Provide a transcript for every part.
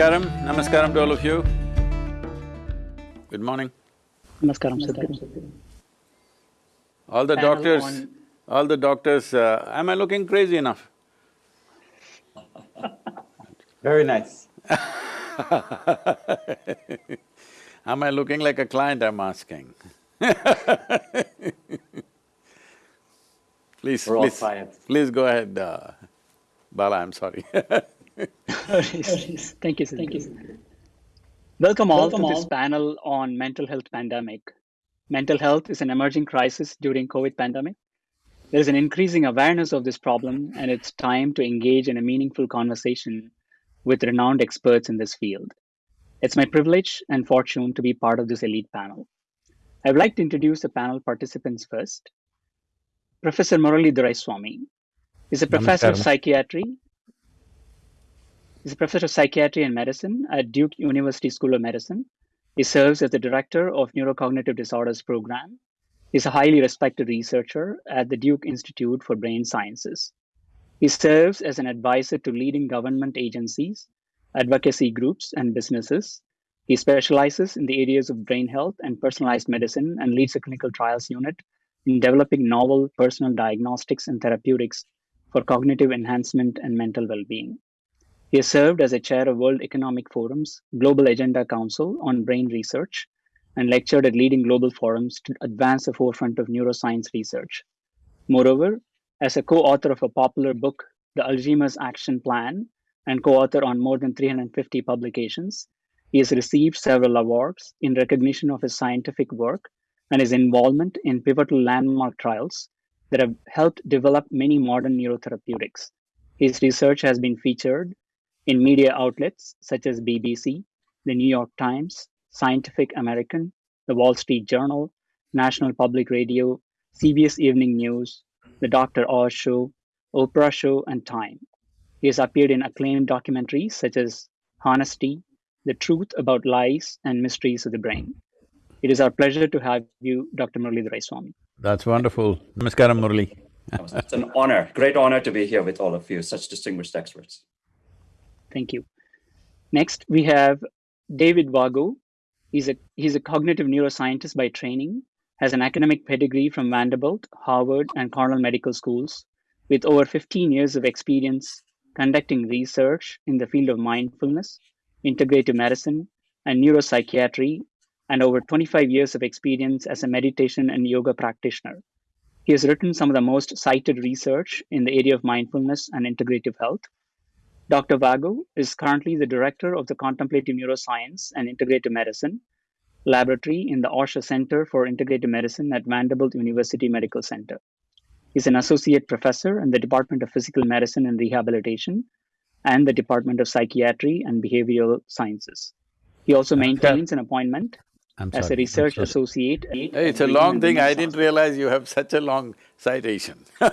Namaskaram, namaskaram to all of you. Good morning. Namaskaram, Sadhguru. All the doctors, all the doctors, uh, am I looking crazy enough? Very nice. Am I looking like a client, I'm asking Please, We're please, clients. please go ahead, uh, Bala, I'm sorry Thank you, Thank you. Welcome all to this panel on mental health pandemic. Mental health is an emerging crisis during COVID pandemic. There is an increasing awareness of this problem and it's time to engage in a meaningful conversation with renowned experts in this field. It's my privilege and fortune to be part of this elite panel. I would like to introduce the panel participants first. Professor Murali Doraiswamy is a professor of psychiatry He's a professor of psychiatry and medicine at Duke University School of Medicine. He serves as the director of Neurocognitive Disorders Program. He's a highly respected researcher at the Duke Institute for Brain Sciences. He serves as an advisor to leading government agencies, advocacy groups, and businesses. He specializes in the areas of brain health and personalized medicine and leads a clinical trials unit in developing novel personal diagnostics and therapeutics for cognitive enhancement and mental well being. He has served as a chair of World Economic Forum's Global Agenda Council on Brain Research and lectured at leading global forums to advance the forefront of neuroscience research. Moreover, as a co author of a popular book, The Alzheimer's Action Plan, and co author on more than 350 publications, he has received several awards in recognition of his scientific work and his involvement in pivotal landmark trials that have helped develop many modern neurotherapeutics. His research has been featured in media outlets such as BBC, the New York Times, Scientific American, the Wall Street Journal, National Public Radio, CBS Evening News, The Dr. Oz Show, Oprah Show, and Time. He has appeared in acclaimed documentaries such as Honesty, The Truth About Lies and Mysteries of the Brain. It is our pleasure to have you, Dr. Murali Doraiswamy. That's wonderful. Namaskaram, Murali. It's an honor, great honor to be here with all of you, such distinguished experts. Thank you. Next, we have David Vago. He's a he's a cognitive neuroscientist by training, has an academic pedigree from Vanderbilt, Harvard, and Cornell Medical Schools, with over 15 years of experience conducting research in the field of mindfulness, integrative medicine, and neuropsychiatry, and over 25 years of experience as a meditation and yoga practitioner. He has written some of the most cited research in the area of mindfulness and integrative health, Dr. Vago is currently the director of the Contemplative Neuroscience and Integrative Medicine Laboratory in the Osher Center for Integrative Medicine at Vanderbilt University Medical Center. He's an associate professor in the Department of Physical Medicine and Rehabilitation and the Department of Psychiatry and Behavioral Sciences. He also uh, maintains an appointment I'm as sorry. a research associate. Hey, it's a long thing, I didn't realize you have such a long citation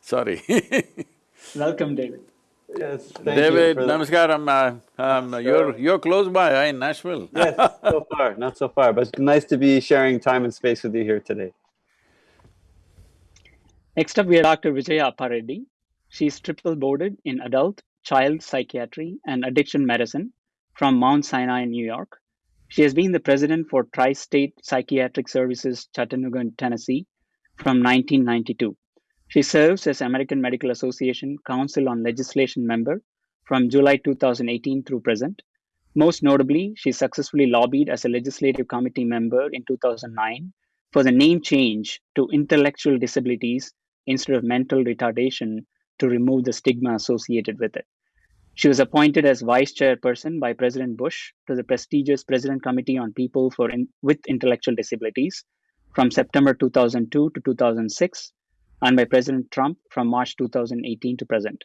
Sorry Welcome, David. Yes, thank David, you for that. namaskaram, uh, um, you're… you're close by, huh, in Nashville Yes, so far, not so far, but it's nice to be sharing time and space with you here today. Next up, we have Dr. Vijaya Appareddy. She's triple boarded in adult, child psychiatry, and addiction medicine from Mount Sinai, in New York. She has been the president for Tri State Psychiatric Services, Chattanooga, Tennessee from 1992. She serves as American Medical Association Council on Legislation member from July 2018 through present. Most notably, she successfully lobbied as a legislative committee member in 2009 for the name change to intellectual disabilities instead of mental retardation to remove the stigma associated with it. She was appointed as vice chairperson by President Bush to the prestigious President Committee on People for in, with Intellectual Disabilities from September 2002 to 2006 and by President Trump from March 2018 to present.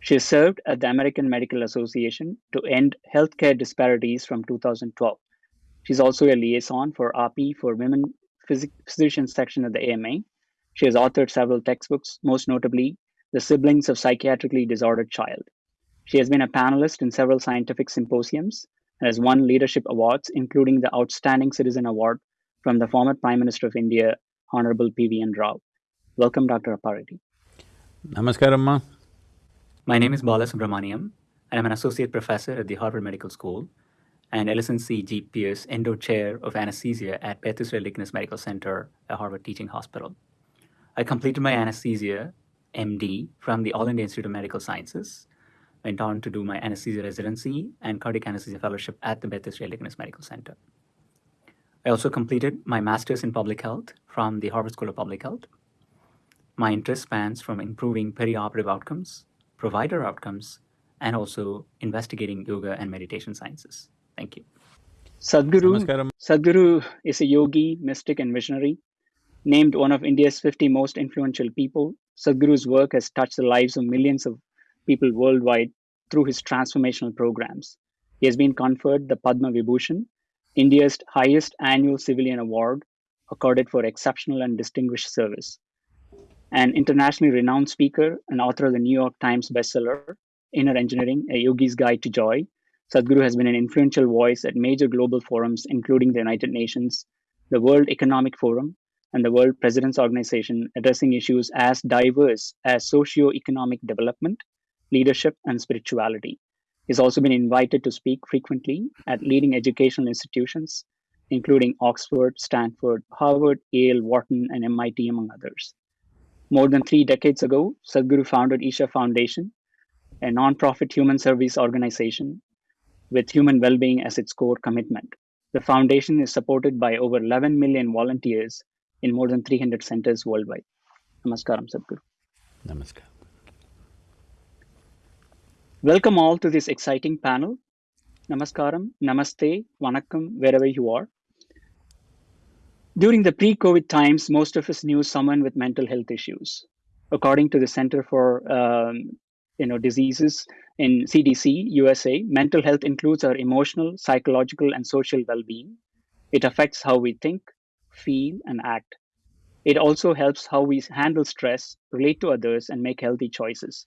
She has served at the American Medical Association to end healthcare disparities from 2012. She's also a liaison for RP for Women Physi- Physicians section of the AMA. She has authored several textbooks, most notably The Siblings of Psychiatrically Disordered Child. She has been a panelist in several scientific symposiums and has won leadership awards, including the Outstanding Citizen Award from the former Prime Minister of India, Honorable P.V.N. Rao. Welcome, Dr. Appareddy. Namaskaram, ma. My name is Bala Subramaniam. and I'm an associate professor at the Harvard Medical School and Ellison C. G. Pierce Endo Chair of Anesthesia at Beth Israel Deaconess Medical Center at Harvard Teaching Hospital. I completed my anesthesia MD from the All India Institute of Medical Sciences, went on to do my anesthesia residency and cardiac anesthesia fellowship at the Beth Israel Deaconess Medical Center. I also completed my master's in public health from the Harvard School of Public Health. My interest spans from improving perioperative outcomes, provider outcomes, and also investigating yoga and meditation sciences. Thank you. Sadhguru, Namaskaram. Sadhguru is a yogi, mystic, and visionary. Named one of India's 50 most influential people, Sadhguru's work has touched the lives of millions of people worldwide through his transformational programs. He has been conferred the Padma Vibhushan, India's highest annual civilian award, accorded for exceptional and distinguished service. An internationally renowned speaker and author of the New York Times bestseller, Inner Engineering, A Yogi's Guide to Joy, Sadhguru has been an influential voice at major global forums, including the United Nations, the World Economic Forum, and the World President's Organization, addressing issues as diverse as socio-economic development, leadership, and spirituality. He's also been invited to speak frequently at leading educational institutions, including Oxford, Stanford, Harvard, Yale, Wharton, and MIT, among others. More than three decades ago, Sadhguru founded Isha Foundation, a nonprofit human service organization with human well-being as its core commitment. The foundation is supported by over 11 million volunteers in more than 300 centers worldwide. Namaskaram, Sadhguru. Namaskar. Welcome all to this exciting panel. Namaskaram, Namaste, Vanakkam, wherever you are. During the pre-COVID times, most of us knew someone with mental health issues. According to the Center for um, you know diseases in CDC USA, mental health includes our emotional, psychological, and social well-being. It affects how we think, feel, and act. It also helps how we handle stress, relate to others, and make healthy choices.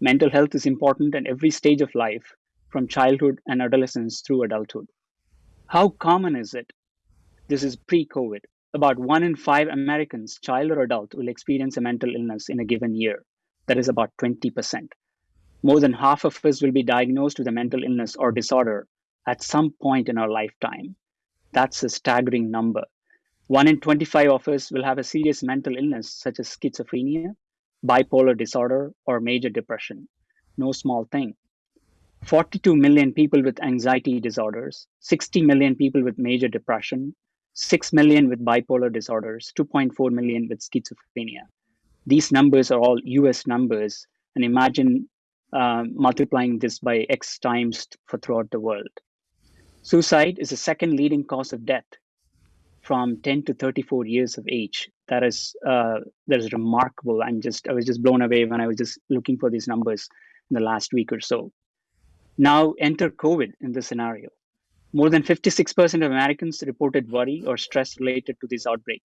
Mental health is important at every stage of life, from childhood and adolescence through adulthood. How common is it? This is pre COVID. About one in five Americans, child or adult, will experience a mental illness in a given year. That is about 20%. More than half of us will be diagnosed with a mental illness or disorder at some point in our lifetime. That's a staggering number. One in 25 of us will have a serious mental illness, such as schizophrenia, bipolar disorder, or major depression. No small thing. 42 million people with anxiety disorders, 60 million people with major depression, 6 million with bipolar disorders, 2.4 million with schizophrenia. These numbers are all US numbers, and imagine uh, multiplying this by X times for throughout the world. Suicide is the second leading cause of death from 10 to 34 years of age. That is uh, that is remarkable. I'm just I was just blown away when I was just looking for these numbers in the last week or so. Now enter COVID in the scenario. More than 56% of Americans reported worry or stress related to this outbreak.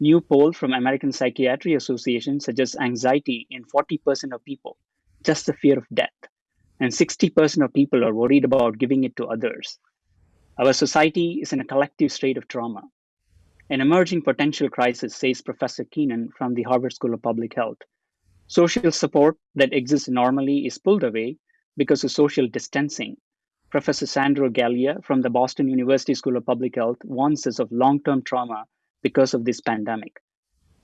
New poll from American Psychiatry Association suggests anxiety in 40% of people, just the fear of death. And 60% of people are worried about giving it to others. Our society is in a collective state of trauma. An emerging potential crisis, says Professor Keenan from the Harvard School of Public Health. Social support that exists normally is pulled away because of social distancing. Professor Sandro Galea from the Boston University School of Public Health warns us of long term trauma because of this pandemic.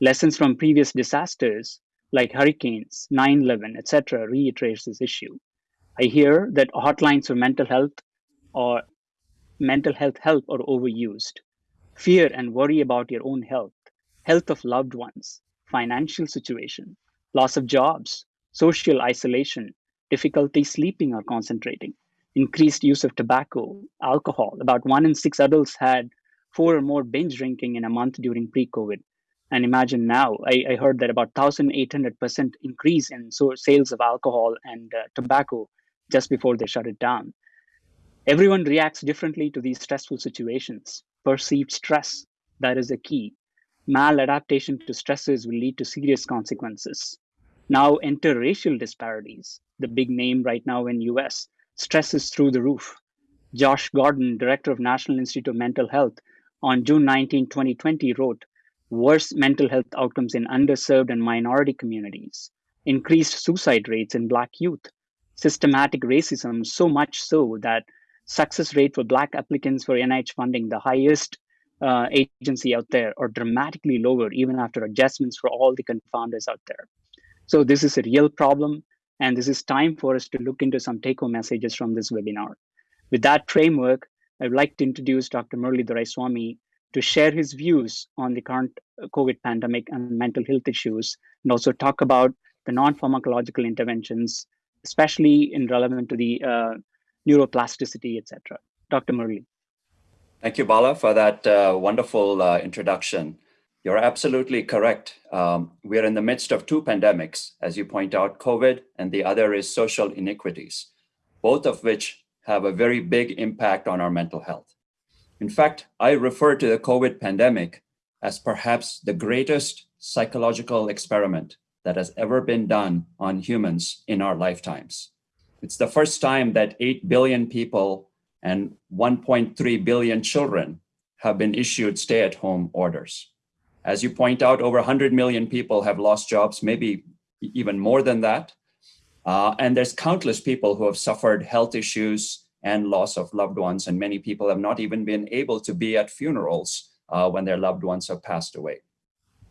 Lessons from previous disasters like hurricanes, 9 11, etc., reiterates this issue. I hear that hotlines for mental health or mental health help are overused. Fear and worry about your own health, health of loved ones, financial situation, loss of jobs, social isolation, difficulty sleeping or concentrating, increased use of tobacco, alcohol. About one in six adults had four or more binge drinking in a month during pre COVID. And imagine now, I, I heard that about 1,800% increase in so sales of alcohol and uh, tobacco just before they shut it down. Everyone reacts differently to these stressful situations. Perceived stress, that is the key. Maladaptation to stresses will lead to serious consequences. Now enter racial disparities, the big name right now in US. Stress is through the roof. Josh Gordon, director of National Institute of Mental Health, on June 19, 2020, wrote Worse mental health outcomes in underserved and minority communities, increased suicide rates in Black youth, systematic racism, so much so that success rate for Black applicants for NIH funding, the highest uh, agency out there, are dramatically lower even after adjustments for all the confounders out there. So this is a real problem, and this is time for us to look into some take-home messages from this webinar. With that framework, I would like to introduce Dr. Murli Doraiswamy to share his views on the current COVID pandemic and mental health issues, and also talk about the non-pharmacological interventions, especially in relevant to the uh, neuroplasticity, etc. Dr. Murli. Thank you, Bala, for that uh, wonderful uh, introduction. You're absolutely correct. Um, we're in the midst of two pandemics, as you point out, COVID, and the other is social inequities, both of which have a very big impact on our mental health. In fact, I refer to the COVID pandemic as perhaps the greatest psychological experiment that has ever been done on humans in our lifetimes. It's the first time that 8 billion people and 1.3 billion children have been issued stay-at-home orders. As you point out, over 100 million people have lost jobs, maybe even more than that. Uh, and there's countless people who have suffered health issues and loss of loved ones. And many people have not even been able to be at funerals uh, when their loved ones have passed away.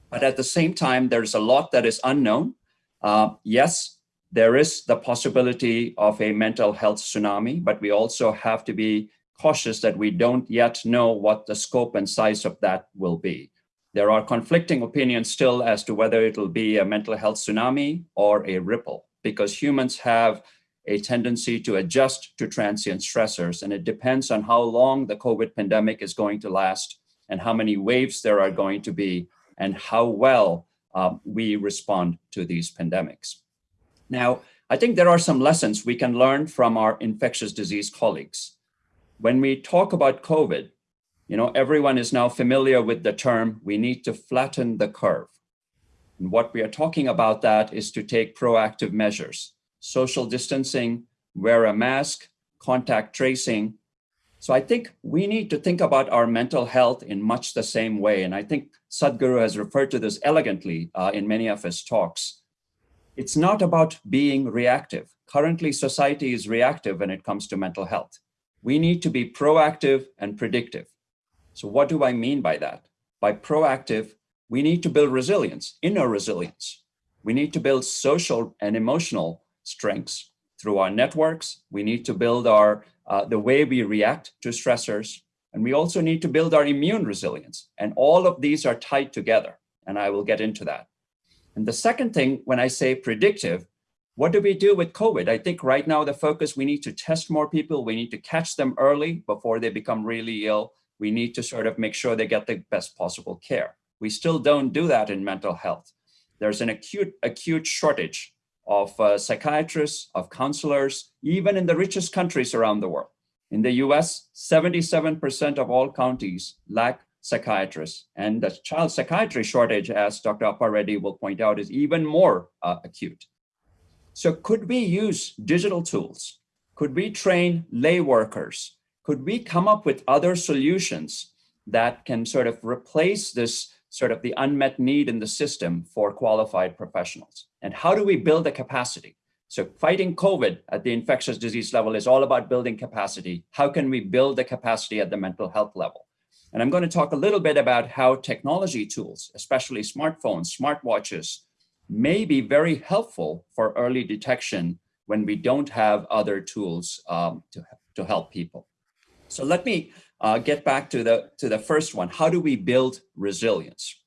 But at the same time, there's a lot that is unknown. Uh, yes, there is the possibility of a mental health tsunami, but we also have to be cautious that we don't yet know what the scope and size of that will be. There are conflicting opinions still as to whether it'll be a mental health tsunami or a ripple, because humans have a tendency to adjust to transient stressors. And it depends on how long the COVID pandemic is going to last and how many waves there are going to be and how well um, we respond to these pandemics. Now, I think there are some lessons we can learn from our infectious disease colleagues. When we talk about COVID, you know, everyone is now familiar with the term, we need to flatten the curve. And what we are talking about that is to take proactive measures social distancing, wear a mask, contact tracing. So I think we need to think about our mental health in much the same way. And I think Sadhguru has referred to this elegantly uh, in many of his talks. It's not about being reactive. Currently, society is reactive when it comes to mental health. We need to be proactive and predictive. So what do I mean by that? By proactive, we need to build resilience, inner resilience. We need to build social and emotional strengths through our networks. We need to build our uh, the way we react to stressors. And we also need to build our immune resilience. And all of these are tied together. And I will get into that. And the second thing, when I say predictive, what do we do with COVID? I think right now the focus, we need to test more people. We need to catch them early before they become really ill. We need to sort of make sure they get the best possible care. We still don't do that in mental health. There's an acute, acute shortage of uh, psychiatrists, of counselors, even in the richest countries around the world. In the US, 77% of all counties lack psychiatrists. And the child psychiatry shortage, as Dr. Appa will point out, is even more uh, acute. So could we use digital tools? Could we train lay workers? Could we come up with other solutions that can sort of replace this sort of the unmet need in the system for qualified professionals? And how do we build the capacity? So fighting COVID at the infectious disease level is all about building capacity. How can we build the capacity at the mental health level? And I'm going to talk a little bit about how technology tools, especially smartphones, smartwatches, may be very helpful for early detection when we don't have other tools um, to, to help people. So let me uh, get back to the, to the first one. How do we build resilience?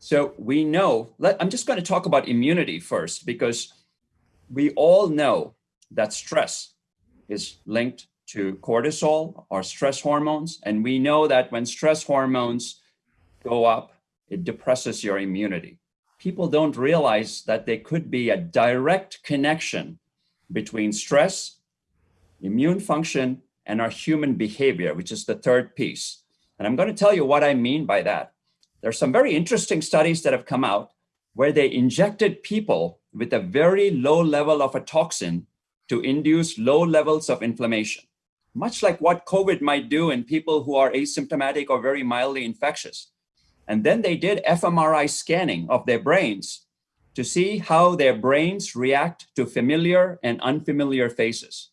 So we know, let, I'm just going to talk about immunity first, because we all know that stress is linked to cortisol or stress hormones. And we know that when stress hormones go up, it depresses your immunity. People don't realize that there could be a direct connection between stress, immune function, and our human behavior, which is the third piece. And I'm going to tell you what I mean by that. There are some very interesting studies that have come out where they injected people with a very low level of a toxin to induce low levels of inflammation, much like what COVID might do in people who are asymptomatic or very mildly infectious. And then they did fMRI scanning of their brains to see how their brains react to familiar and unfamiliar faces.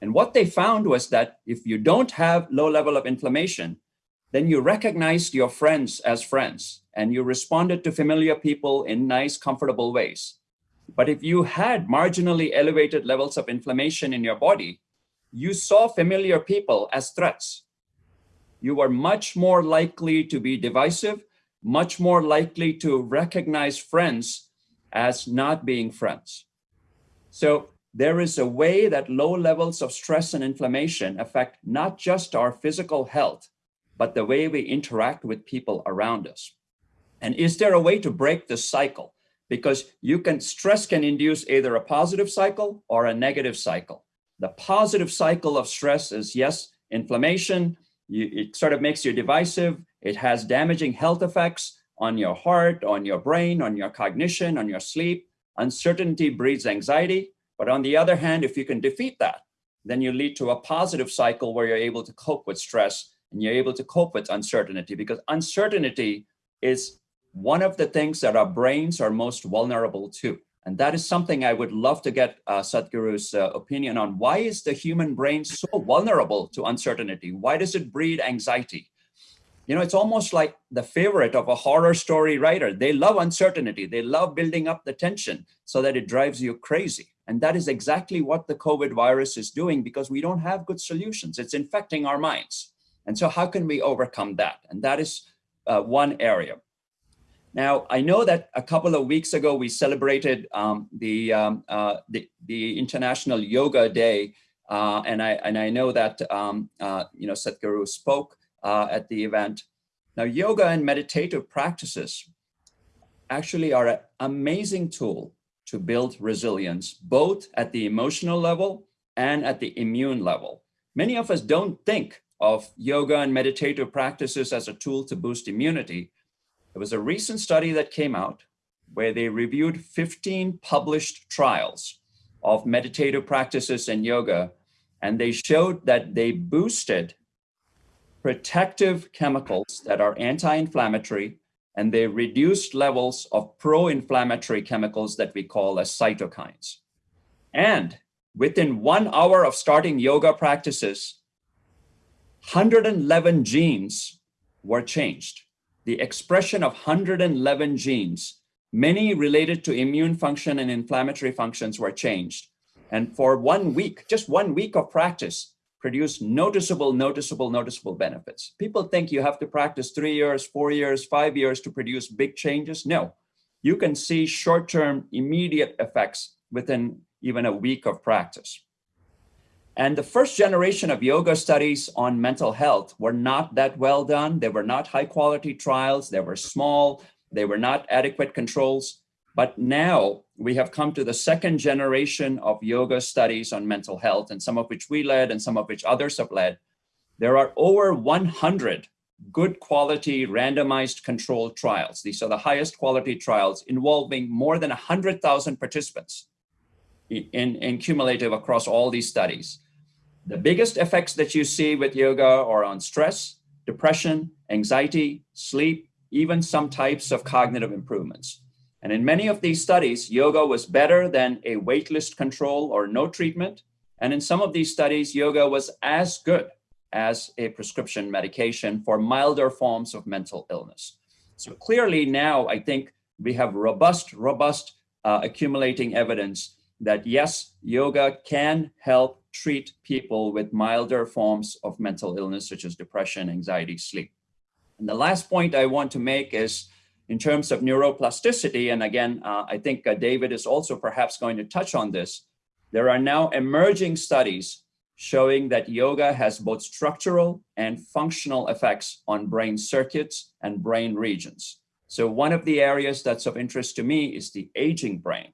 And what they found was that if you don't have low level of inflammation, then you recognized your friends as friends and you responded to familiar people in nice, comfortable ways. But if you had marginally elevated levels of inflammation in your body, you saw familiar people as threats. You were much more likely to be divisive, much more likely to recognize friends as not being friends. So there is a way that low levels of stress and inflammation affect not just our physical health, but the way we interact with people around us. And is there a way to break this cycle? Because you can, stress can induce either a positive cycle or a negative cycle. The positive cycle of stress is yes, inflammation, you, it sort of makes you divisive, it has damaging health effects, on your heart, on your brain, on your cognition, on your sleep. Uncertainty breeds anxiety. But on the other hand, if you can defeat that, then you lead to a positive cycle where you're able to cope with stress and you're able to cope with uncertainty because uncertainty is one of the things that our brains are most vulnerable to. And that is something I would love to get uh, Sadhguru's uh, opinion on. Why is the human brain so vulnerable to uncertainty? Why does it breed anxiety? you know, it's almost like the favorite of a horror story writer. They love uncertainty. They love building up the tension so that it drives you crazy. And that is exactly what the COVID virus is doing because we don't have good solutions. It's infecting our minds. And so how can we overcome that? And that is uh, one area. Now, I know that a couple of weeks ago, we celebrated um, the, um, uh, the, the, International Yoga Day. Uh, and, I, and I know that, um, uh, you know, Sadhguru spoke uh, at the event. Now, yoga and meditative practices actually are an amazing tool to build resilience, both at the emotional level and at the immune level. Many of us don't think of yoga and meditative practices as a tool to boost immunity. There was a recent study that came out where they reviewed 15 published trials of meditative practices and yoga, and they showed that they boosted protective chemicals that are anti-inflammatory, and they reduced levels of pro-inflammatory chemicals that we call as cytokines. And within one hour of starting yoga practices, 111 genes were changed. The expression of 111 genes, many related to immune function and inflammatory functions were changed. And for one week, just one week of practice, produce noticeable, noticeable, noticeable benefits. People think you have to practice three years, four years, five years to produce big changes. No, you can see short-term immediate effects within even a week of practice. And the first generation of yoga studies on mental health were not that well done. They were not high quality trials. They were small. They were not adequate controls. But now we have come to the second generation of yoga studies on mental health, and some of which we led and some of which others have led. There are over 100 good quality randomized controlled trials. These are the highest quality trials involving more than 100,000 participants in, in cumulative across all these studies. The biggest effects that you see with yoga are on stress, depression, anxiety, sleep, even some types of cognitive improvements. And in many of these studies, yoga was better than a waitlist control or no treatment. And in some of these studies, yoga was as good as a prescription medication for milder forms of mental illness. So clearly now, I think we have robust, robust uh, accumulating evidence that yes, yoga can help treat people with milder forms of mental illness, such as depression, anxiety, sleep. And the last point I want to make is in terms of neuroplasticity, and again, uh, I think uh, David is also perhaps going to touch on this, there are now emerging studies showing that yoga has both structural and functional effects on brain circuits and brain regions. So one of the areas that's of interest to me is the aging brain.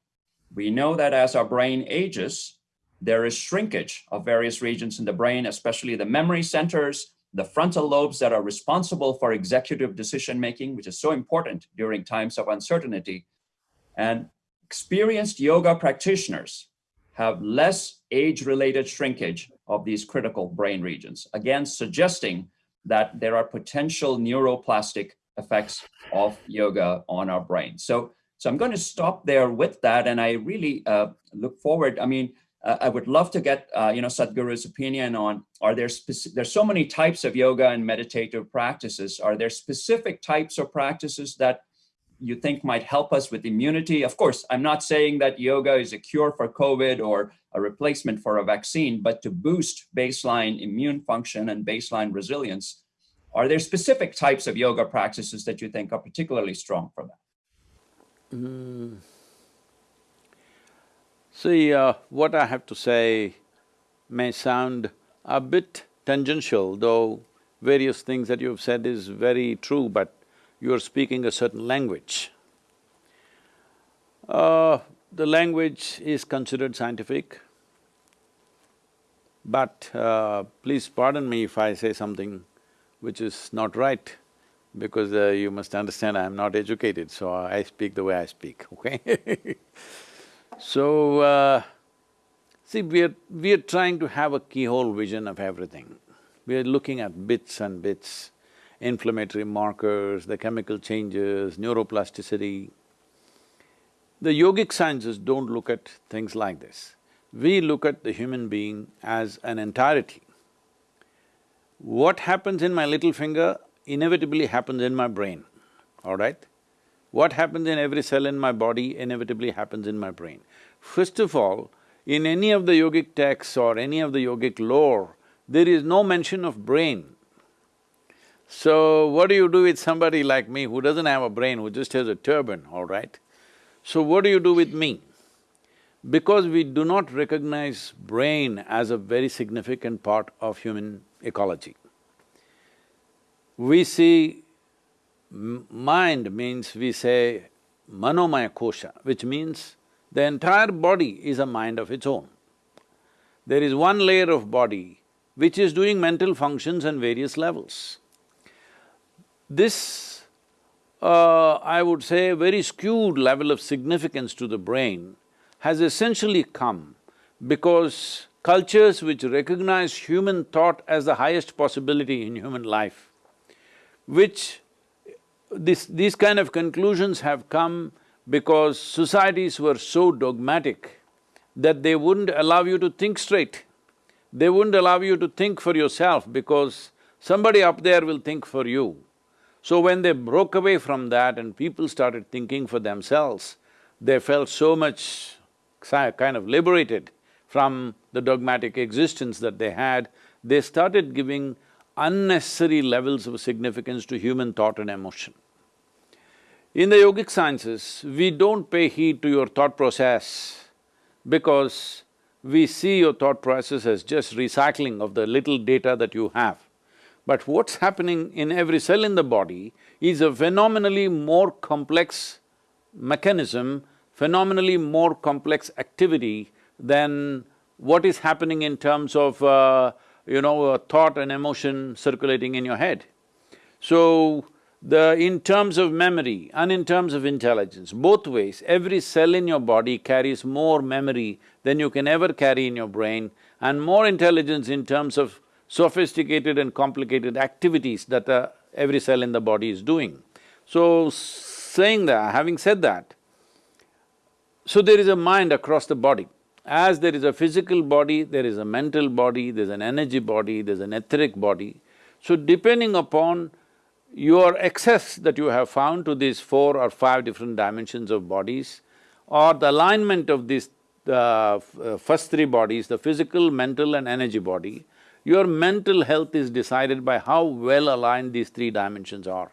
We know that as our brain ages, there is shrinkage of various regions in the brain, especially the memory centers, the frontal lobes that are responsible for executive decision making, which is so important during times of uncertainty. And experienced yoga practitioners have less age-related shrinkage of these critical brain regions, again, suggesting that there are potential neuroplastic effects of yoga on our brain. So, So I'm going to stop there with that. And I really uh, look forward. I mean, uh, I would love to get, uh, you know, Sadhguru's opinion on, are there specific, there's so many types of yoga and meditative practices. Are there specific types of practices that you think might help us with immunity? Of course, I'm not saying that yoga is a cure for COVID or a replacement for a vaccine, but to boost baseline immune function and baseline resilience, are there specific types of yoga practices that you think are particularly strong for that? Mm. See, uh, what I have to say may sound a bit tangential, though various things that you've said is very true, but you're speaking a certain language. Uh, the language is considered scientific, but uh, please pardon me if I say something which is not right, because uh, you must understand I'm not educated, so I speak the way I speak, okay So, uh, see, we're… we're trying to have a keyhole vision of everything. We're looking at bits and bits, inflammatory markers, the chemical changes, neuroplasticity. The yogic sciences don't look at things like this. We look at the human being as an entirety. What happens in my little finger inevitably happens in my brain, all right? What happens in every cell in my body inevitably happens in my brain. First of all, in any of the yogic texts or any of the yogic lore, there is no mention of brain. So, what do you do with somebody like me who doesn't have a brain, who just has a turban, all right? So, what do you do with me? Because we do not recognize brain as a very significant part of human ecology. We see mind means we say manomaya kosha, which means the entire body is a mind of its own. There is one layer of body which is doing mental functions on various levels. This, uh, I would say, very skewed level of significance to the brain has essentially come because cultures which recognize human thought as the highest possibility in human life, which this, these kind of conclusions have come because societies were so dogmatic that they wouldn't allow you to think straight. They wouldn't allow you to think for yourself because somebody up there will think for you. So when they broke away from that and people started thinking for themselves, they felt so much kind of liberated from the dogmatic existence that they had, they started giving unnecessary levels of significance to human thought and emotion. In the yogic sciences, we don't pay heed to your thought process because we see your thought process as just recycling of the little data that you have. But what's happening in every cell in the body is a phenomenally more complex mechanism, phenomenally more complex activity than what is happening in terms of, uh, you know, thought and emotion circulating in your head. So, the… in terms of memory and in terms of intelligence, both ways, every cell in your body carries more memory than you can ever carry in your brain and more intelligence in terms of sophisticated and complicated activities that uh, every cell in the body is doing. So, saying that, having said that, so there is a mind across the body. As there is a physical body, there is a mental body, there's an energy body, there's an etheric body. So depending upon your access that you have found to these four or five different dimensions of bodies or the alignment of these uh, first three bodies, the physical, mental and energy body, your mental health is decided by how well aligned these three dimensions are.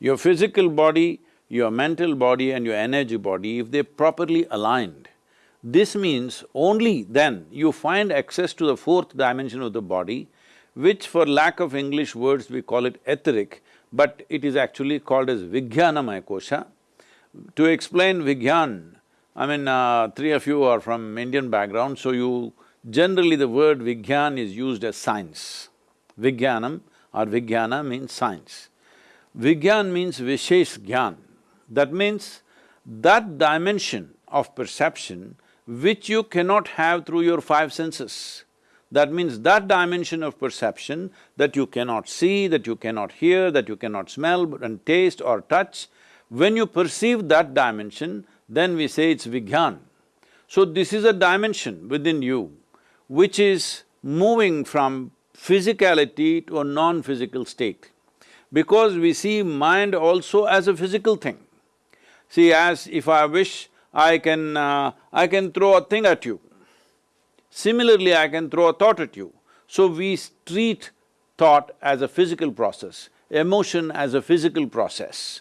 Your physical body, your mental body and your energy body, if they're properly aligned, this means only then you find access to the fourth dimension of the body which for lack of English words we call it etheric, but it is actually called as Vijnanamaya Kosha. To explain Vigyan, I mean, uh, three of you are from Indian background, so you… generally the word Vigyan is used as science. Vijnanam or Vijnana means science. Vigyan means Vishesh Gyan. That means that dimension of perception which you cannot have through your five senses. That means that dimension of perception that you cannot see, that you cannot hear, that you cannot smell and taste or touch, When you perceive that dimension, then we say it's Vigyan. So this is a dimension within you which is moving from physicality to a non-physical state. Because we see mind also as a physical thing. See, as if I wish, I can… Uh, I can throw a thing at you. Similarly, I can throw a thought at you. So we treat thought as a physical process, emotion as a physical process.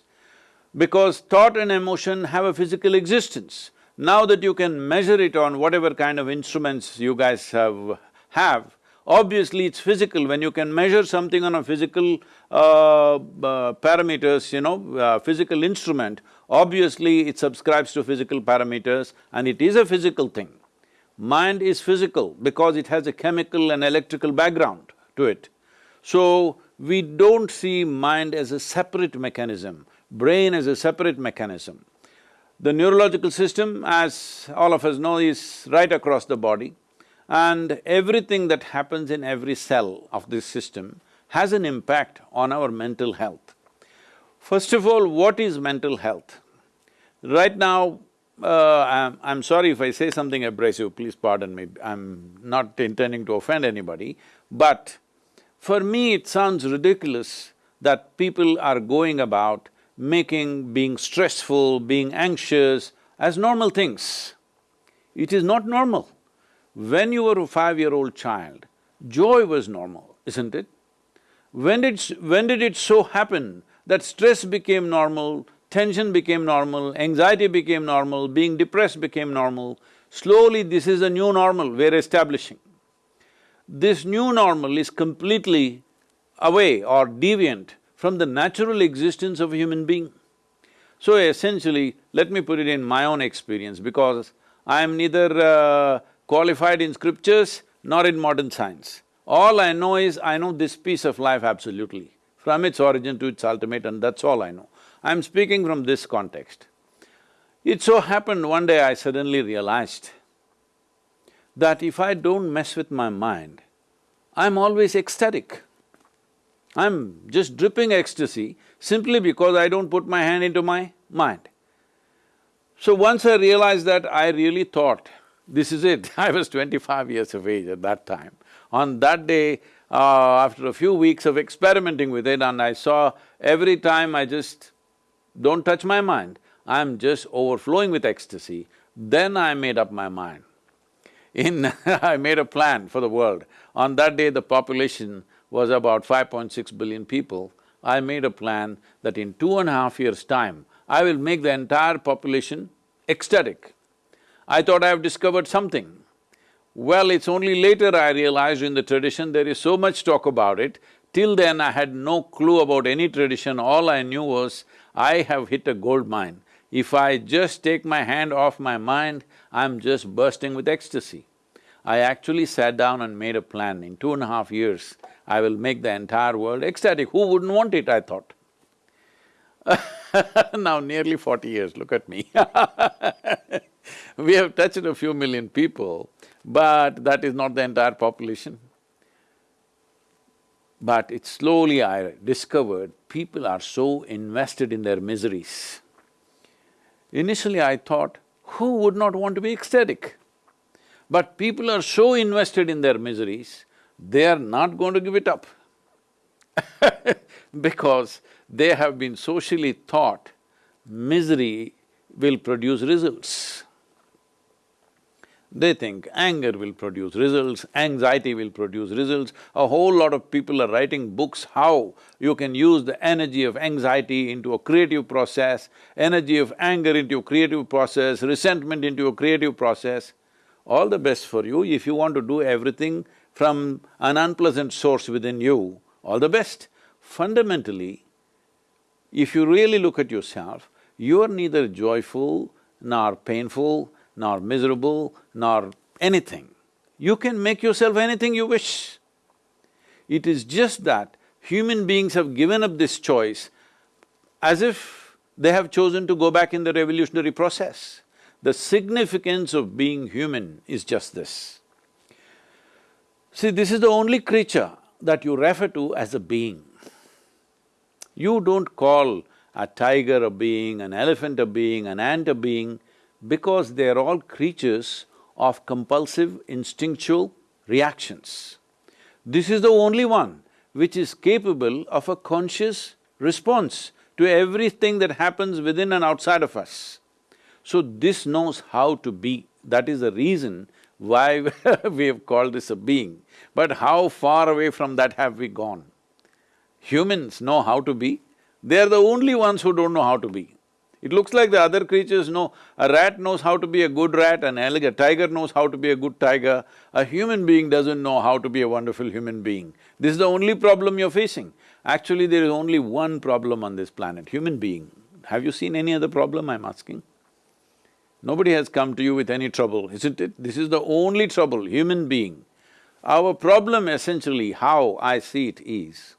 Because thought and emotion have a physical existence. Now that you can measure it on whatever kind of instruments you guys have, have obviously it's physical. When you can measure something on a physical uh, uh, parameters, you know, uh, physical instrument, obviously it subscribes to physical parameters and it is a physical thing. Mind is physical because it has a chemical and electrical background to it. So, we don't see mind as a separate mechanism, brain as a separate mechanism. The neurological system, as all of us know, is right across the body and everything that happens in every cell of this system has an impact on our mental health. First of all, what is mental health? Right now, uh, I'm, I'm sorry if I say something abrasive, please pardon me, I'm not intending to offend anybody, but for me it sounds ridiculous that people are going about making being stressful, being anxious as normal things. It is not normal. When you were a five-year-old child, joy was normal, isn't it? When did… when did it so happen that stress became normal, tension became normal, anxiety became normal, being depressed became normal? Slowly this is a new normal we're establishing. This new normal is completely away or deviant from the natural existence of a human being. So essentially, let me put it in my own experience because I am neither uh, qualified in scriptures nor in modern science. All I know is, I know this piece of life absolutely, from its origin to its ultimate and that's all I know. I'm speaking from this context. It so happened one day I suddenly realized that if I don't mess with my mind, I'm always ecstatic. I'm just dripping ecstasy simply because I don't put my hand into my mind. So once I realized that, I really thought, this is it. I was twenty-five years of age at that time. On that day, uh, after a few weeks of experimenting with it and I saw every time I just don't touch my mind, I'm just overflowing with ecstasy, then I made up my mind. In I made a plan for the world. On that day, the population was about 5.6 billion people, I made a plan that in two and a half years' time, I will make the entire population ecstatic. I thought I have discovered something. Well, it's only later I realized in the tradition there is so much talk about it. Till then I had no clue about any tradition, all I knew was I have hit a gold mine. If I just take my hand off my mind, I'm just bursting with ecstasy. I actually sat down and made a plan. In two and a half years, I will make the entire world ecstatic. Who wouldn't want it, I thought. now nearly forty years, look at me We have touched a few million people, but that is not the entire population. But it slowly I discovered people are so invested in their miseries. Initially I thought, who would not want to be ecstatic? But people are so invested in their miseries, they are not going to give it up because they have been socially taught misery will produce results. They think anger will produce results, anxiety will produce results. A whole lot of people are writing books how you can use the energy of anxiety into a creative process, energy of anger into a creative process, resentment into a creative process all the best for you. If you want to do everything from an unpleasant source within you, all the best. Fundamentally, if you really look at yourself, you are neither joyful, nor painful, nor miserable, nor anything. You can make yourself anything you wish. It is just that human beings have given up this choice as if they have chosen to go back in the revolutionary process. The significance of being human is just this. See, this is the only creature that you refer to as a being. You don't call a tiger a being, an elephant a being, an ant a being, because they are all creatures of compulsive, instinctual reactions. This is the only one which is capable of a conscious response to everything that happens within and outside of us. So this knows how to be, that is the reason why we have called this a being. But how far away from that have we gone? Humans know how to be, they are the only ones who don't know how to be. It looks like the other creatures know, a rat knows how to be a good rat, an a tiger knows how to be a good tiger, a human being doesn't know how to be a wonderful human being. This is the only problem you're facing. Actually, there is only one problem on this planet, human being. Have you seen any other problem, I'm asking? Nobody has come to you with any trouble, isn't it? This is the only trouble, human being. Our problem essentially, how I see it is,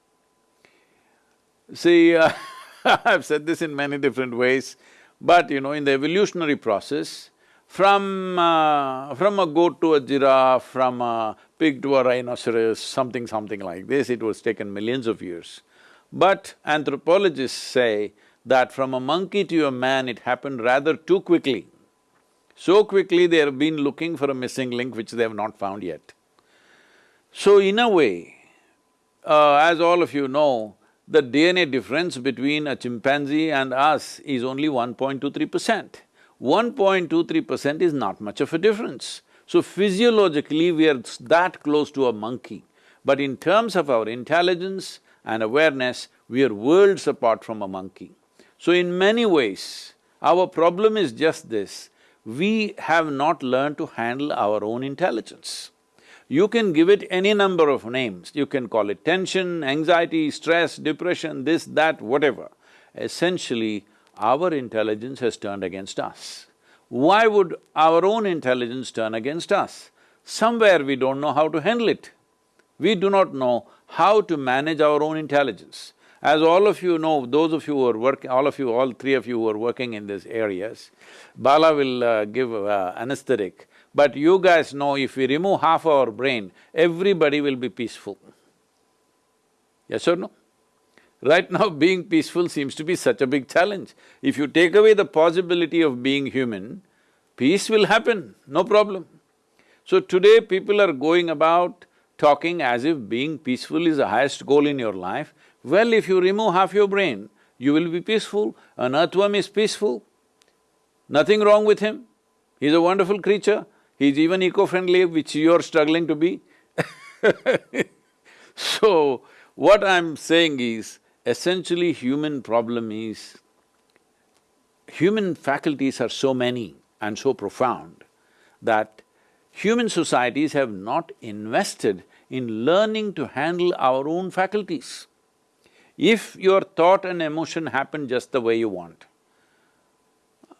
see, uh, I've said this in many different ways, but you know, in the evolutionary process, from… Uh, from a goat to a giraffe, from a pig to a rhinoceros, something something like this, it was taken millions of years. But anthropologists say that from a monkey to a man, it happened rather too quickly. So quickly they have been looking for a missing link which they have not found yet. So in a way, uh, as all of you know, the DNA difference between a chimpanzee and us is only 1.23 percent. 1.23 percent is not much of a difference. So physiologically, we are that close to a monkey. But in terms of our intelligence and awareness, we are worlds apart from a monkey. So in many ways, our problem is just this, we have not learned to handle our own intelligence. You can give it any number of names, you can call it tension, anxiety, stress, depression, this, that, whatever. Essentially, our intelligence has turned against us. Why would our own intelligence turn against us? Somewhere we don't know how to handle it. We do not know how to manage our own intelligence. As all of you know, those of you who are working, all of you, all three of you who are working in these areas, Bala will uh, give uh, anesthetic. But you guys know if we remove half our brain, everybody will be peaceful. Yes or no? Right now, being peaceful seems to be such a big challenge. If you take away the possibility of being human, peace will happen, no problem. So today people are going about talking as if being peaceful is the highest goal in your life. Well, if you remove half your brain, you will be peaceful. An earthworm is peaceful, nothing wrong with him. He's a wonderful creature. He's even eco-friendly, which you're struggling to be So, what I'm saying is, essentially human problem is, human faculties are so many and so profound that human societies have not invested in learning to handle our own faculties. If your thought and emotion happen just the way you want,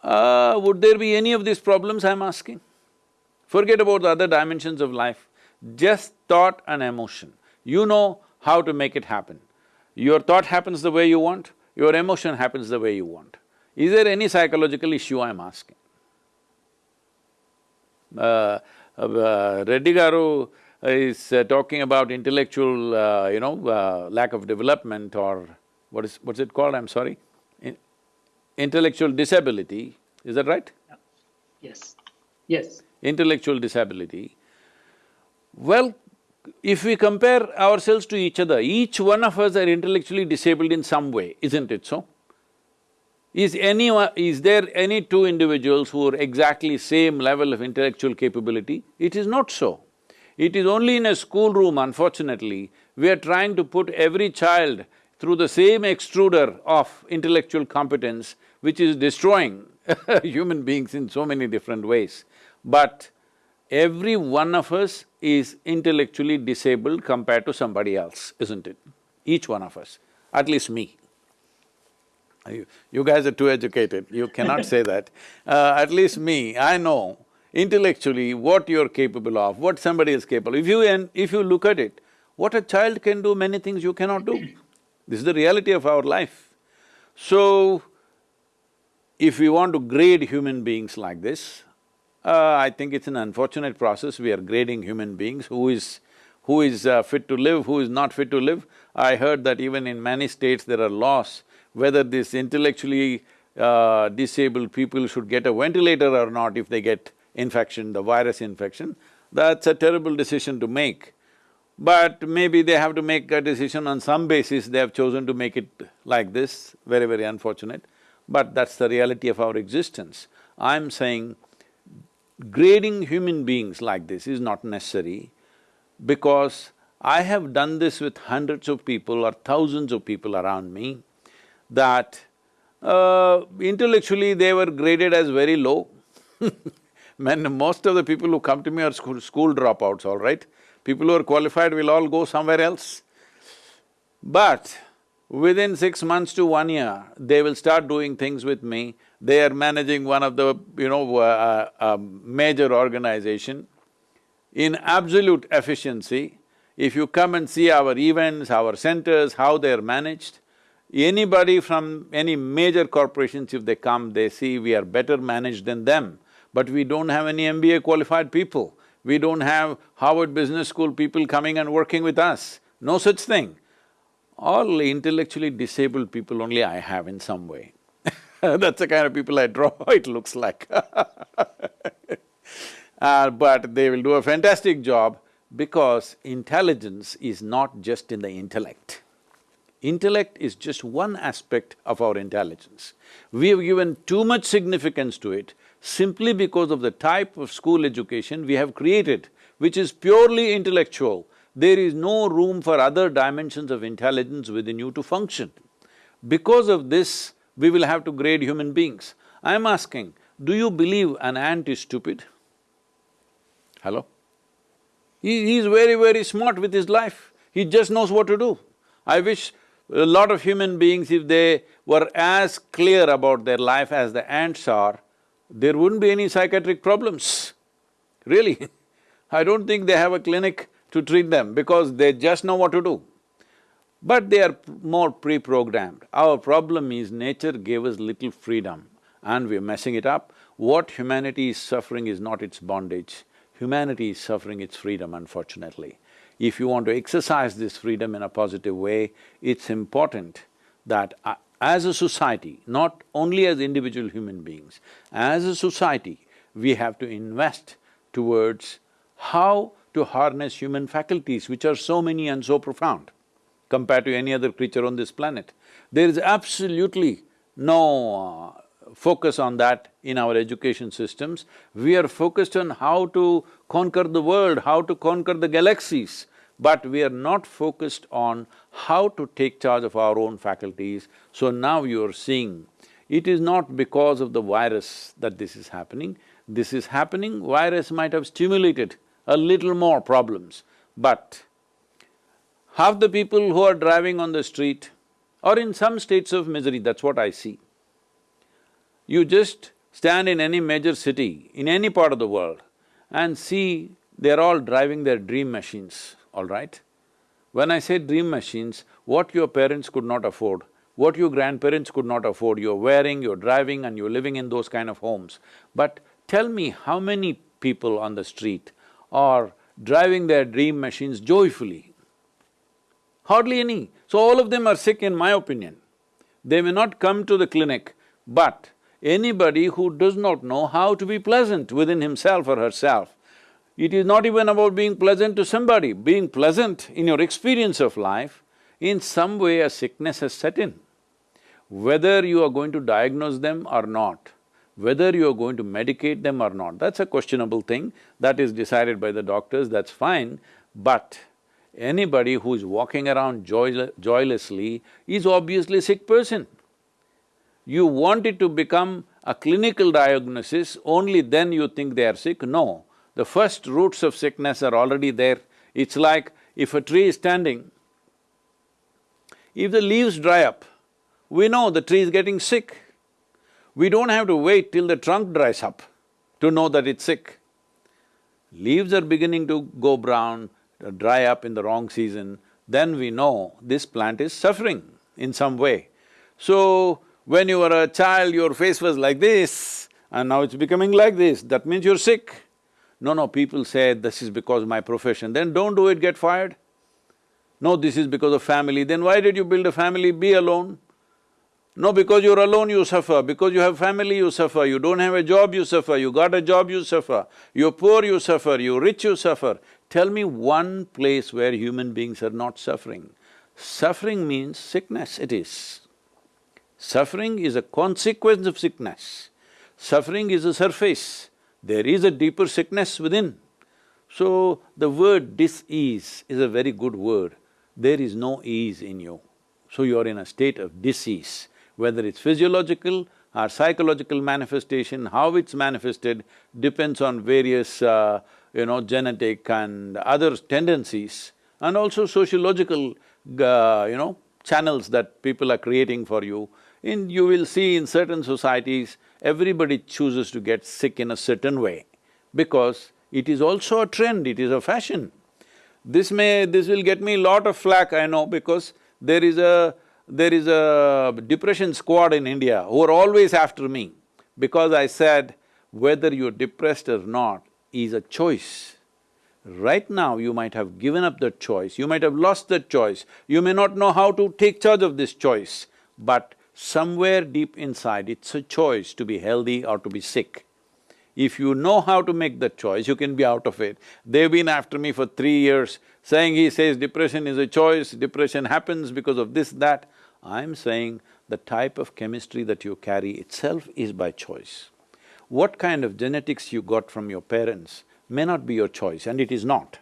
uh, would there be any of these problems I'm asking? Forget about the other dimensions of life, just thought and emotion. You know how to make it happen. Your thought happens the way you want, your emotion happens the way you want. Is there any psychological issue I'm asking? Uh, uh, Reddy Garu is uh, talking about intellectual, uh, you know, uh, lack of development or what is… what's it called, I'm sorry? In intellectual disability, is that right? Yes, yes intellectual disability, well, if we compare ourselves to each other, each one of us are intellectually disabled in some way, isn't it so? Is anyone… is there any two individuals who are exactly same level of intellectual capability? It is not so. It is only in a schoolroom, unfortunately, we are trying to put every child through the same extruder of intellectual competence, which is destroying human beings in so many different ways. But every one of us is intellectually disabled compared to somebody else, isn't it? Each one of us, at least me. You, you guys are too educated, you cannot say that. Uh, at least me, I know intellectually what you're capable of, what somebody is capable. If you… and if you look at it, what a child can do, many things you cannot do. This is the reality of our life. So, if we want to grade human beings like this, uh, I think it's an unfortunate process, we are grading human beings, who is… who is uh, fit to live, who is not fit to live. I heard that even in many states there are laws whether these intellectually uh, disabled people should get a ventilator or not if they get infection, the virus infection, that's a terrible decision to make. But maybe they have to make a decision on some basis, they have chosen to make it like this, very, very unfortunate. But that's the reality of our existence. I'm saying grading human beings like this is not necessary because I have done this with hundreds of people or thousands of people around me that uh, intellectually they were graded as very low Man, most of the people who come to me are school, school dropouts, all right? People who are qualified will all go somewhere else. But within six months to one year, they will start doing things with me. They are managing one of the, you know, uh, uh, major organization. In absolute efficiency, if you come and see our events, our centers, how they're managed, anybody from any major corporations, if they come, they see we are better managed than them but we don't have any MBA qualified people. We don't have Harvard Business School people coming and working with us. No such thing. All intellectually disabled people only I have in some way. That's the kind of people I draw, it looks like uh, But they will do a fantastic job because intelligence is not just in the intellect. Intellect is just one aspect of our intelligence. We have given too much significance to it simply because of the type of school education we have created, which is purely intellectual. There is no room for other dimensions of intelligence within you to function. Because of this, we will have to grade human beings. I'm asking, do you believe an ant is stupid? Hello? He, he's very, very smart with his life. He just knows what to do. I wish a lot of human beings, if they were as clear about their life as the ants are, there wouldn't be any psychiatric problems, really. I don't think they have a clinic to treat them because they just know what to do. But they are more pre-programmed. Our problem is nature gave us little freedom and we're messing it up. What humanity is suffering is not its bondage, humanity is suffering its freedom unfortunately. If you want to exercise this freedom in a positive way, it's important that uh, as a society, not only as individual human beings, as a society, we have to invest towards how to harness human faculties, which are so many and so profound compared to any other creature on this planet. There is absolutely no uh, focus on that in our education systems. We are focused on how to conquer the world, how to conquer the galaxies, but we are not focused on how to take charge of our own faculties. So now you are seeing, it is not because of the virus that this is happening, this is happening, virus might have stimulated a little more problems, but half the people who are driving on the street are in some states of misery, that's what I see. You just stand in any major city, in any part of the world and see they're all driving their dream machines all right? When I say dream machines, what your parents could not afford, what your grandparents could not afford, you're wearing, you're driving and you're living in those kind of homes. But tell me how many people on the street are driving their dream machines joyfully? Hardly any. So all of them are sick in my opinion. They may not come to the clinic, but anybody who does not know how to be pleasant within himself or herself it is not even about being pleasant to somebody, being pleasant in your experience of life, in some way a sickness has set in. Whether you are going to diagnose them or not, whether you are going to medicate them or not, that's a questionable thing, that is decided by the doctors, that's fine, but anybody who is walking around joy joylessly is obviously a sick person. You want it to become a clinical diagnosis, only then you think they are sick, no. The first roots of sickness are already there. It's like if a tree is standing, if the leaves dry up, we know the tree is getting sick. We don't have to wait till the trunk dries up to know that it's sick. Leaves are beginning to go brown, dry up in the wrong season, then we know this plant is suffering in some way. So, when you were a child, your face was like this, and now it's becoming like this, that means you're sick. No, no, people say this is because my profession, then don't do it, get fired. No, this is because of family, then why did you build a family, be alone? No, because you're alone, you suffer. Because you have family, you suffer. You don't have a job, you suffer. You got a job, you suffer. You're poor, you suffer. You're rich, you suffer. Tell me one place where human beings are not suffering. Suffering means sickness, it is. Suffering is a consequence of sickness. Suffering is a surface. There is a deeper sickness within. So, the word dis-ease is a very good word. There is no ease in you. So you are in a state of disease, whether it's physiological or psychological manifestation, how it's manifested depends on various, uh, you know, genetic and other tendencies and also sociological, uh, you know, channels that people are creating for you. In… you will see in certain societies, everybody chooses to get sick in a certain way because it is also a trend, it is a fashion. This may… this will get me lot of flack, I know, because there is a… there is a depression squad in India who are always after me because I said, whether you're depressed or not is a choice. Right now, you might have given up that choice, you might have lost that choice, you may not know how to take charge of this choice, but somewhere deep inside, it's a choice to be healthy or to be sick. If you know how to make that choice, you can be out of it. They've been after me for three years, saying he says depression is a choice, depression happens because of this, that. I'm saying the type of chemistry that you carry itself is by choice. What kind of genetics you got from your parents may not be your choice, and it is not.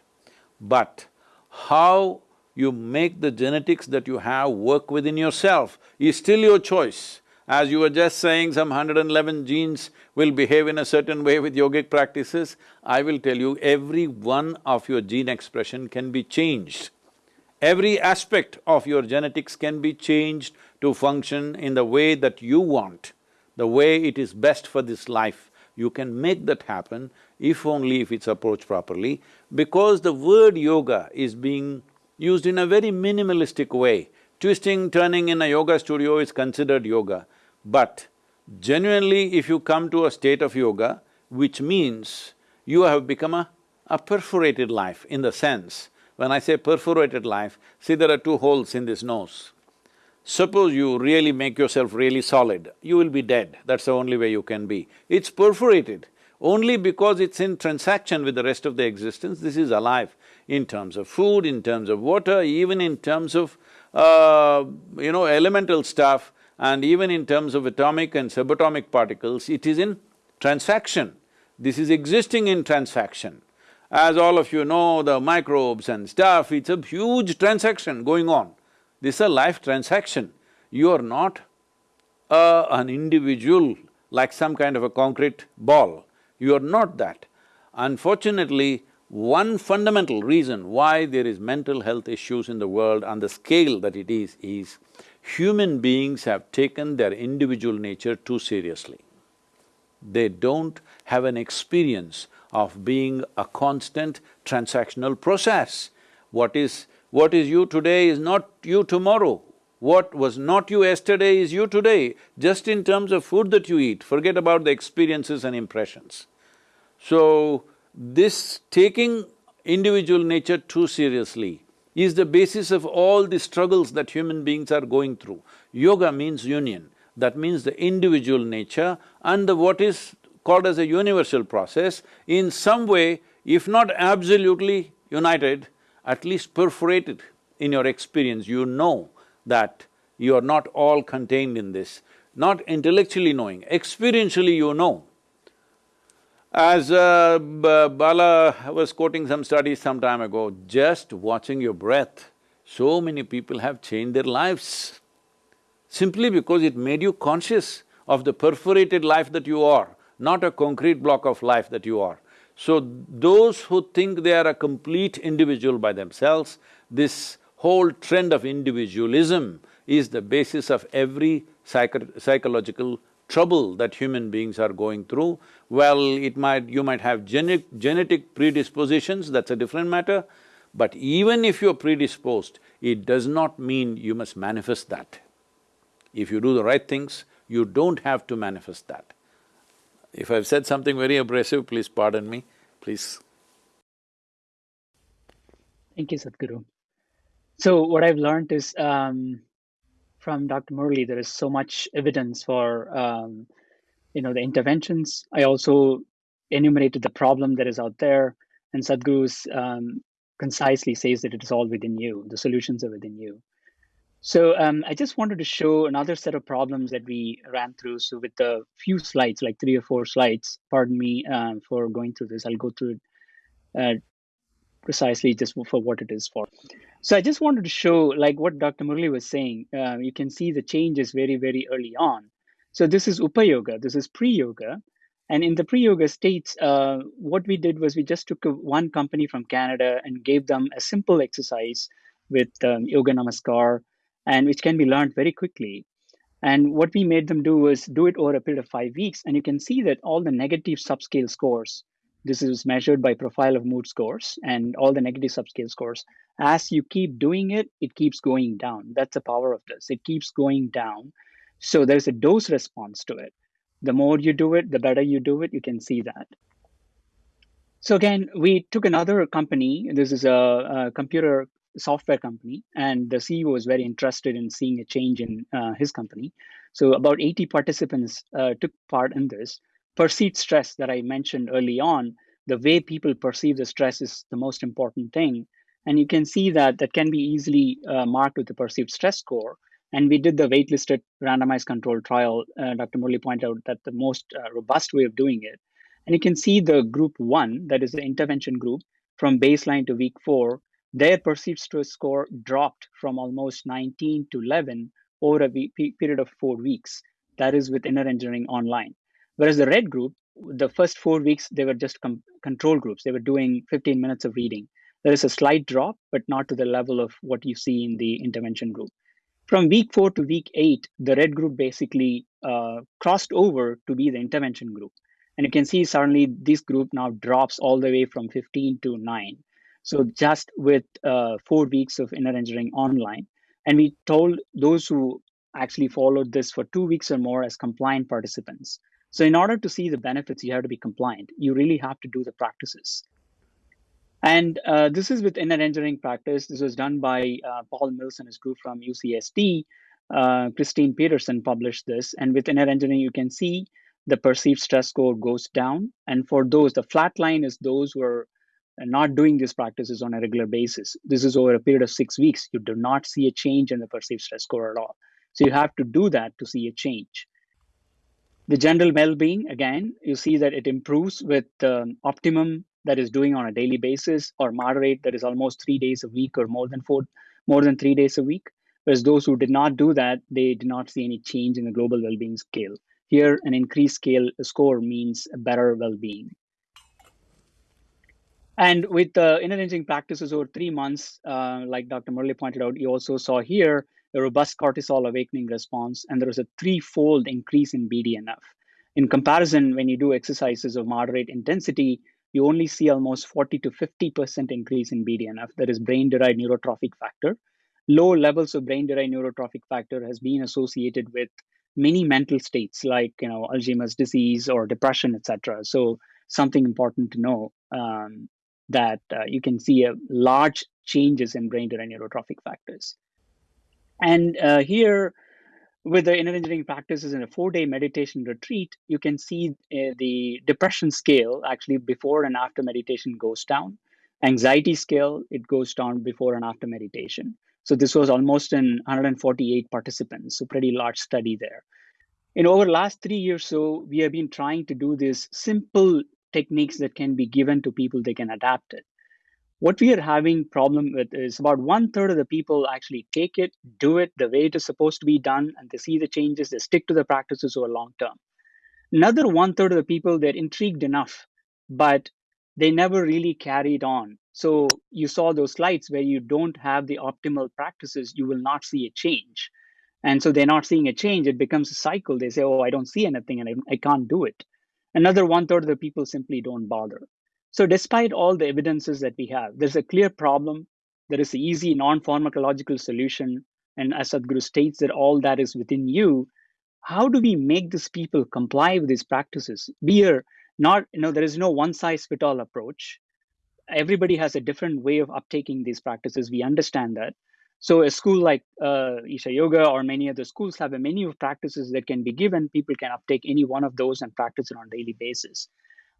But how you make the genetics that you have work within yourself is still your choice. As you were just saying, some 111 genes will behave in a certain way with yogic practices. I will tell you, every one of your gene expression can be changed. Every aspect of your genetics can be changed to function in the way that you want, the way it is best for this life. You can make that happen if only if it's approached properly, because the word yoga is being used in a very minimalistic way. Twisting, turning in a yoga studio is considered yoga. But genuinely, if you come to a state of yoga, which means you have become a, a perforated life in the sense, when I say perforated life, see there are two holes in this nose. Suppose you really make yourself really solid, you will be dead, that's the only way you can be. It's perforated, only because it's in transaction with the rest of the existence, this is alive in terms of food, in terms of water, even in terms of, uh, you know, elemental stuff, and even in terms of atomic and subatomic particles, it is in transaction. This is existing in transaction. As all of you know, the microbes and stuff, it's a huge transaction going on. This is a life transaction. You are not uh, an individual like some kind of a concrete ball. You are not that. Unfortunately, one fundamental reason why there is mental health issues in the world on the scale that it is, is human beings have taken their individual nature too seriously. They don't have an experience of being a constant transactional process. What is… what is you today is not you tomorrow. What was not you yesterday is you today, just in terms of food that you eat, forget about the experiences and impressions. So, this taking individual nature too seriously is the basis of all the struggles that human beings are going through. Yoga means union, that means the individual nature and the what is called as a universal process, in some way, if not absolutely united, at least perforated in your experience, you know that you are not all contained in this. Not intellectually knowing, experientially you know as uh, Bala was quoting some studies some time ago, just watching your breath, so many people have changed their lives simply because it made you conscious of the perforated life that you are, not a concrete block of life that you are. So, those who think they are a complete individual by themselves, this whole trend of individualism is the basis of every psycho psychological trouble that human beings are going through, well, it might… you might have genetic, genetic predispositions, that's a different matter, but even if you're predisposed, it does not mean you must manifest that. If you do the right things, you don't have to manifest that. If I've said something very abrasive, please pardon me, please. Thank you, Sadhguru. So what I've learned is um, from Dr. Murali, there is so much evidence for um, you know the interventions. I also enumerated the problem that is out there, and Sadhguru's um, concisely says that it is all within you. The solutions are within you. So um, I just wanted to show another set of problems that we ran through. So with a few slides, like three or four slides, pardon me uh, for going through this. I'll go through it uh, precisely just for what it is for. So I just wanted to show like what Dr. Murali was saying. Uh, you can see the changes very, very early on. So this is Upa Yoga. This is pre-yoga. And in the pre-yoga states, uh, what we did was we just took one company from Canada and gave them a simple exercise with um, Yoga Namaskar, and which can be learned very quickly. And what we made them do was do it over a period of five weeks. And you can see that all the negative subscale scores, this is measured by profile of mood scores and all the negative subscale scores. As you keep doing it, it keeps going down. That's the power of this. It keeps going down. So there's a dose response to it. The more you do it, the better you do it. You can see that. So again, we took another company. This is a, a computer software company, and the CEO was very interested in seeing a change in uh, his company. So about 80 participants uh, took part in this. Perceived stress that I mentioned early on, the way people perceive the stress is the most important thing. And you can see that that can be easily uh, marked with the perceived stress score. And we did the waitlisted randomized control trial. Uh, Dr. Murali pointed out that the most uh, robust way of doing it. And you can see the group one, that is the intervention group, from baseline to week four, their perceived stress score dropped from almost 19 to 11 over a period of four weeks. That is with inner engineering online. Whereas the red group, the first four weeks, they were just control groups. They were doing 15 minutes of reading. There is a slight drop, but not to the level of what you see in the intervention group. From week four to week eight, the red group basically uh, crossed over to be the intervention group. And you can see suddenly this group now drops all the way from 15 to 9. So just with uh, four weeks of inner engineering online, and we told those who actually followed this for two weeks or more as compliant participants. So in order to see the benefits, you have to be compliant. You really have to do the practices. And uh, this is with inner engineering practice. This was done by uh, Paul Mills and his group from UCSD. Uh, Christine Peterson published this. And with inner engineering, you can see the perceived stress score goes down. And for those, the flat line is those who are and not doing these practices on a regular basis. This is over a period of six weeks. You do not see a change in the perceived stress score at all. So you have to do that to see a change. The general well-being, again, you see that it improves with um, optimum that is doing on a daily basis or moderate that is almost three days a week or more than four, more than three days a week. Whereas those who did not do that, they did not see any change in the global well-being scale. Here, an increased scale score means a better well-being. And with the inner practices over three months, uh, like Dr. Murali pointed out, you also saw here a robust cortisol awakening response, and there was a threefold increase in BDNF. In comparison, when you do exercises of moderate intensity, you only see almost 40 to 50% increase in BDNF, that is brain-derived neurotrophic factor. Low levels of brain-derived neurotrophic factor has been associated with many mental states like you know Alzheimer's disease or depression, etc. So something important to know. Um, that uh, you can see a large changes in brain-derived neurotrophic factors. And uh, here, with the inner engineering practices in a four-day meditation retreat, you can see uh, the depression scale actually before and after meditation goes down. Anxiety scale, it goes down before and after meditation. So this was almost in 148 participants, so pretty large study there. In over the last three years so, we have been trying to do this simple techniques that can be given to people, they can adapt it. What we are having problem with is about one third of the people actually take it, do it the way it is supposed to be done, and they see the changes, they stick to the practices over long term. Another one third of the people, they're intrigued enough, but they never really carried on. So you saw those slides where you don't have the optimal practices, you will not see a change. And so they're not seeing a change. It becomes a cycle. They say, oh, I don't see anything and I, I can't do it. Another one third of the people simply don't bother. So, despite all the evidences that we have, there's a clear problem. There is an easy non pharmacological solution. And as Sadhguru states that all that is within you, how do we make these people comply with these practices? We are not, you know, there is no one size fit all approach. Everybody has a different way of uptaking these practices. We understand that. So a school like uh, Isha Yoga or many other schools have a menu of practices that can be given. People can uptake any one of those and practice it on a daily basis.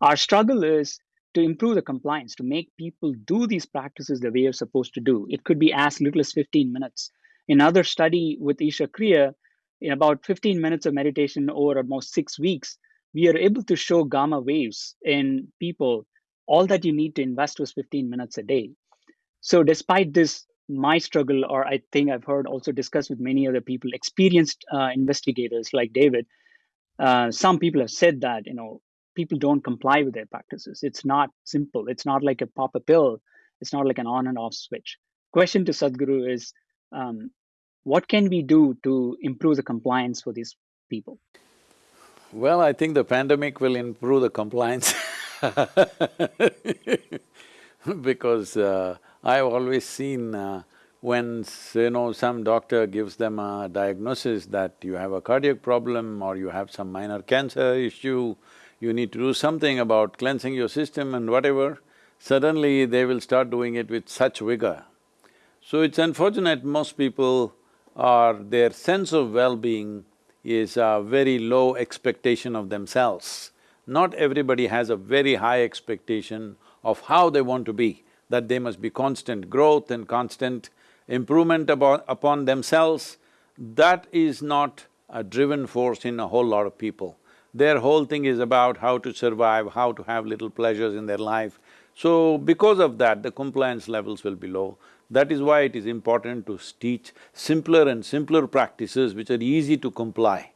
Our struggle is to improve the compliance, to make people do these practices the way you're supposed to do. It could be as little as 15 minutes. In another study with Isha Kriya, in about 15 minutes of meditation over almost six weeks, we are able to show gamma waves in people. All that you need to invest was 15 minutes a day. So despite this, my struggle, or I think I've heard also discussed with many other people, experienced uh, investigators like David, uh, some people have said that, you know, people don't comply with their practices. It's not simple. It's not like a pop a pill. It's not like an on and off switch. Question to Sadhguru is, um, what can we do to improve the compliance for these people? Well, I think the pandemic will improve the compliance because uh, I've always seen uh, when, you know, some doctor gives them a diagnosis that you have a cardiac problem or you have some minor cancer issue, you need to do something about cleansing your system and whatever, suddenly they will start doing it with such vigor. So it's unfortunate most people are… their sense of well-being is a very low expectation of themselves. Not everybody has a very high expectation of how they want to be that they must be constant growth and constant improvement upon, upon themselves, that is not a driven force in a whole lot of people. Their whole thing is about how to survive, how to have little pleasures in their life. So because of that, the compliance levels will be low. That is why it is important to teach simpler and simpler practices which are easy to comply.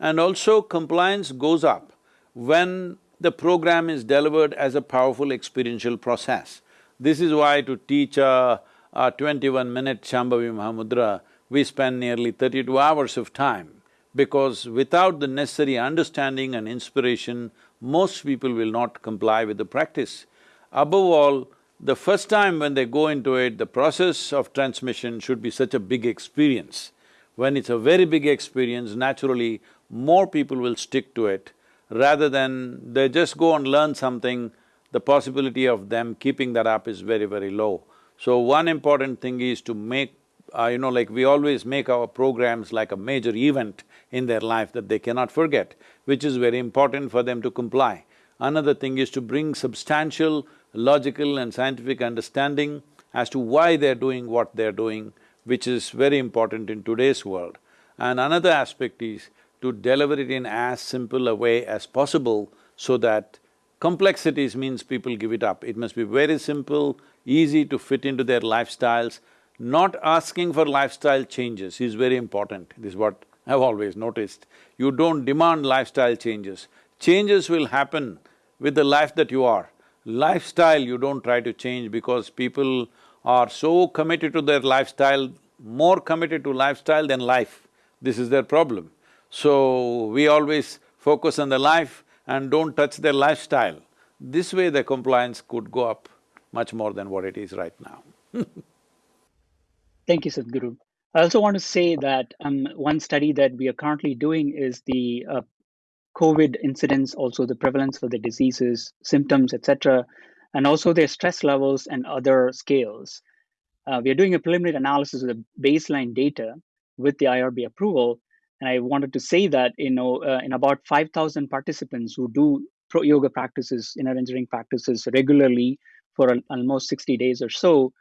And also compliance goes up when the program is delivered as a powerful experiential process. This is why to teach a, a twenty-one minute Shambhavi Mahamudra, we spend nearly thirty-two hours of time because without the necessary understanding and inspiration, most people will not comply with the practice. Above all, the first time when they go into it, the process of transmission should be such a big experience. When it's a very big experience, naturally, more people will stick to it rather than they just go and learn something the possibility of them keeping that up is very, very low. So one important thing is to make, uh, you know, like we always make our programs like a major event in their life that they cannot forget, which is very important for them to comply. Another thing is to bring substantial, logical and scientific understanding as to why they're doing what they're doing, which is very important in today's world. And another aspect is to deliver it in as simple a way as possible so that Complexities means people give it up. It must be very simple, easy to fit into their lifestyles. Not asking for lifestyle changes is very important, this is what I've always noticed. You don't demand lifestyle changes. Changes will happen with the life that you are. Lifestyle you don't try to change because people are so committed to their lifestyle, more committed to lifestyle than life. This is their problem. So, we always focus on the life, and don't touch their lifestyle. This way the compliance could go up much more than what it is right now Thank you, Sadhguru. I also want to say that um, one study that we are currently doing is the uh, COVID incidence, also the prevalence of the diseases, symptoms, etc., and also their stress levels and other scales. Uh, we are doing a preliminary analysis of the baseline data with the IRB approval, and I wanted to say that, you know, uh, in about 5,000 participants who do pro yoga practices, inner engineering practices regularly for almost 60 days or so,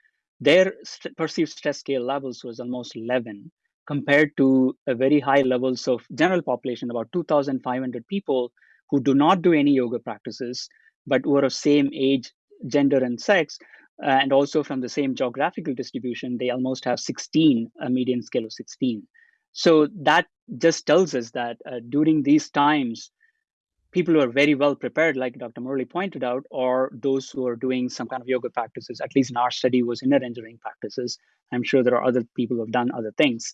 their st perceived stress scale levels was almost 11 compared to a very high levels of general population, about 2,500 people who do not do any yoga practices, but were of same age, gender, and sex, and also from the same geographical distribution, they almost have 16, a median scale of 16. So that just tells us that uh, during these times, people who are very well prepared, like Dr. Murali pointed out, or those who are doing some kind of yoga practices, at least in our study was inner engineering practices. I'm sure there are other people who have done other things.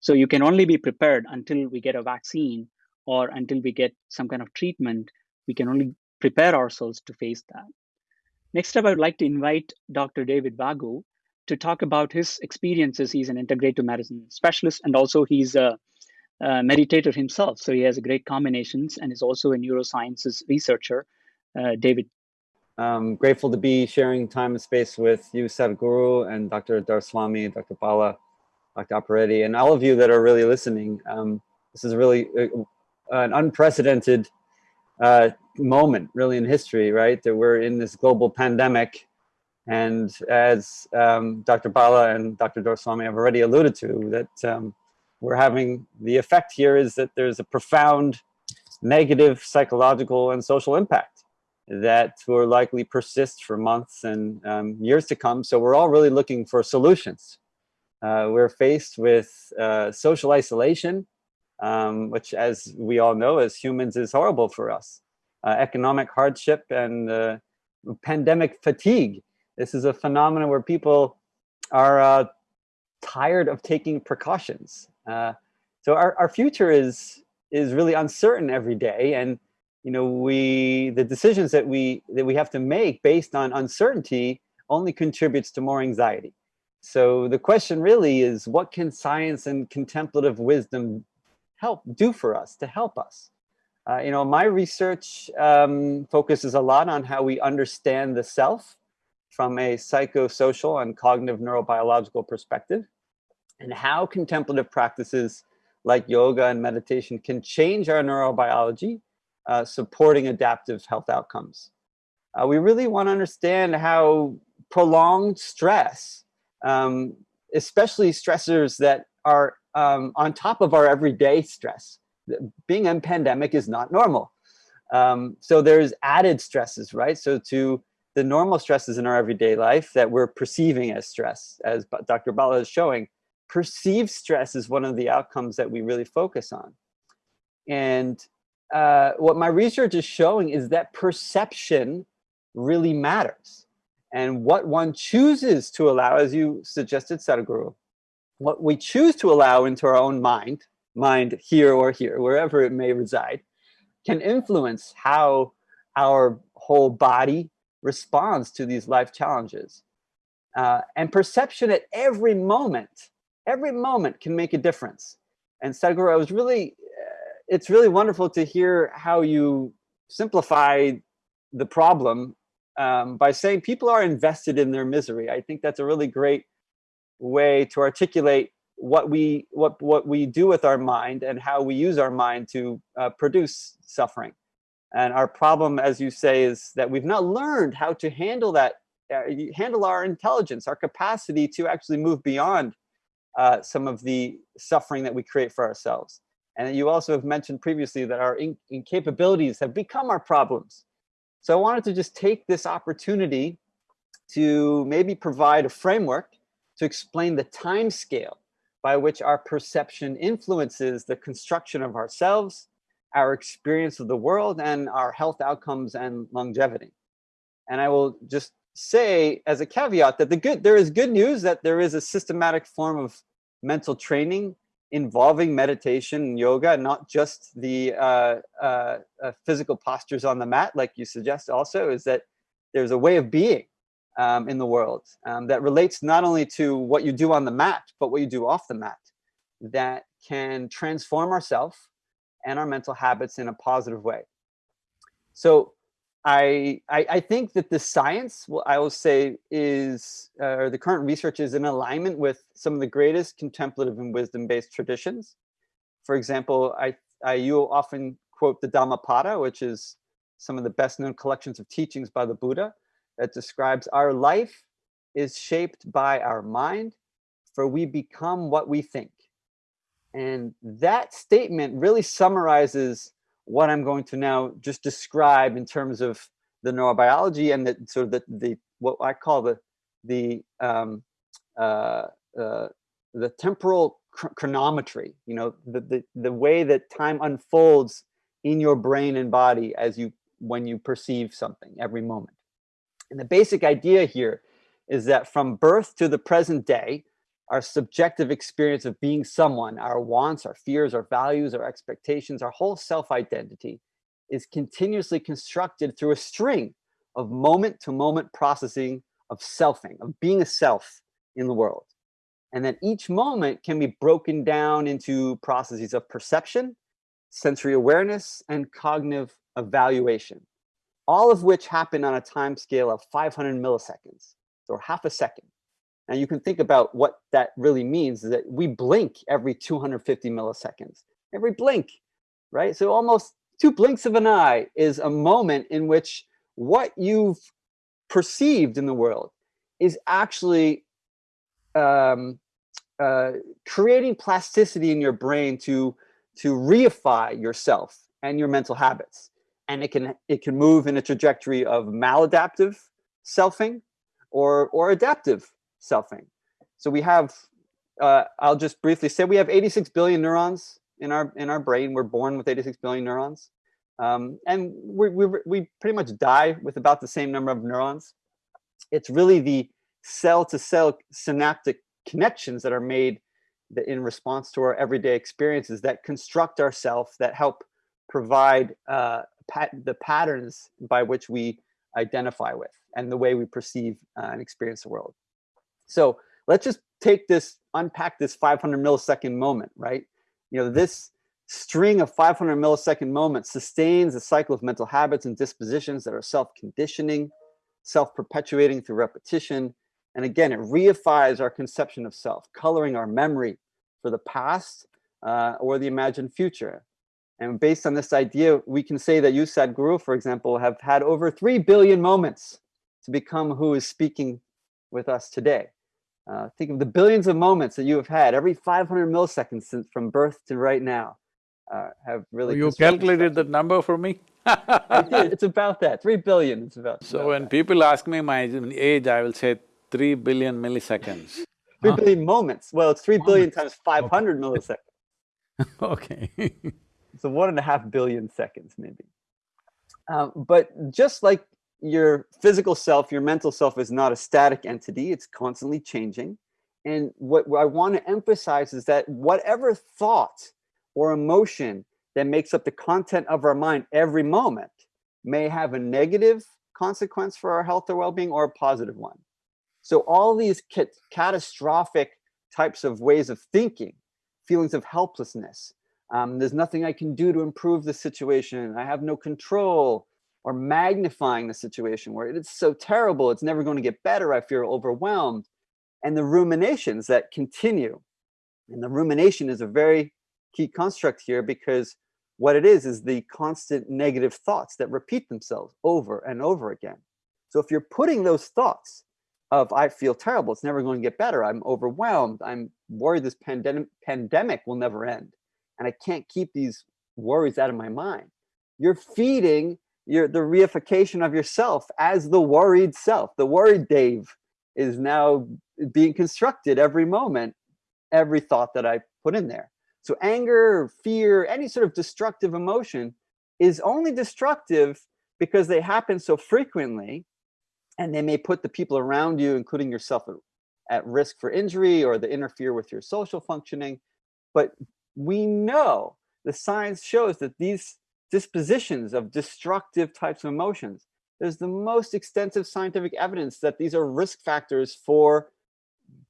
So you can only be prepared until we get a vaccine or until we get some kind of treatment. We can only prepare ourselves to face that. Next up, I would like to invite Dr. David Vago to talk about his experiences. He's an integrative medicine specialist, and also he's a, a meditator himself. So he has a great combinations, and is also a neurosciences researcher. Uh, David. I'm grateful to be sharing time and space with you, Sadhguru, and Dr. Doraiswamy, Dr. Bala. Dr. Operetti, and all of you that are really listening. Um, this is really uh, an unprecedented uh, moment, really, in history, right? That we're in this global pandemic. And as um, Dr. Bala and Dr. Doraiswamy have already alluded to, that um, we're having the effect here is that there's a profound negative psychological and social impact that will likely persist for months and um, years to come. So we're all really looking for solutions. Uh, we're faced with uh, social isolation, um, which as we all know as humans is horrible for us. Uh, economic hardship and uh, pandemic fatigue. This is a phenomenon where people are uh, tired of taking precautions. Uh, so our, our future is is really uncertain every day. And you know we the decisions that we that we have to make based on uncertainty only contributes to more anxiety. So the question really is what can science and contemplative wisdom help do for us to help us? Uh, you know my research um, focuses a lot on how we understand the self from a psychosocial and cognitive neurobiological perspective and how contemplative practices like yoga and meditation can change our neurobiology, uh, supporting adaptive health outcomes. Uh, we really want to understand how prolonged stress, um, especially stressors that are um, on top of our everyday stress. Being in pandemic is not normal. Um, so there's added stresses, right? So to the normal stresses in our everyday life that we're perceiving as stress, as Dr. Bala is showing, perceived stress is one of the outcomes that we really focus on. And uh, what my research is showing is that perception really matters. And what one chooses to allow, as you suggested, Sadhguru, what we choose to allow into our own mind, mind here or here, wherever it may reside, can influence how our whole body responds to these life challenges. Uh, and perception at every moment every moment can make a difference. And Sadhguru, I was really, uh, it's really wonderful to hear how you simplify the problem um, by saying people are invested in their misery. I think that's a really great way to articulate what we what what we do with our mind and how we use our mind to uh, produce suffering. And our problem, as you say, is that we've not learned how to handle that, uh, handle our intelligence, our capacity to actually move beyond uh, some of the suffering that we create for ourselves. And you also have mentioned previously that our in incapabilities have become our problems. So I wanted to just take this opportunity to maybe provide a framework to explain the time scale by which our perception influences the construction of ourselves, our experience of the world, and our health outcomes and longevity. And I will just say as a caveat that the good there is good news that there is a systematic form of mental training involving meditation and yoga, not just the uh, uh, uh, physical postures on the mat, like you suggest also, is that there's a way of being um, in the world um, that relates not only to what you do on the mat, but what you do off the mat that can transform ourselves and our mental habits in a positive way. So I, I, I think that the science, well, I will say, is uh, or the current research is in alignment with some of the greatest contemplative and wisdom-based traditions. For example, I, I you often quote the Dhammapada, which is some of the best-known collections of teachings by the Buddha that describes our life is shaped by our mind, for we become what we think. And that statement really summarizes what I'm going to now just describe in terms of the neurobiology and the sort of the, the what I call the the um, uh, uh, the temporal chronometry. You know, the, the the way that time unfolds in your brain and body as you when you perceive something every moment. And the basic idea here is that from birth to the present day, our subjective experience of being someone, our wants, our fears, our values, our expectations, our whole self-identity is continuously constructed through a string of moment to moment processing of selfing, of being a self in the world. And that each moment can be broken down into processes of perception, sensory awareness, and cognitive evaluation, all of which happen on a time scale of 500 milliseconds, or half a second. And you can think about what that really means is that we blink every 250 milliseconds, every blink, right? So almost two blinks of an eye is a moment in which what you've perceived in the world is actually um, uh, creating plasticity in your brain to to reify yourself and your mental habits. And it can it can move in a trajectory of maladaptive selfing or or adaptive selfing. So we have, uh, I'll just briefly say we have 86 billion neurons in our in our brain. We're born with 86 billion neurons. Um, and we, we, we pretty much die with about the same number of neurons. It's really the cell to cell synaptic connections that are made in response to our everyday experiences that construct ourself that help provide uh, pat the patterns by which we identify with and the way we perceive uh, and experience the world. So let's just take this, unpack this 500 millisecond moment, right? You know, this string of 500 millisecond moments sustains a cycle of mental habits and dispositions that are self-conditioning, self-perpetuating through repetition. And again, it reifies our conception of self, coloring our memory for the past uh, or the imagined future. And based on this idea, we can say that you, Sadhguru, for example, have had over 3 billion moments to become who is speaking with us today. Uh, think of the billions of moments that you have had every 500 milliseconds since from birth to right now uh, have really. You calculated that number for me? It's about that. Three billion. It's about. So about when that. people ask me my age, I will say three billion milliseconds. Three huh? billion moments. Well, it's three billion times five hundred okay. milliseconds. okay. so one and a half billion seconds, maybe. Um, but just like your physical self, your mental self is not a static entity, it's constantly changing. And what, what I want to emphasize is that whatever thought or emotion that makes up the content of our mind every moment may have a negative consequence for our health or well-being or a positive one. So all these catastrophic types of ways of thinking, feelings of helplessness, um, there's nothing I can do to improve the situation, I have no control, or magnifying the situation where it's so terrible, it's never going to get better, I feel overwhelmed. And the ruminations that continue. And the rumination is a very key construct here because what it is is the constant negative thoughts that repeat themselves over and over again. So if you're putting those thoughts of I feel terrible, it's never going to get better, I'm overwhelmed, I'm worried this pandemic pandemic will never end, and I can't keep these worries out of my mind. You're feeding your the reification of yourself as the worried self. The worried Dave is now being constructed every moment, every thought that I put in there. So anger, fear, any sort of destructive emotion is only destructive because they happen so frequently and they may put the people around you, including yourself, at risk for injury or they interfere with your social functioning. But we know the science shows that these dispositions of destructive types of emotions. There's the most extensive scientific evidence that these are risk factors for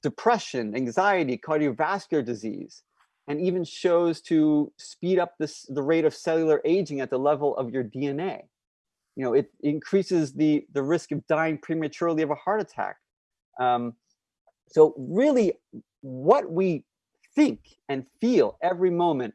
depression, anxiety, cardiovascular disease, and even shows to speed up this, the rate of cellular aging at the level of your DNA. You know, it increases the, the risk of dying prematurely of a heart attack. Um, so really what we think and feel every moment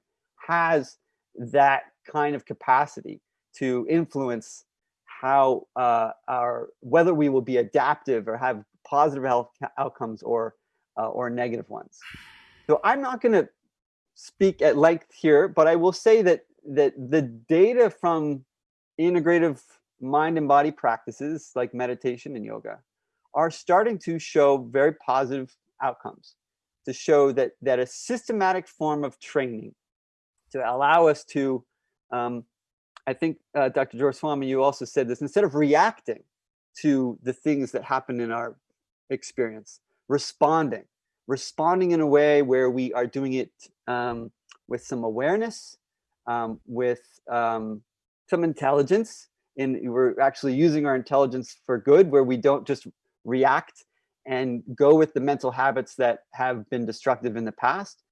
has that kind of capacity to influence how uh, our whether we will be adaptive or have positive health outcomes or uh, or negative ones. So I'm not going to speak at length here, but I will say that that the data from integrative mind and body practices like meditation and yoga are starting to show very positive outcomes to show that that a systematic form of training to allow us to um, I think, uh, Dr. Doraiswamy, you also said this, instead of reacting to the things that happen in our experience, responding, responding in a way where we are doing it um, with some awareness, um, with um, some intelligence, and we're actually using our intelligence for good, where we don't just react and go with the mental habits that have been destructive in the past,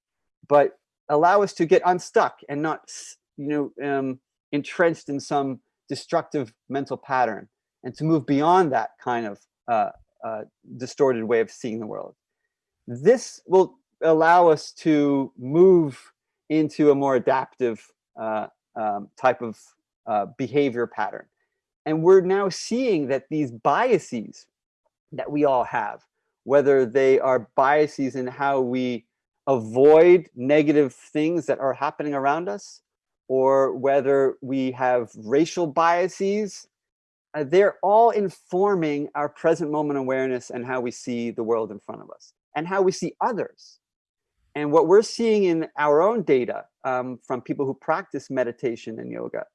but allow us to get unstuck and not you know, um, entrenched in some destructive mental pattern and to move beyond that kind of uh, uh, distorted way of seeing the world. this will allow us to move into a more adaptive uh, um, type of uh, behavior pattern. And we're now seeing that these biases that we all have, whether they are biases in how we avoid negative things that are happening around us, or whether we have racial biases, uh, they're all informing our present moment awareness and how we see the world in front of us and how we see others. And what we're seeing in our own data um, from people who practice meditation and yoga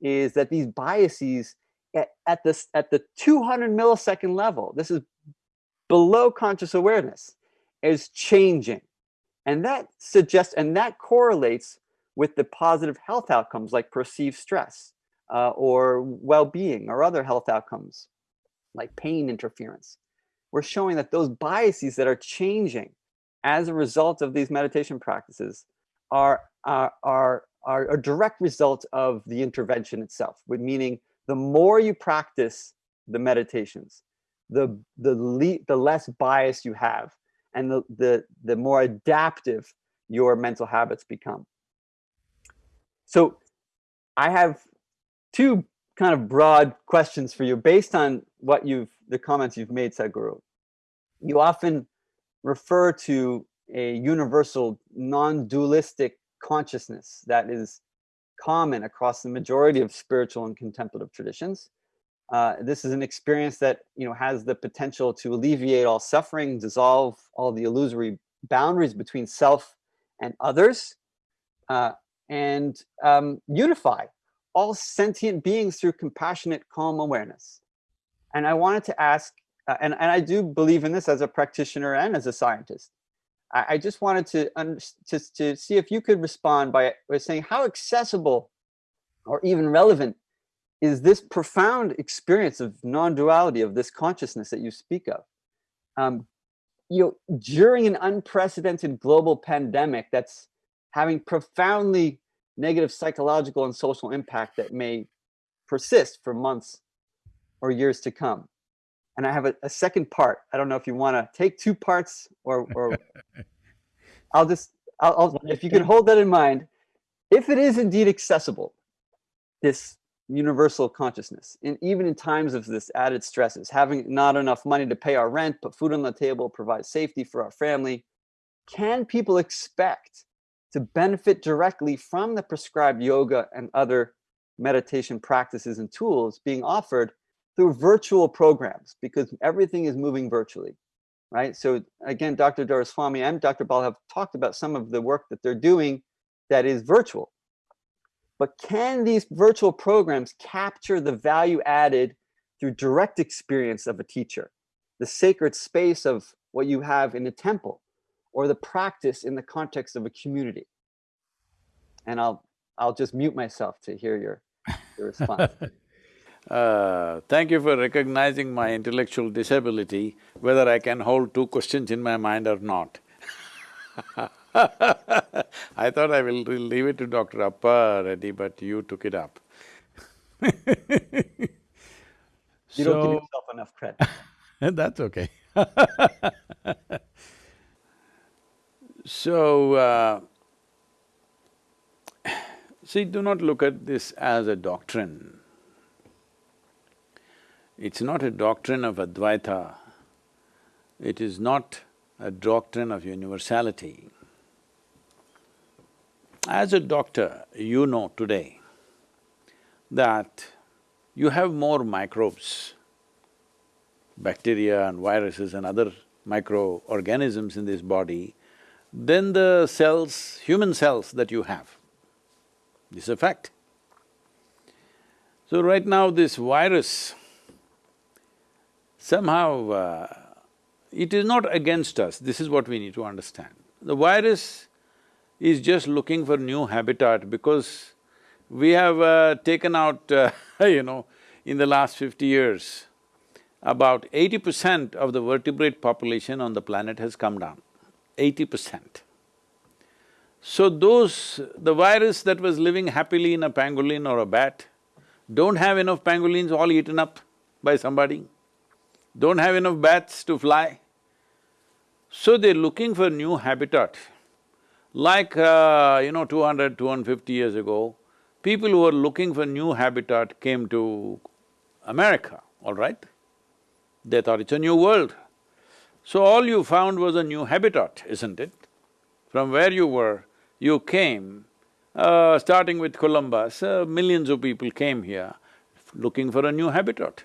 is that these biases at, at, this, at the 200 millisecond level, this is below conscious awareness, is changing. And that suggests, and that correlates with the positive health outcomes like perceived stress uh, or well-being or other health outcomes like pain interference. We're showing that those biases that are changing as a result of these meditation practices are, are, are, are a direct result of the intervention itself, meaning the more you practice the meditations, the, the, le the less bias you have and the, the, the more adaptive your mental habits become. So I have two kind of broad questions for you based on what you've, the comments you've made, Sadhguru. You often refer to a universal non-dualistic consciousness that is common across the majority of spiritual and contemplative traditions. Uh, this is an experience that you know has the potential to alleviate all suffering, dissolve all the illusory boundaries between self and others, uh, and um, unify all sentient beings through compassionate, calm awareness. And I wanted to ask, uh, and, and I do believe in this as a practitioner and as a scientist. I, I just wanted to, to, to see if you could respond by, by saying how accessible or even relevant is this profound experience of non-duality of this consciousness that you speak of. Um, you know, during an unprecedented global pandemic that's having profoundly negative psychological and social impact that may persist for months or years to come. And I have a, a second part. I don't know if you want to take two parts or, or I'll just, I'll, I'll, if you can hold that in mind, if it is indeed accessible, this universal consciousness, and even in times of this added stresses, having not enough money to pay our rent, put food on the table, provide safety for our family, can people expect to benefit directly from the prescribed yoga and other meditation practices and tools being offered through virtual programs because everything is moving virtually, right? So again, Dr. Doraiswamy and Dr. Bal have talked about some of the work that they're doing that is virtual. But can these virtual programs capture the value added through direct experience of a teacher, the sacred space of what you have in a temple, or the practice in the context of a community? And I'll I'll just mute myself to hear your, your response. Uh, thank you for recognizing my intellectual disability, whether I can hold two questions in my mind or not. I thought I will leave it to Dr. Appa Reddy, but you took it up. you so, don't give yourself enough credit. that's okay So, uh, see, do not look at this as a doctrine. It's not a doctrine of Advaita. It is not a doctrine of universality. As a doctor, you know today that you have more microbes, bacteria and viruses and other microorganisms in this body than the cells, human cells that you have. This is a fact. So right now this virus, somehow uh, it is not against us, this is what we need to understand. The virus is just looking for new habitat because we have uh, taken out, uh, you know, in the last fifty years, about eighty percent of the vertebrate population on the planet has come down eighty percent. So those… the virus that was living happily in a pangolin or a bat don't have enough pangolins all eaten up by somebody, don't have enough bats to fly. So they're looking for new habitat. Like, uh, you know, 200, 250 years ago, people who were looking for new habitat came to America, all right? They thought it's a new world. So all you found was a new habitat, isn't it? From where you were, you came, uh, starting with Columbus, uh, millions of people came here looking for a new habitat.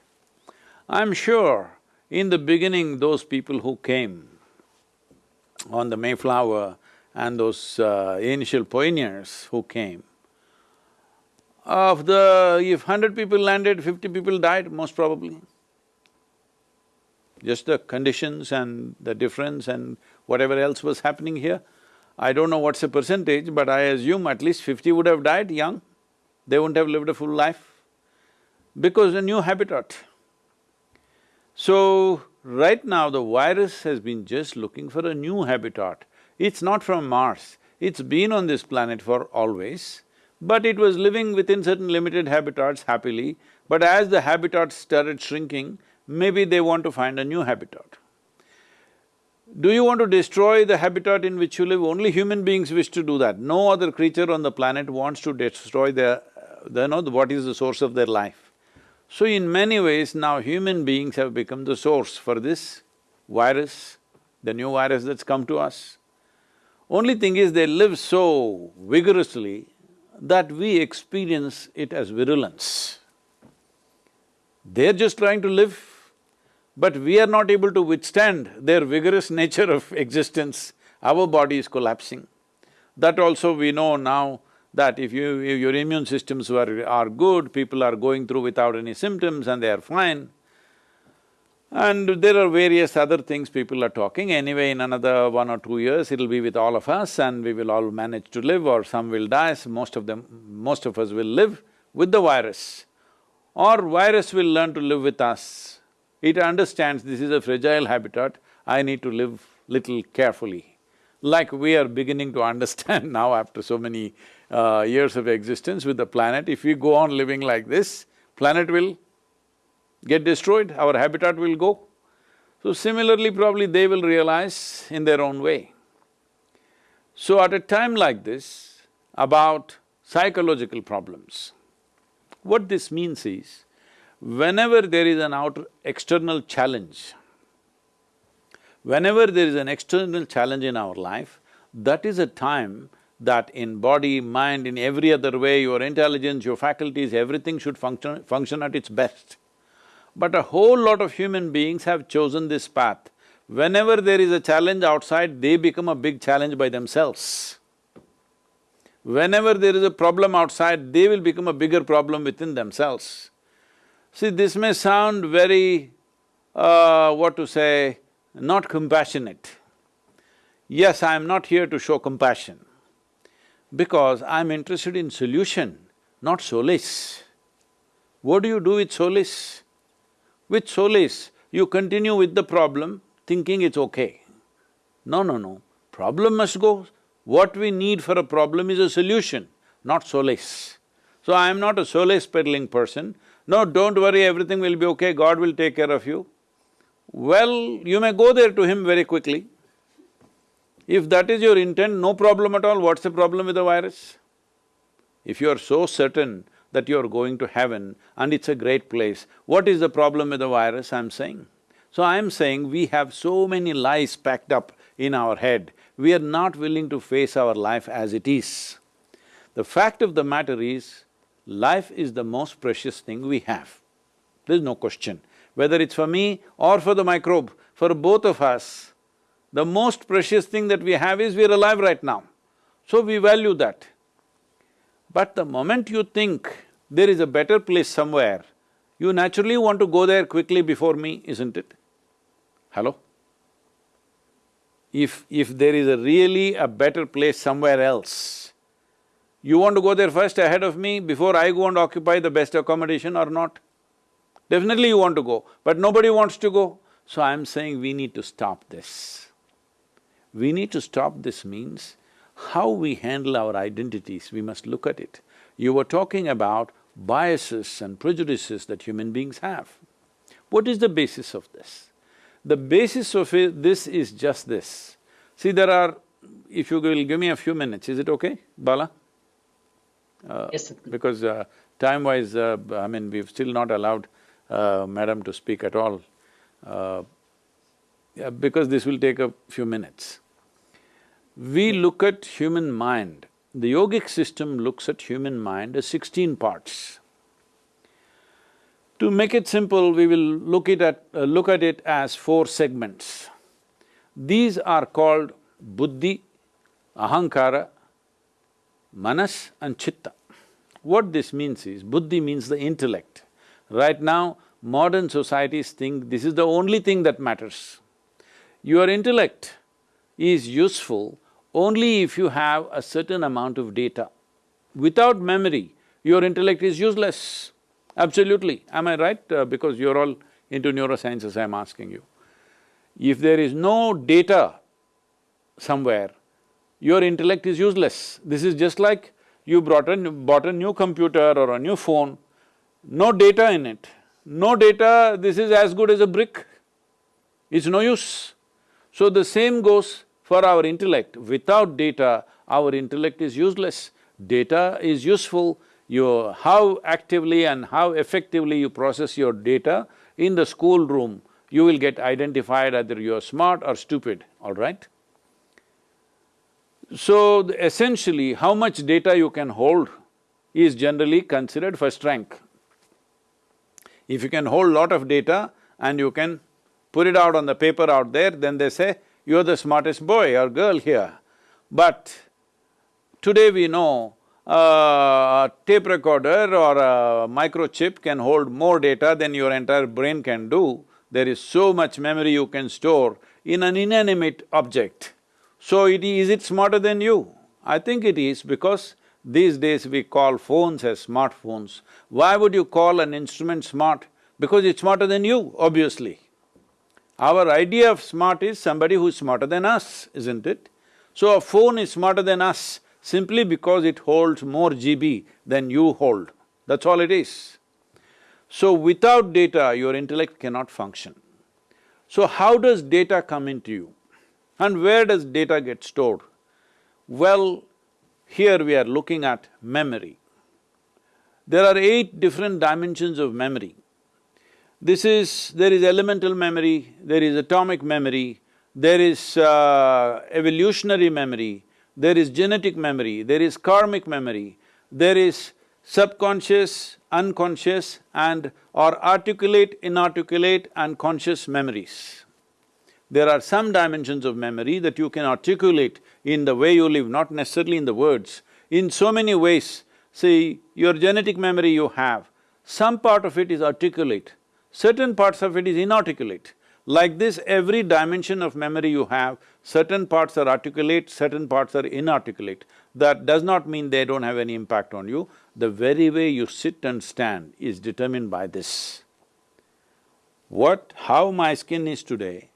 I'm sure in the beginning, those people who came on the Mayflower and those uh, initial pioneers who came, of the… if hundred people landed, fifty people died, most probably. Just the conditions and the difference and whatever else was happening here. I don't know what's the percentage, but I assume at least fifty would have died young. They wouldn't have lived a full life because a new habitat. So, right now the virus has been just looking for a new habitat. It's not from Mars, it's been on this planet for always, but it was living within certain limited habitats happily, but as the habitats started shrinking, maybe they want to find a new habitat. Do you want to destroy the habitat in which you live? Only human beings wish to do that. No other creature on the planet wants to destroy their… the, know, what is the source of their life. So in many ways now human beings have become the source for this virus, the new virus that's come to us. Only thing is they live so vigorously that we experience it as virulence. They're just trying to live, but we are not able to withstand their vigorous nature of existence, our body is collapsing. That also we know now that if you… if your immune systems were… are good, people are going through without any symptoms and they are fine. And there are various other things people are talking. Anyway, in another one or two years, it'll be with all of us and we will all manage to live or some will die, so most of them… most of us will live with the virus. Or virus will learn to live with us. It understands this is a fragile habitat, I need to live little carefully. Like we are beginning to understand now after so many uh, years of existence with the planet, if we go on living like this, planet will get destroyed, our habitat will go. So similarly, probably they will realize in their own way. So at a time like this, about psychological problems, what this means is, whenever there is an outer… external challenge, whenever there is an external challenge in our life, that is a time that in body, mind, in every other way, your intelligence, your faculties, everything should function… function at its best. But a whole lot of human beings have chosen this path. Whenever there is a challenge outside, they become a big challenge by themselves. Whenever there is a problem outside, they will become a bigger problem within themselves. See, this may sound very, uh, what to say, not compassionate. Yes, I am not here to show compassion because I'm interested in solution, not solace. What do you do with solace? With solace, you continue with the problem thinking it's okay. No, no, no, problem must go. What we need for a problem is a solution, not solace. So I am not a solace peddling person. No, don't worry, everything will be okay, God will take care of you. Well, you may go there to Him very quickly. If that is your intent, no problem at all, what's the problem with the virus? If you are so certain that you are going to heaven and it's a great place, what is the problem with the virus, I'm saying? So I'm saying we have so many lies packed up in our head, we are not willing to face our life as it is. The fact of the matter is, life is the most precious thing we have. There's no question. Whether it's for me or for the microbe, for both of us, the most precious thing that we have is we're alive right now. So we value that. But the moment you think there is a better place somewhere, you naturally want to go there quickly before me, isn't it? Hello? If… if there is a really a better place somewhere else, you want to go there first ahead of me before I go and occupy the best accommodation or not? Definitely you want to go, but nobody wants to go. So I'm saying we need to stop this. We need to stop this means how we handle our identities, we must look at it. You were talking about biases and prejudices that human beings have. What is the basis of this? The basis of it, this is just this. See, there are… if you will give me a few minutes, is it okay, Bala? Uh, Yes, sir. Because uh, time-wise, uh, I mean, we've still not allowed uh, madam to speak at all, uh, yeah, because this will take a few minutes. We look at human mind, the yogic system looks at human mind as sixteen parts. To make it simple, we will look it at… Uh, look at it as four segments. These are called buddhi, ahankara, manas and chitta. What this means is, buddhi means the intellect. Right now, modern societies think this is the only thing that matters. Your intellect is useful only if you have a certain amount of data. Without memory, your intellect is useless. Absolutely, am I right? Uh, because you're all into neurosciences, I'm asking you. If there is no data somewhere, your intellect is useless. This is just like you brought a… bought a new computer or a new phone, no data in it. No data, this is as good as a brick. It's no use. So the same goes for our intellect. Without data, our intellect is useless. Data is useful, you… how actively and how effectively you process your data in the schoolroom, you will get identified either you're smart or stupid, all right? So, essentially, how much data you can hold is generally considered first rank. If you can hold lot of data and you can put it out on the paper out there, then they say, you're the smartest boy or girl here. But today we know uh, a tape recorder or a microchip can hold more data than your entire brain can do. There is so much memory you can store in an inanimate object. So it… is it smarter than you? I think it is because these days we call phones as smartphones. Why would you call an instrument smart? Because it's smarter than you, obviously. Our idea of smart is somebody who's smarter than us, isn't it? So a phone is smarter than us simply because it holds more GB than you hold, that's all it is. So without data, your intellect cannot function. So how does data come into you? And where does data get stored? Well, here we are looking at memory. There are eight different dimensions of memory. This is… there is elemental memory, there is atomic memory, there is uh, evolutionary memory, there is genetic memory, there is karmic memory, there is subconscious, unconscious and or articulate, inarticulate and conscious memories. There are some dimensions of memory that you can articulate in the way you live, not necessarily in the words. In so many ways, see, your genetic memory you have, some part of it is articulate, certain parts of it is inarticulate. Like this, every dimension of memory you have, certain parts are articulate, certain parts are inarticulate. That does not mean they don't have any impact on you. The very way you sit and stand is determined by this. What… how my skin is today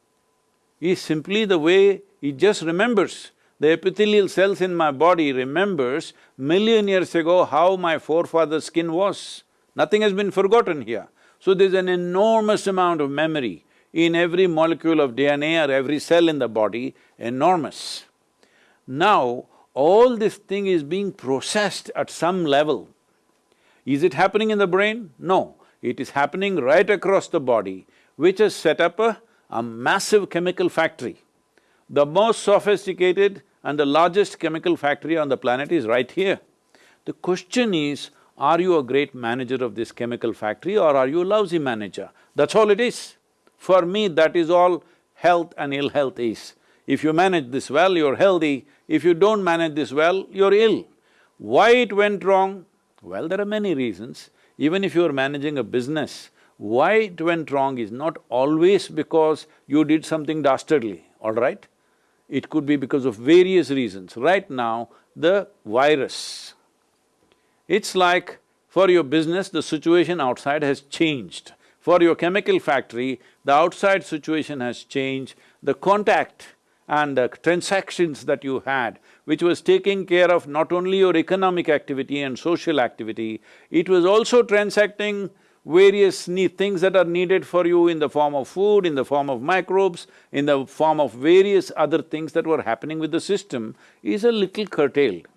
is simply the way it just remembers. The epithelial cells in my body remembers million years ago how my forefather's skin was. Nothing has been forgotten here. So there's an enormous amount of memory in every molecule of DNA or every cell in the body, enormous. Now, all this thing is being processed at some level. Is it happening in the brain? No, it is happening right across the body, which has set up a, a massive chemical factory. The most sophisticated and the largest chemical factory on the planet is right here. The question is, are you a great manager of this chemical factory or are you a lousy manager? That's all it is. For me, that is all health and ill health is. If you manage this well, you're healthy, if you don't manage this well, you're ill. Why it went wrong? Well, there are many reasons. Even if you're managing a business, why it went wrong is not always because you did something dastardly, all right? It could be because of various reasons. Right now, the virus. It's like for your business, the situation outside has changed. For your chemical factory, the outside situation has changed, the contact and the transactions that you had, which was taking care of not only your economic activity and social activity, it was also transacting various things that are needed for you in the form of food, in the form of microbes, in the form of various other things that were happening with the system is a little curtailed.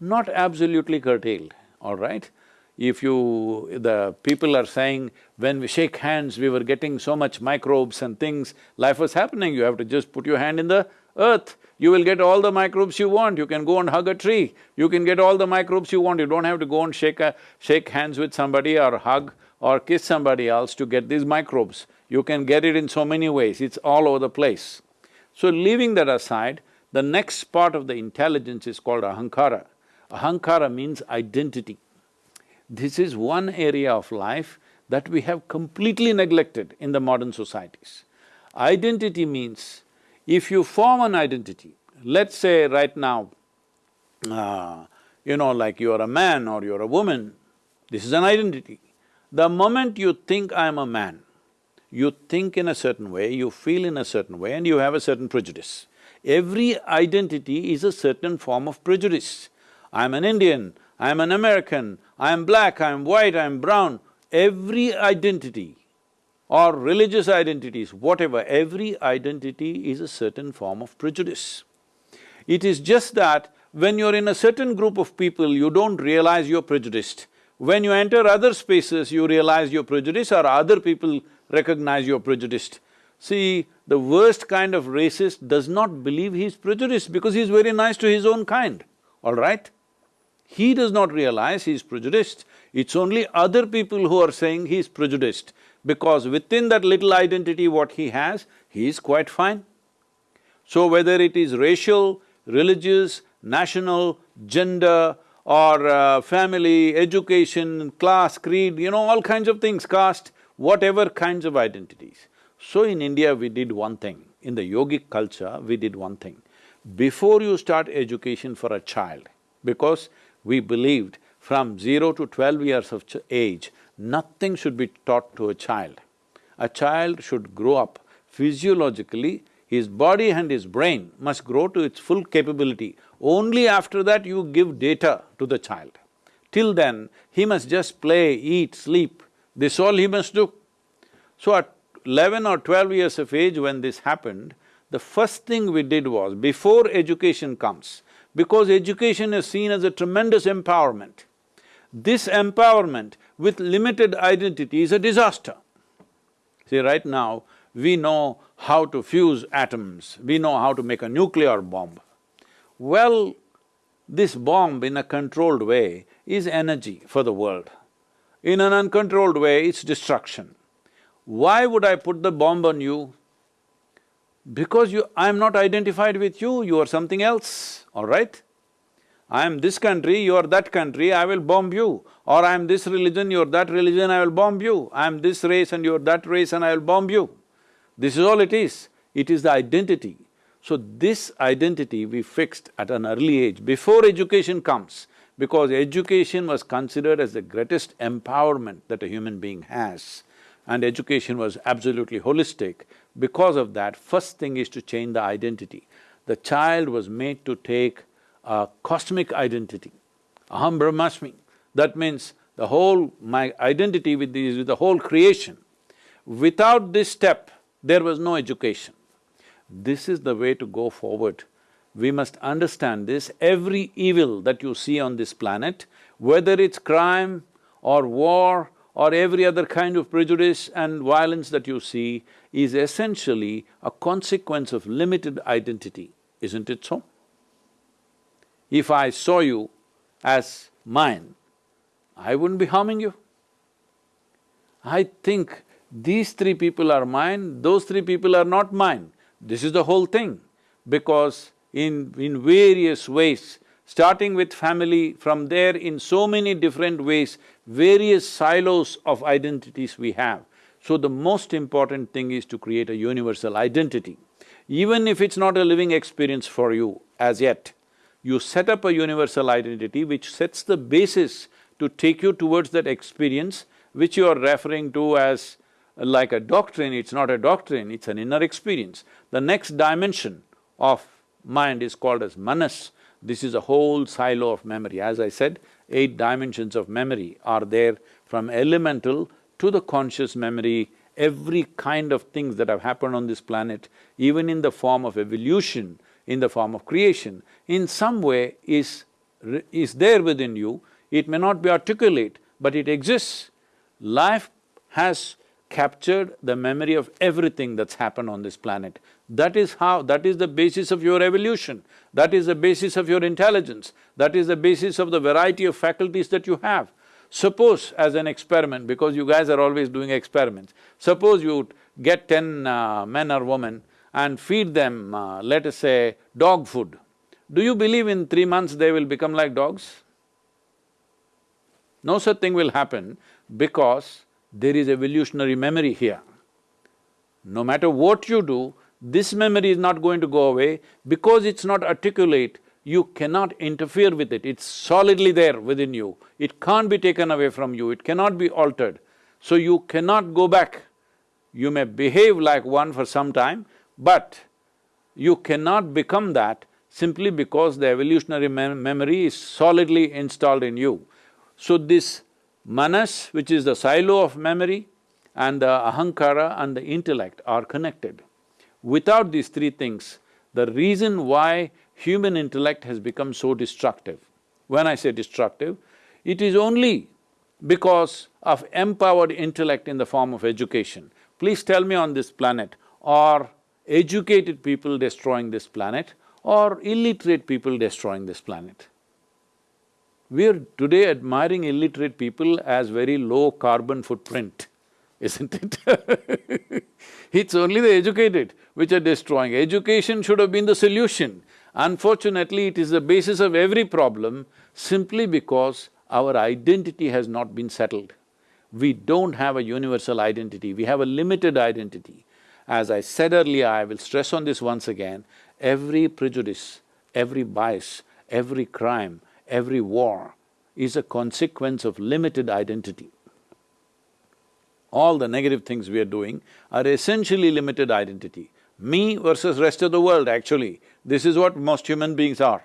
Not absolutely curtailed, all right? If you… the people are saying, when we shake hands, we were getting so much microbes and things, life was happening, you have to just put your hand in the earth, you will get all the microbes you want, you can go and hug a tree, you can get all the microbes you want, you don't have to go and shake a… shake hands with somebody or hug or kiss somebody else to get these microbes. You can get it in so many ways, it's all over the place. So leaving that aside, the next part of the intelligence is called ahankara. Ahankara means identity. This is one area of life that we have completely neglected in the modern societies. Identity means if you form an identity, let's say right now, uh, you know, like you're a man or you're a woman, this is an identity. The moment you think I'm a man, you think in a certain way, you feel in a certain way and you have a certain prejudice. Every identity is a certain form of prejudice. I'm an Indian, I'm an American, I'm black, I'm white, I'm brown. Every identity or religious identities, whatever, every identity is a certain form of prejudice. It is just that when you're in a certain group of people, you don't realize you're prejudiced. When you enter other spaces, you realize you're prejudiced or other people recognize you're prejudiced. See, the worst kind of racist does not believe he's prejudiced because he's very nice to his own kind, all right? He does not realize he's prejudiced. It's only other people who are saying he's prejudiced because within that little identity what he has, he is quite fine. So whether it is racial, religious, national, gender or uh, family, education, class, creed, you know, all kinds of things, caste, whatever kinds of identities. So in India we did one thing, in the yogic culture we did one thing. Before you start education for a child, because we believed from zero to twelve years of age, Nothing should be taught to a child. A child should grow up physiologically, his body and his brain must grow to its full capability. Only after that you give data to the child. Till then, he must just play, eat, sleep, this all he must do. So at eleven or twelve years of age when this happened, the first thing we did was, before education comes, because education is seen as a tremendous empowerment, this empowerment with limited identity is a disaster. See, right now, we know how to fuse atoms, we know how to make a nuclear bomb. Well, this bomb in a controlled way is energy for the world. In an uncontrolled way, it's destruction. Why would I put the bomb on you? Because you… I'm not identified with you, you are something else, all right? I am this country, you are that country, I will bomb you. Or I am this religion, you are that religion, I will bomb you. I am this race and you are that race and I will bomb you. This is all it is. It is the identity. So this identity we fixed at an early age, before education comes, because education was considered as the greatest empowerment that a human being has, and education was absolutely holistic. Because of that, first thing is to change the identity. The child was made to take a cosmic identity, aham brahmasmi. That means the whole… my identity with the, with the whole creation. Without this step, there was no education. This is the way to go forward. We must understand this, every evil that you see on this planet, whether it's crime or war or every other kind of prejudice and violence that you see, is essentially a consequence of limited identity, isn't it so? If I saw you as mine, I wouldn't be harming you. I think these three people are mine, those three people are not mine. This is the whole thing. Because in… in various ways, starting with family, from there in so many different ways, various silos of identities we have. So the most important thing is to create a universal identity. Even if it's not a living experience for you as yet, you set up a universal identity which sets the basis to take you towards that experience which you are referring to as like a doctrine, it's not a doctrine, it's an inner experience. The next dimension of mind is called as manas. This is a whole silo of memory. As I said, eight dimensions of memory are there from elemental to the conscious memory, every kind of things that have happened on this planet, even in the form of evolution, in the form of creation, in some way is, is there within you. It may not be articulate, but it exists. Life has captured the memory of everything that's happened on this planet. That is how… that is the basis of your evolution, that is the basis of your intelligence, that is the basis of the variety of faculties that you have. Suppose as an experiment, because you guys are always doing experiments, suppose you get ten uh, men or women and feed them, uh, let us say, dog food. Do you believe in three months they will become like dogs? No such thing will happen because there is evolutionary memory here. No matter what you do, this memory is not going to go away because it's not articulate, you cannot interfere with it, it's solidly there within you. It can't be taken away from you, it cannot be altered. So you cannot go back. You may behave like one for some time, but you cannot become that simply because the evolutionary mem memory is solidly installed in you. So this manas, which is the silo of memory, and the ahankara and the intellect are connected. Without these three things, the reason why human intellect has become so destructive, when I say destructive, it is only because of empowered intellect in the form of education. Please tell me on this planet, are educated people destroying this planet or illiterate people destroying this planet? We are today admiring illiterate people as very low carbon footprint, isn't it? it's only the educated which are destroying. Education should have been the solution. Unfortunately, it is the basis of every problem simply because our identity has not been settled. We don't have a universal identity, we have a limited identity. As I said earlier, I will stress on this once again, every prejudice, every bias, every crime, every war is a consequence of limited identity. All the negative things we are doing are essentially limited identity. Me versus rest of the world, actually, this is what most human beings are.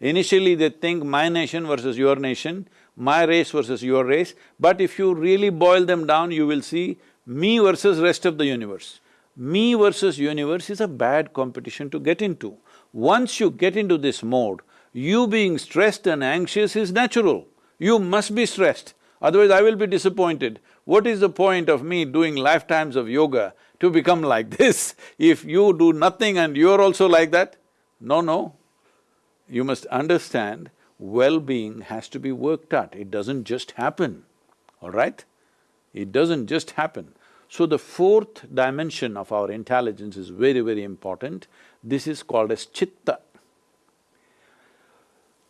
Initially they think my nation versus your nation, my race versus your race, but if you really boil them down, you will see me versus rest of the universe. Me versus universe is a bad competition to get into. Once you get into this mode, you being stressed and anxious is natural. You must be stressed, otherwise I will be disappointed. What is the point of me doing lifetimes of yoga to become like this if you do nothing and you're also like that? No, no. You must understand, well-being has to be worked at, it doesn't just happen, all right? It doesn't just happen. So the fourth dimension of our intelligence is very, very important. This is called as chitta.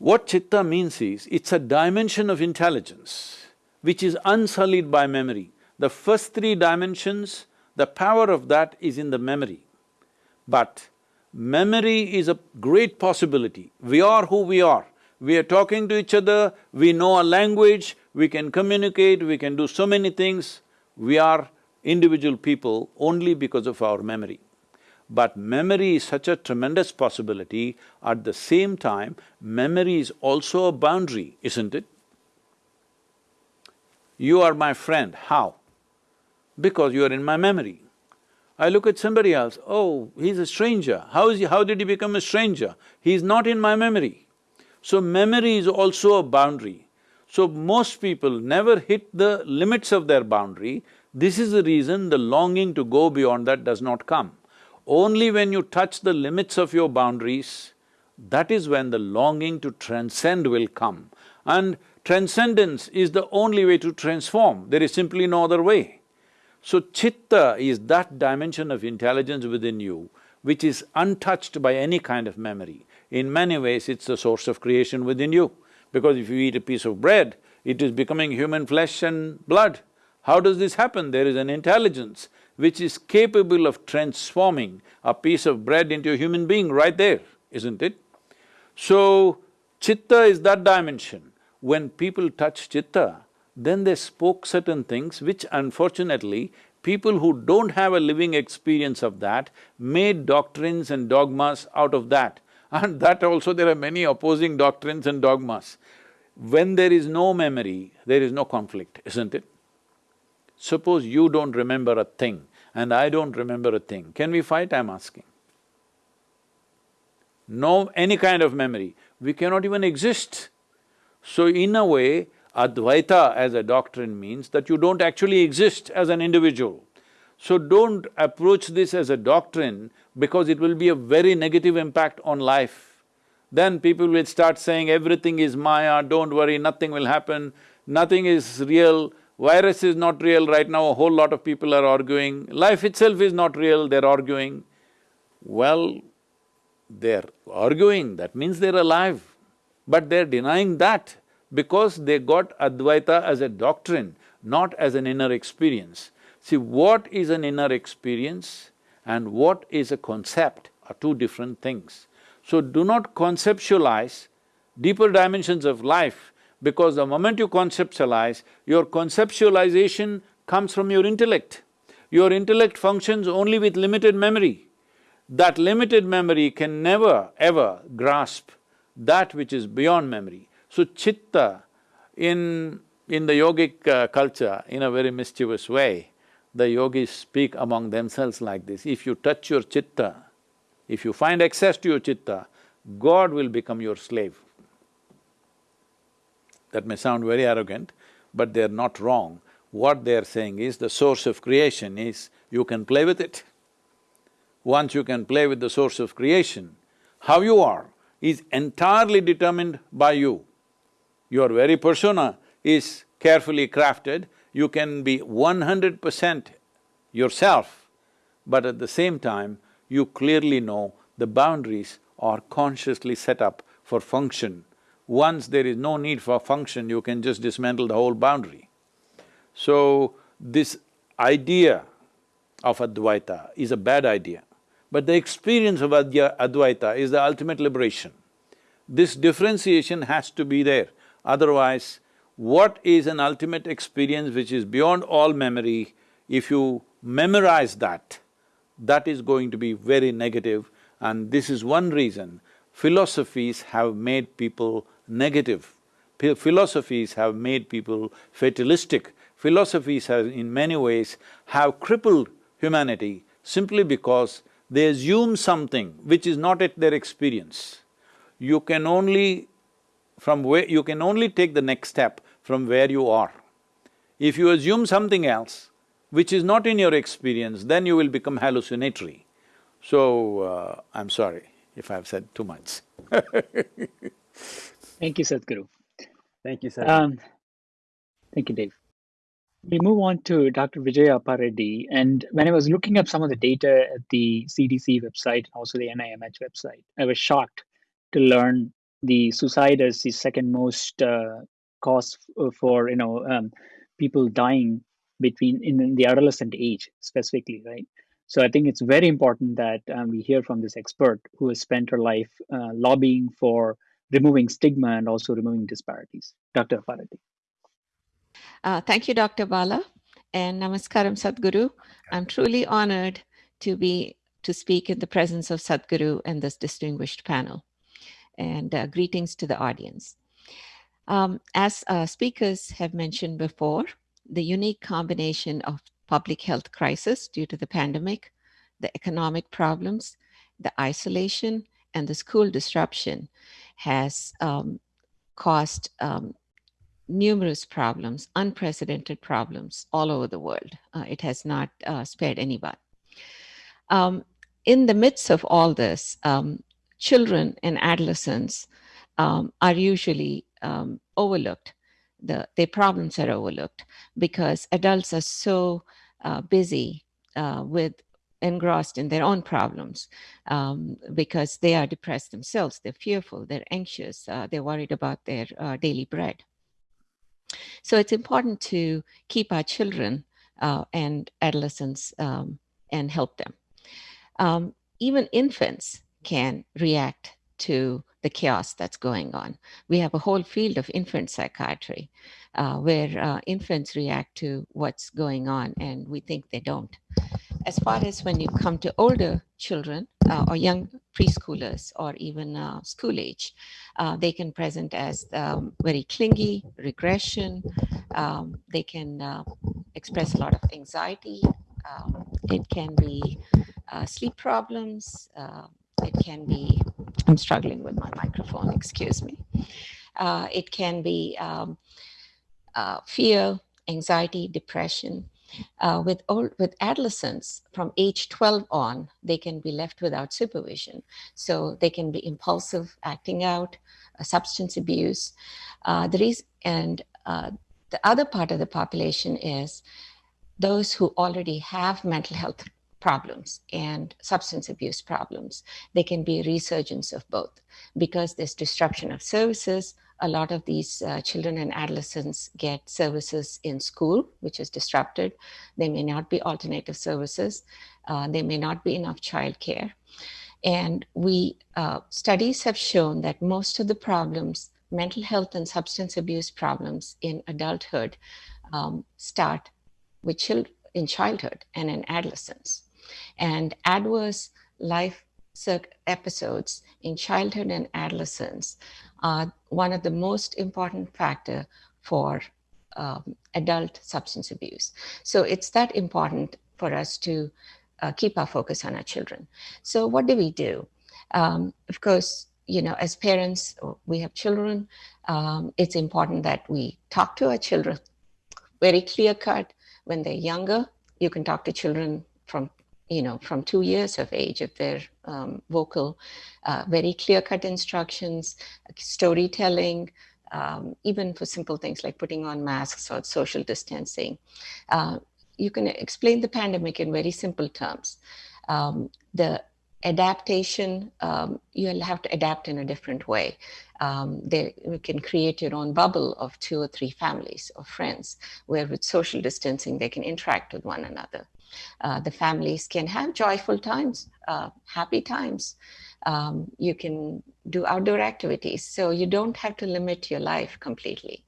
What chitta means is, it's a dimension of intelligence which is unsullied by memory. The first three dimensions, the power of that is in the memory. But memory is a great possibility. We are who we are. We are talking to each other, we know a language, we can communicate, we can do so many things. We are individual people only because of our memory. But memory is such a tremendous possibility, at the same time, memory is also a boundary, isn't it? You are my friend, how? Because you are in my memory. I look at somebody else, oh, he's a stranger, how is he… how did he become a stranger? He's not in my memory. So memory is also a boundary. So most people never hit the limits of their boundary, this is the reason the longing to go beyond that does not come. Only when you touch the limits of your boundaries, that is when the longing to transcend will come. And transcendence is the only way to transform, there is simply no other way. So chitta is that dimension of intelligence within you which is untouched by any kind of memory. In many ways, it's the source of creation within you. Because if you eat a piece of bread, it is becoming human flesh and blood. How does this happen? There is an intelligence which is capable of transforming a piece of bread into a human being right there, isn't it? So, chitta is that dimension. When people touch chitta, then they spoke certain things which unfortunately, people who don't have a living experience of that made doctrines and dogmas out of that. And that also there are many opposing doctrines and dogmas. When there is no memory, there is no conflict, isn't it? Suppose you don't remember a thing and I don't remember a thing, can we fight, I'm asking? No any kind of memory, we cannot even exist. So in a way, Advaita as a doctrine means that you don't actually exist as an individual. So don't approach this as a doctrine because it will be a very negative impact on life. Then people will start saying everything is Maya, don't worry, nothing will happen, nothing is real, virus is not real, right now a whole lot of people are arguing, life itself is not real, they're arguing. Well, they're arguing, that means they're alive, but they're denying that because they got Advaita as a doctrine, not as an inner experience. See, what is an inner experience and what is a concept are two different things. So do not conceptualize deeper dimensions of life because the moment you conceptualize, your conceptualization comes from your intellect. Your intellect functions only with limited memory. That limited memory can never, ever grasp that which is beyond memory. So chitta in… in the yogic uh, culture, in a very mischievous way, the yogis speak among themselves like this, if you touch your chitta, if you find access to your chitta, God will become your slave. That may sound very arrogant, but they're not wrong. What they're saying is the source of creation is you can play with it. Once you can play with the source of creation, how you are is entirely determined by you. Your very persona is carefully crafted, you can be one hundred percent yourself, but at the same time, you clearly know the boundaries are consciously set up for function. Once there is no need for function, you can just dismantle the whole boundary. So, this idea of Advaita is a bad idea, but the experience of Advaita is the ultimate liberation. This differentiation has to be there, otherwise what is an ultimate experience which is beyond all memory, if you memorize that, that is going to be very negative and this is one reason philosophies have made people negative. P philosophies have made people fatalistic. Philosophies have in many ways have crippled humanity simply because they assume something which is not at their experience. You can only from where… you can only take the next step from where you are. If you assume something else, which is not in your experience, then you will become hallucinatory. So, uh, I'm sorry if I've said too much Thank you, Sadhguru. Thank you, Sadhguru. Um, thank you, Dave. We move on to Dr. Vijaya Appareddy, and when I was looking up some of the data at the CDC website, and also the NIMH website, I was shocked to learn the suicide is the second most uh, cause uh, for you know um, people dying between in, in, the adolescent age specifically, right? So I think it's very important that um, we hear from this expert who has spent her life uh, lobbying for removing stigma and also removing disparities. Dr. Appareddy. Uh, thank you, Dr. Bala, and Namaskaram Sadhguru. I'm truly honored to be to speak in the presence of Sadhguru and this distinguished panel and uh, greetings to the audience. Um, as uh, speakers have mentioned before, the unique combination of public health crisis due to the pandemic, the economic problems, the isolation, and the school disruption has um, caused um, numerous problems, unprecedented problems all over the world. Uh, it has not uh, spared anyone. Um, in the midst of all this, um, children and adolescents um, are usually um, overlooked. The, their problems are overlooked because adults are so uh, busy uh, with engrossed in their own problems um, because they are depressed themselves. They're fearful, they're anxious, uh, they're worried about their uh, daily bread. So it's important to keep our children uh, and adolescents um, and help them. Um, even infants can react to the chaos that's going on. We have a whole field of infant psychiatry uh, where uh, infants react to what's going on and we think they don't. As far as when you come to older children uh, or young preschoolers or even uh, school age. Uh, they can present as um, very clingy, regression. Um, they can uh, express a lot of anxiety. Um, it can be uh, sleep problems. Uh, it can be, I'm struggling with my microphone, excuse me. It can be um, fear, anxiety, depression. Uh, with all, with adolescents from age 12 on, they can be left without supervision. So they can be impulsive, acting out, uh, substance abuse. Uh, and uh, the other part of the population is those who already have mental health problems and substance abuse problems. They can be resurgence of both because there's disruption of services, a lot of these uh, children and adolescents get services in school, which is disrupted. They may not be alternative services. Uh, there may not be enough childcare. And we, uh, studies have shown that most of the problems, mental health and substance abuse problems in adulthood um, start with children in childhood and in adolescence. And adverse life episodes in childhood and adolescence are one of the most important factor for um, adult substance abuse. So it's that important for us to uh, keep our focus on our children. So what do we do? Um, of course, you know, as parents, we have children. Um, it's important that we talk to our children very clear cut when they're younger. You can talk to children from you know, from two years of age, if they're um, vocal, uh, very clear-cut instructions, storytelling, um, even for simple things like putting on masks or social distancing. Uh, you can explain the pandemic in very simple terms. Um, the adaptation, um, you'll have to adapt in a different way. Um, they, you can create your own bubble of two or three families or friends, where with social distancing, they can interact with one another. Uh, the families can have joyful times, uh, happy times. Um, you can do outdoor activities. So you don't have to limit your life completely.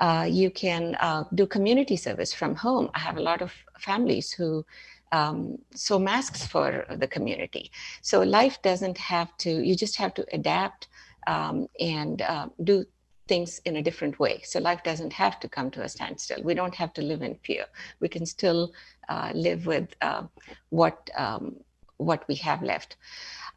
Uh, you can uh, do community service from home. I have a lot of families who um, sew masks for the community. So life doesn't have to, you just have to adapt um, and uh, do things in a different way. So life doesn't have to come to a standstill. We don't have to live in fear. We can still uh, live with uh, what um, what we have left.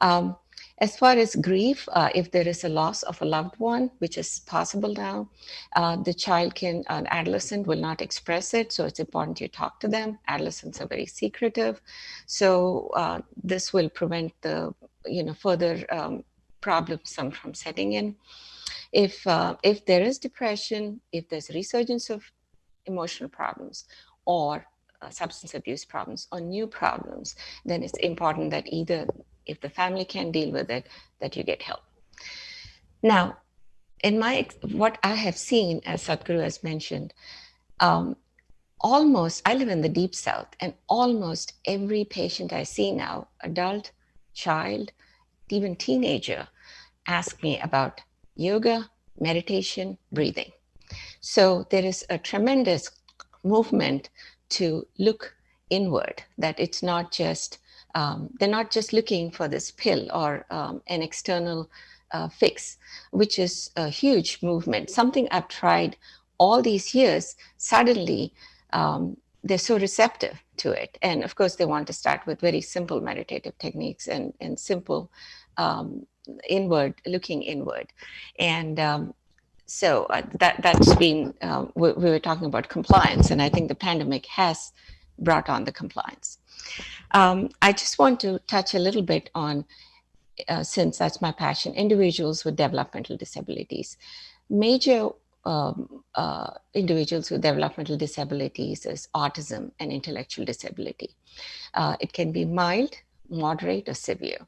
Um, as far as grief, uh, if there is a loss of a loved one, which is possible now, uh, the child can, an adolescent will not express it. So it's important you talk to them. Adolescents are very secretive. So uh, this will prevent the, you know, further um, problems from setting in if uh, if there is depression, if there's resurgence of emotional problems or substance abuse problems or new problems, then it's important that either if the family can deal with it, that you get help. Now, in my what I have seen, as Sadhguru has mentioned, um, almost I live in the deep south, and almost every patient I see now, adult, child, even teenager, ask me about yoga, meditation, breathing. So there is a tremendous movement to look inward, that it's not just, um, they're not just looking for this pill or um, an external uh, fix, which is a huge movement. Something I've tried all these years, suddenly um, they're so receptive to it. And of course, they want to start with very simple meditative techniques and, and simple um, inward, looking inward. And um, so uh, that, that's been, uh, we, we, were talking about compliance, and I think the pandemic has brought on the compliance. Um, I just want to touch a little bit on, uh, since that's my passion, individuals with developmental disabilities. Major um, uh, individuals with developmental disabilities is autism and intellectual disability. Uh, it can be mild, moderate, or severe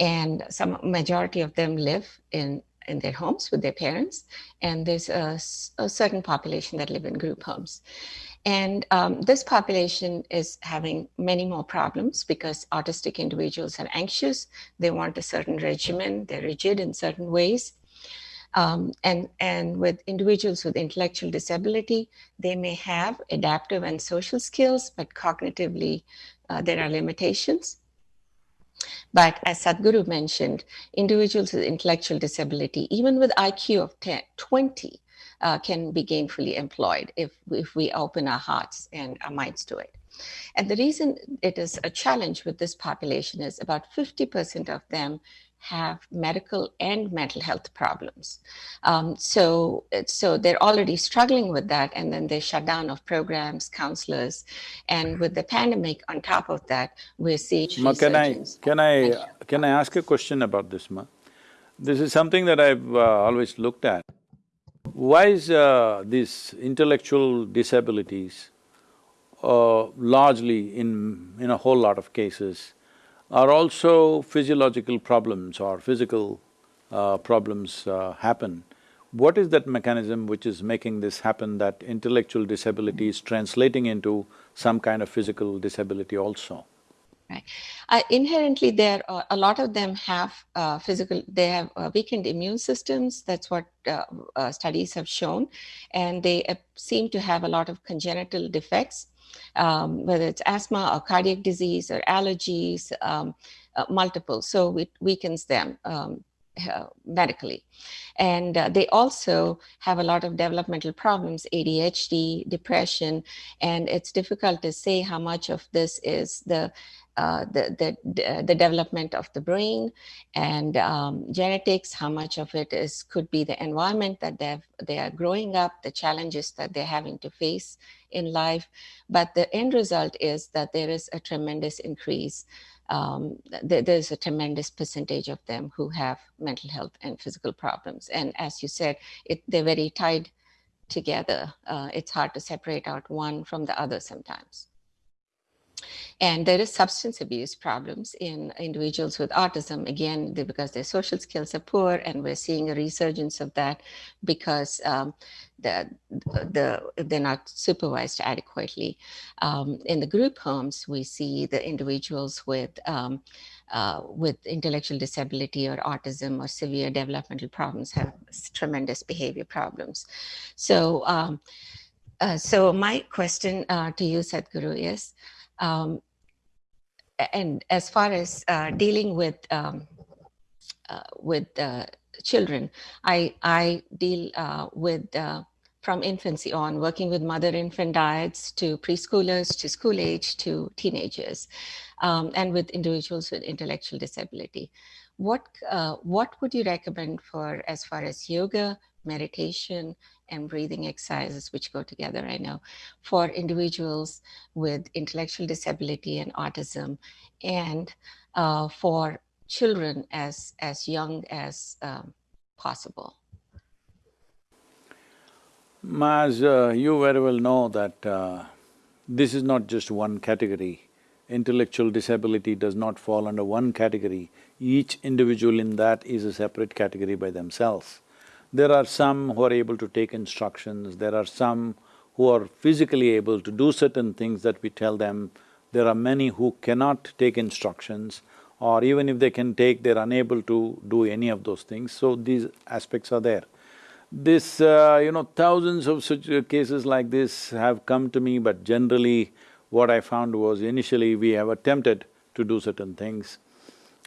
and some majority of them live in in their homes with their parents, and there's a, a certain population that live in group homes. And um, this population is having many more problems because autistic individuals are anxious, they want a certain regimen, they're rigid in certain ways. Um, and, and with individuals with intellectual disability, they may have adaptive and social skills, but cognitively uh, there are limitations. But as Sadhguru mentioned, individuals with intellectual disability, even with IQ of 10, 20, uh, can be gainfully employed if, if we open our hearts and our minds to it. And the reason it is a challenge with this population is about 50% of them have medical and mental health problems. Um, so, so they're already struggling with that, and then they shut down of programs, counselors, and with the pandemic on top of that, we're seeing Ma, can I can I can I ask a question about this, Ma? This is something that I've uh, always looked at. Why is uh, these intellectual disabilities uh, largely in in a whole lot of cases are also physiological problems or physical uh, problems uh, happen. What is that mechanism which is making this happen, that intellectual disability is translating into some kind of physical disability also? Right. Uh, inherently, there uh, a lot of them have uh, physical. They have uh, weakened immune systems. That's what studies have shown, and they seem to have a lot of congenital defects um, whether it's asthma or cardiac disease or allergies, um, uh, multiple. So it weakens them um, uh, medically. And uh, they also have a lot of developmental problems, ADHD, depression, and it's difficult to say how much of this is the uh, the, the, the development of the brain and um, genetics, how much of it is could be the environment that they they are growing up, the challenges that they're having to face in life. But the end result is that there is a tremendous increase. Um, th there's a tremendous percentage of them who have mental health and physical problems. And as you said, it, they're very tied together. Uh, it's hard to separate out one from the other sometimes. And there is substance abuse problems in individuals with autism, again, because their social skills are poor, and we're seeing a resurgence of that because um, the, the, they're not supervised adequately. Um, in the group homes, we see the individuals with um, uh, with intellectual disability or autism or severe developmental problems have tremendous behavior problems. So, um, uh, so my question uh, to you, Sadhguru, is, um, and as far as uh, dealing with um, uh, with uh, children, I I deal uh, with uh, from infancy on, working with mother-infant dyads to preschoolers to school age to teenagers, um, and with individuals with intellectual disability. What uh, what would you recommend for as far as yoga, meditation, and breathing exercises, which go together, I know, for individuals with intellectual disability and autism, and uh, for children as, as young as um, possible. As uh, you very well know that uh, this is not just one category. Intellectual disability does not fall under one category. Each individual in that is a separate category by themselves. There are some who are able to take instructions, there are some who are physically able to do certain things that we tell them. There are many who cannot take instructions or even if they can take, they're unable to do any of those things, so these aspects are there. This, uh, you know, thousands of such cases like this have come to me, but generally what I found was initially we have attempted to do certain things.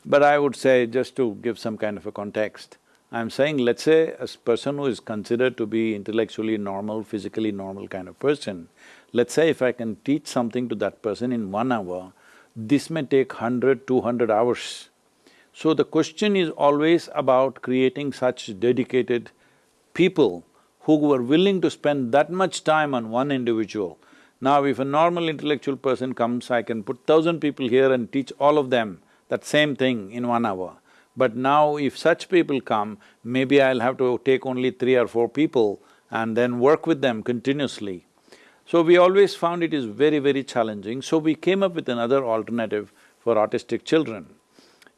But I would say, just to give some kind of a context, I'm saying let's say a person who is considered to be intellectually normal, physically normal kind of person, let's say if I can teach something to that person in one hour, this may take hundred, two hundred hours. So the question is always about creating such dedicated people who were willing to spend that much time on one individual. Now if a normal intellectual person comes, I can put thousand people here and teach all of them that same thing in one hour. But now if such people come, maybe I'll have to take only three or four people and then work with them continuously. So we always found it is very, very challenging, so we came up with another alternative for autistic children.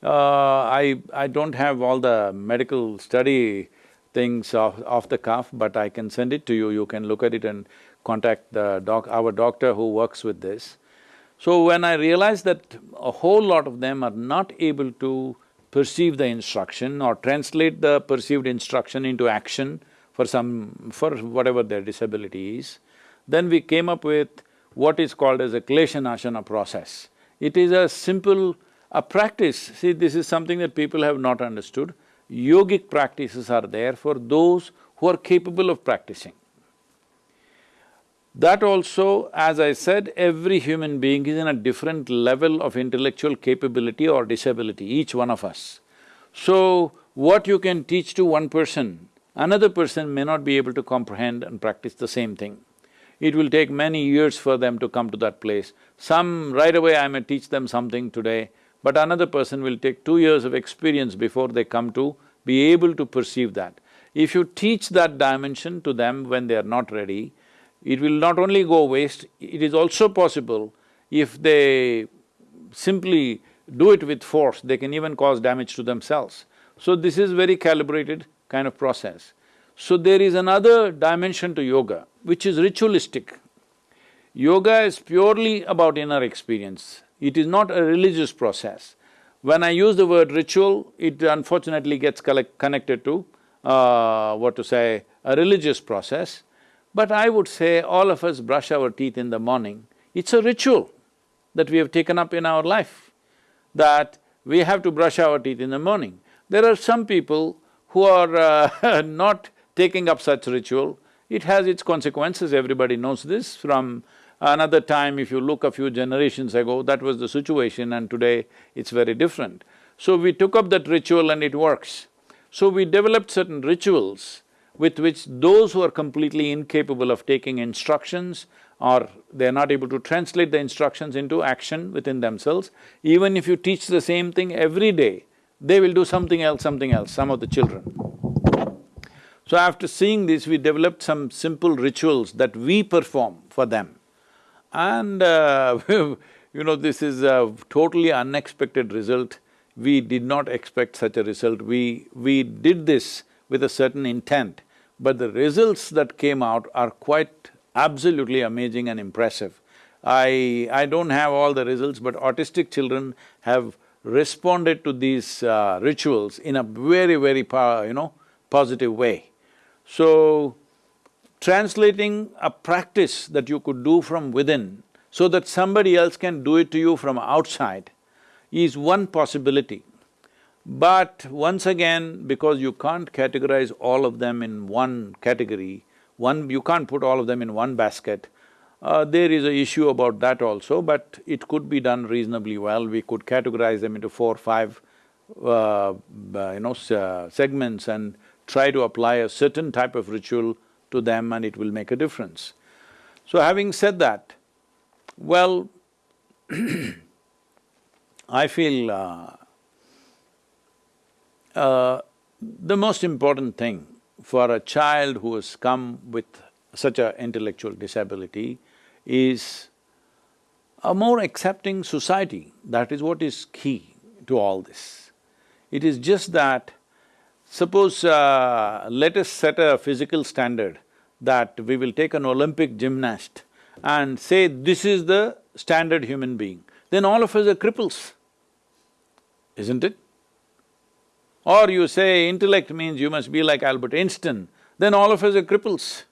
Uh, I… I don't have all the medical study things off, off the cuff, but I can send it to you, you can look at it and contact the doc… our doctor who works with this. So when I realized that a whole lot of them are not able to perceive the instruction or translate the perceived instruction into action for some… for whatever their disability is. Then we came up with what is called as a Klesha Nashana process. It is a simple A practice, see this is something that people have not understood, yogic practices are there for those who are capable of practicing. That also, as I said, every human being is in a different level of intellectual capability or disability, each one of us. So, what you can teach to one person, another person may not be able to comprehend and practice the same thing. It will take many years for them to come to that place. Some, right away I may teach them something today, but another person will take two years of experience before they come to be able to perceive that. If you teach that dimension to them when they are not ready, it will not only go waste, it is also possible if they simply do it with force, they can even cause damage to themselves. So this is very calibrated kind of process. So there is another dimension to yoga, which is ritualistic. Yoga is purely about inner experience, it is not a religious process. When I use the word ritual, it unfortunately gets connected to, uh, what to say, a religious process. But I would say all of us brush our teeth in the morning. It's a ritual that we have taken up in our life, that we have to brush our teeth in the morning. There are some people who are uh, not taking up such ritual. It has its consequences, everybody knows this. From another time, if you look a few generations ago, that was the situation and today it's very different. So we took up that ritual and it works. So we developed certain rituals with which those who are completely incapable of taking instructions or they're not able to translate the instructions into action within themselves, even if you teach the same thing every day, they will do something else, something else, some of the children. So after seeing this, we developed some simple rituals that we perform for them. And uh, you know, this is a totally unexpected result. We did not expect such a result. We… we did this with a certain intent, but the results that came out are quite absolutely amazing and impressive. I… I don't have all the results, but autistic children have responded to these uh, rituals in a very, very, you know, positive way. So, translating a practice that you could do from within so that somebody else can do it to you from outside is one possibility. But once again, because you can't categorize all of them in one category, one… you can't put all of them in one basket, uh, there is a issue about that also, but it could be done reasonably well. We could categorize them into four, or five, uh, uh you know, uh, segments and try to apply a certain type of ritual to them and it will make a difference. So having said that, well, I feel uh, the most important thing for a child who has come with such a intellectual disability is a more accepting society, that is what is key to all this. It is just that, suppose uh, let us set a physical standard that we will take an Olympic gymnast and say this is the standard human being, then all of us are cripples, isn't it? Or you say intellect means you must be like Albert Einstein, then all of us are cripples.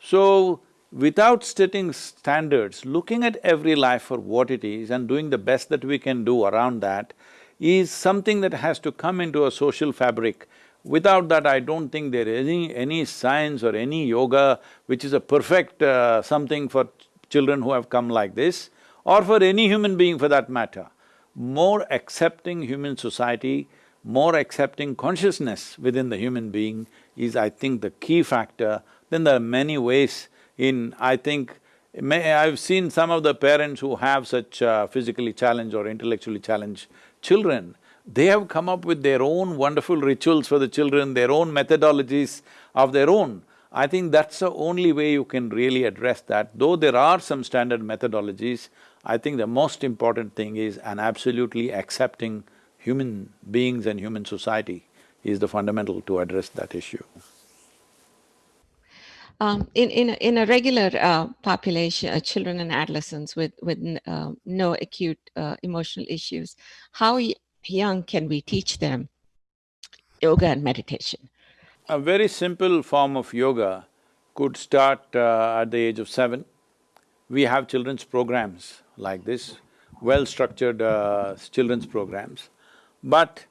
So, without setting standards, looking at every life for what it is and doing the best that we can do around that is something that has to come into a social fabric. Without that, I don't think there is any… any science or any yoga which is a perfect uh, something for children who have come like this, or for any human being for that matter. More accepting human society more accepting consciousness within the human being is, I think, the key factor. Then there are many ways in, I think, may, I've seen some of the parents who have such uh, physically challenged or intellectually challenged children, they have come up with their own wonderful rituals for the children, their own methodologies of their own. I think that's the only way you can really address that. Though there are some standard methodologies, I think the most important thing is an absolutely accepting human beings and human society is the fundamental to address that issue. Um, in, in, a, in a regular uh, population, uh, children and adolescents with, with uh, no acute uh, emotional issues, how young can we teach them yoga and meditation? A very simple form of yoga could start uh, at the age of seven. We have children's programs like this well-structured uh, children's programs. But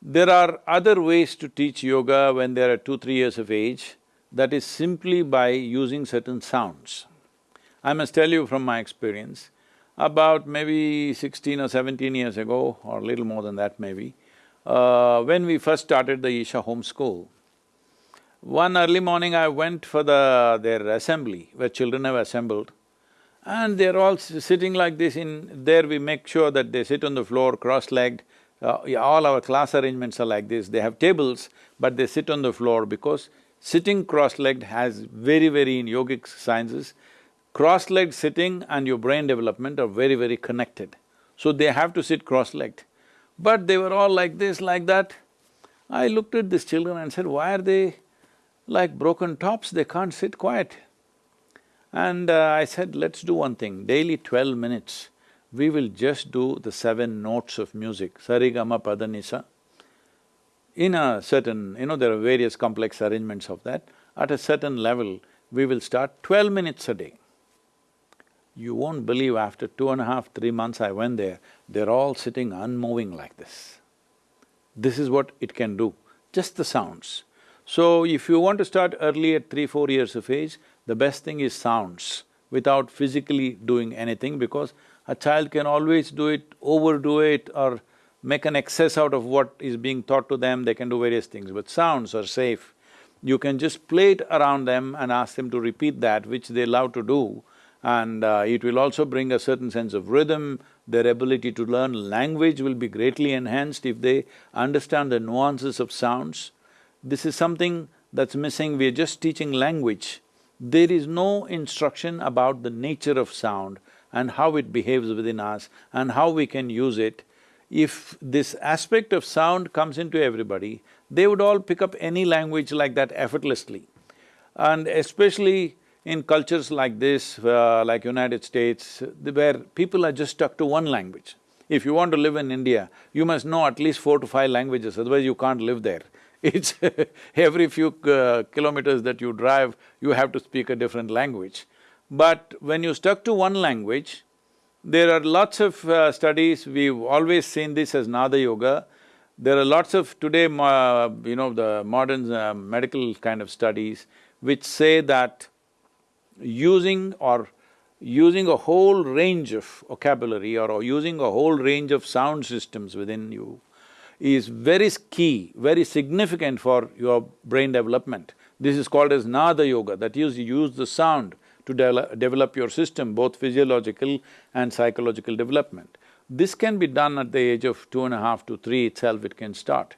there are other ways to teach yoga when they are two, three years of age, that is simply by using certain sounds. I must tell you from my experience, about maybe sixteen or seventeen years ago, or little more than that maybe, uh, when we first started the Isha Home School, one early morning I went for the… their assembly, where children have assembled, and they're all sitting like this in… there we make sure that they sit on the floor cross-legged, uh, all our class arrangements are like this, they have tables, but they sit on the floor because sitting cross-legged has very, very in yogic sciences, cross-legged sitting and your brain development are very, very connected. So they have to sit cross-legged. But they were all like this, like that. I looked at these children and said, why are they like broken tops, they can't sit quiet. And uh, I said, let's do one thing, daily twelve minutes, we will just do the seven notes of music, sarigama padanisa. In a certain… you know, there are various complex arrangements of that, at a certain level, we will start twelve minutes a day. You won't believe after two and a half, three months I went there, they're all sitting unmoving like this. This is what it can do, just the sounds. So if you want to start early at three, four years of age, the best thing is sounds without physically doing anything because a child can always do it, overdo it or make an excess out of what is being taught to them, they can do various things, but sounds are safe. You can just play it around them and ask them to repeat that, which they love to do, and uh, it will also bring a certain sense of rhythm, their ability to learn language will be greatly enhanced if they understand the nuances of sounds. This is something that's missing, we're just teaching language. There is no instruction about the nature of sound and how it behaves within us and how we can use it. If this aspect of sound comes into everybody, they would all pick up any language like that effortlessly. And especially in cultures like this, uh, like United States, where people are just stuck to one language. If you want to live in India, you must know at least four to five languages, otherwise you can't live there. It's every few uh, kilometers that you drive, you have to speak a different language. But when you stuck to one language, there are lots of uh, studies, we've always seen this as Nada Yoga. There are lots of today, uh, you know, the modern uh, medical kind of studies which say that using or using a whole range of vocabulary or using a whole range of sound systems within you is very key, very significant for your brain development. This is called as Nada Yoga, that is you use the sound to de develop your system, both physiological and psychological development. This can be done at the age of two and a half to three itself, it can start.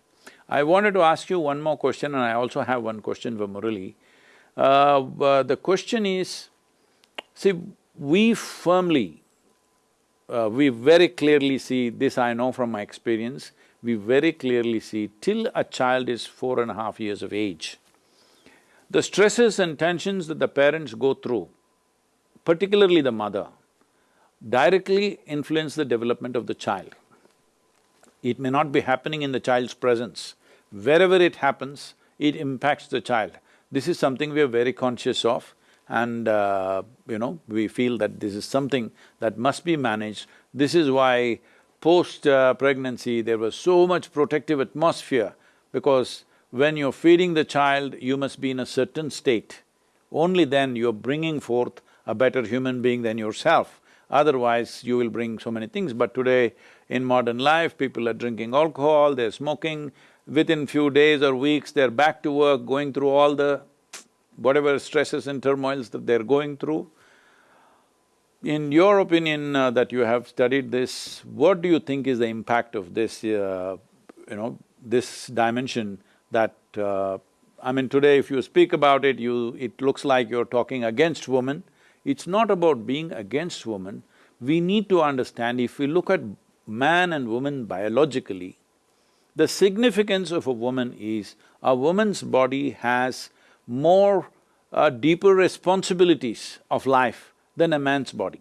I wanted to ask you one more question and I also have one question for Murali. Uh, the question is, see, we firmly, uh, we very clearly see, this I know from my experience, we very clearly see till a child is four and a half years of age, the stresses and tensions that the parents go through, particularly the mother, directly influence the development of the child. It may not be happening in the child's presence. Wherever it happens, it impacts the child. This is something we are very conscious of and uh, you know, we feel that this is something that must be managed. This is why post-pregnancy, uh, there was so much protective atmosphere because when you're feeding the child, you must be in a certain state. Only then you're bringing forth a better human being than yourself. Otherwise, you will bring so many things. But today, in modern life, people are drinking alcohol, they're smoking, within few days or weeks, they're back to work, going through all the whatever stresses and turmoils that they're going through. In your opinion uh, that you have studied this, what do you think is the impact of this, uh, you know, this dimension that… Uh, I mean, today if you speak about it, you… it looks like you're talking against women. It's not about being against women. We need to understand if we look at man and woman biologically, the significance of a woman is a woman's body has more uh, deeper responsibilities of life than a man's body.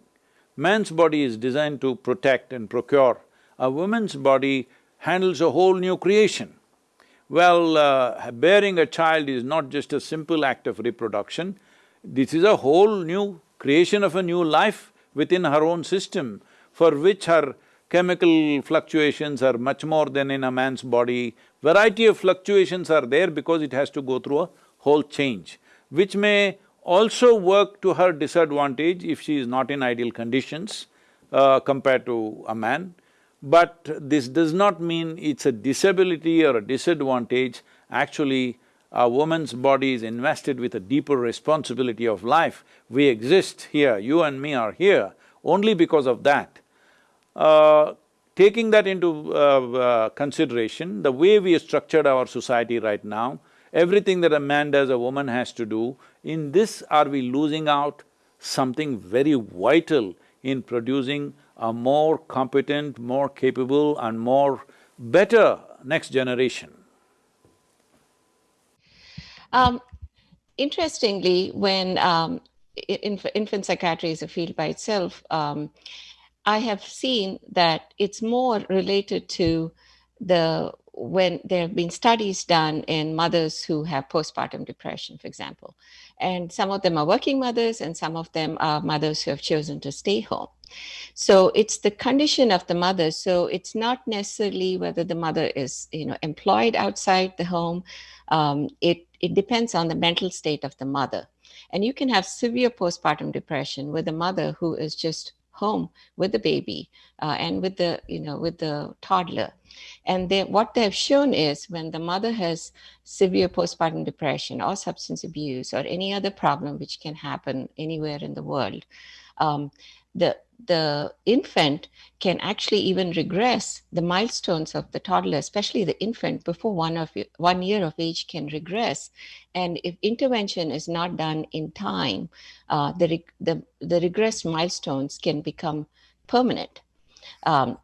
Man's body is designed to protect and procure. A woman's body handles a whole new creation. Well, uh, bearing a child is not just a simple act of reproduction, this is a whole new creation of a new life within her own system. for which her chemical fluctuations are much more than in a man's body. Variety of fluctuations are there because it has to go through a whole change, which may also work to her disadvantage if she is not in ideal conditions uh, compared to a man. But this does not mean it's a disability or a disadvantage. Actually, a woman's body is invested with a deeper responsibility of life. We exist here, you and me are here only because of that. Uh, taking that into uh, uh, consideration, the way we structured our society right now, everything that a man does, a woman has to do, in this are we losing out something very vital in producing a more competent, more capable and more better next generation? Um, interestingly, when um, inf infant psychiatry is a field by itself, um, I have seen that it's more related to the when there have been studies done in mothers who have postpartum depression, for example. And some of them are working mothers and some of them are mothers who have chosen to stay home. So it's the condition of the mother. So it's not necessarily whether the mother is, you know, employed outside the home. Um, it, it depends on the mental state of the mother. And you can have severe postpartum depression with a mother who is just home with the baby uh, and with the, you know, with the toddler. And they, what they've shown is when the mother has severe postpartum depression or substance abuse or any other problem which can happen anywhere in the world, um, the the infant can actually even regress the milestones of the toddler, especially the infant before one of one year of age can regress. And if intervention is not done in time, uh, the, the, the regressed milestones can become permanent. Um,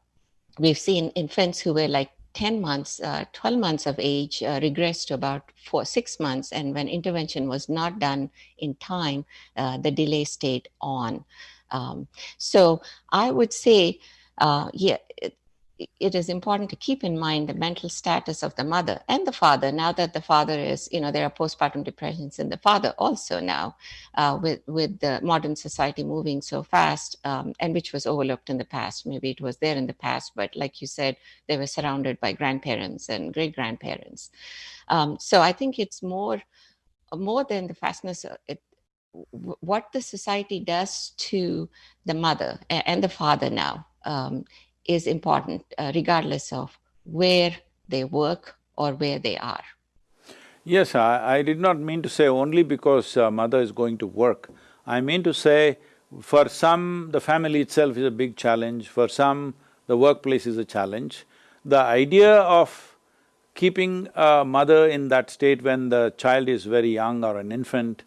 we've seen infants who were like 10 months, uh, 12 months of age uh, regressed to about four, six months. And when intervention was not done in time, uh, the delay stayed on. Um, so I would say, uh, yeah, it, it is important to keep in mind the mental status of the mother and the father. Now that the father is, you know, there are postpartum depressions in the father also now, uh, with with the modern society moving so fast, um, and which was overlooked in the past. Maybe it was there in the past, but like you said, they were surrounded by grandparents and great grandparents. Um, so I think it's more more than the fastness. It, what the society does to the mother and the father now um, is important, uh, regardless of where they work or where they are. Yes, I, I did not mean to say only because uh, mother is going to work. I mean to say, for some, the family itself is a big challenge, for some, the workplace is a challenge. The idea of keeping a mother in that state when the child is very young or an infant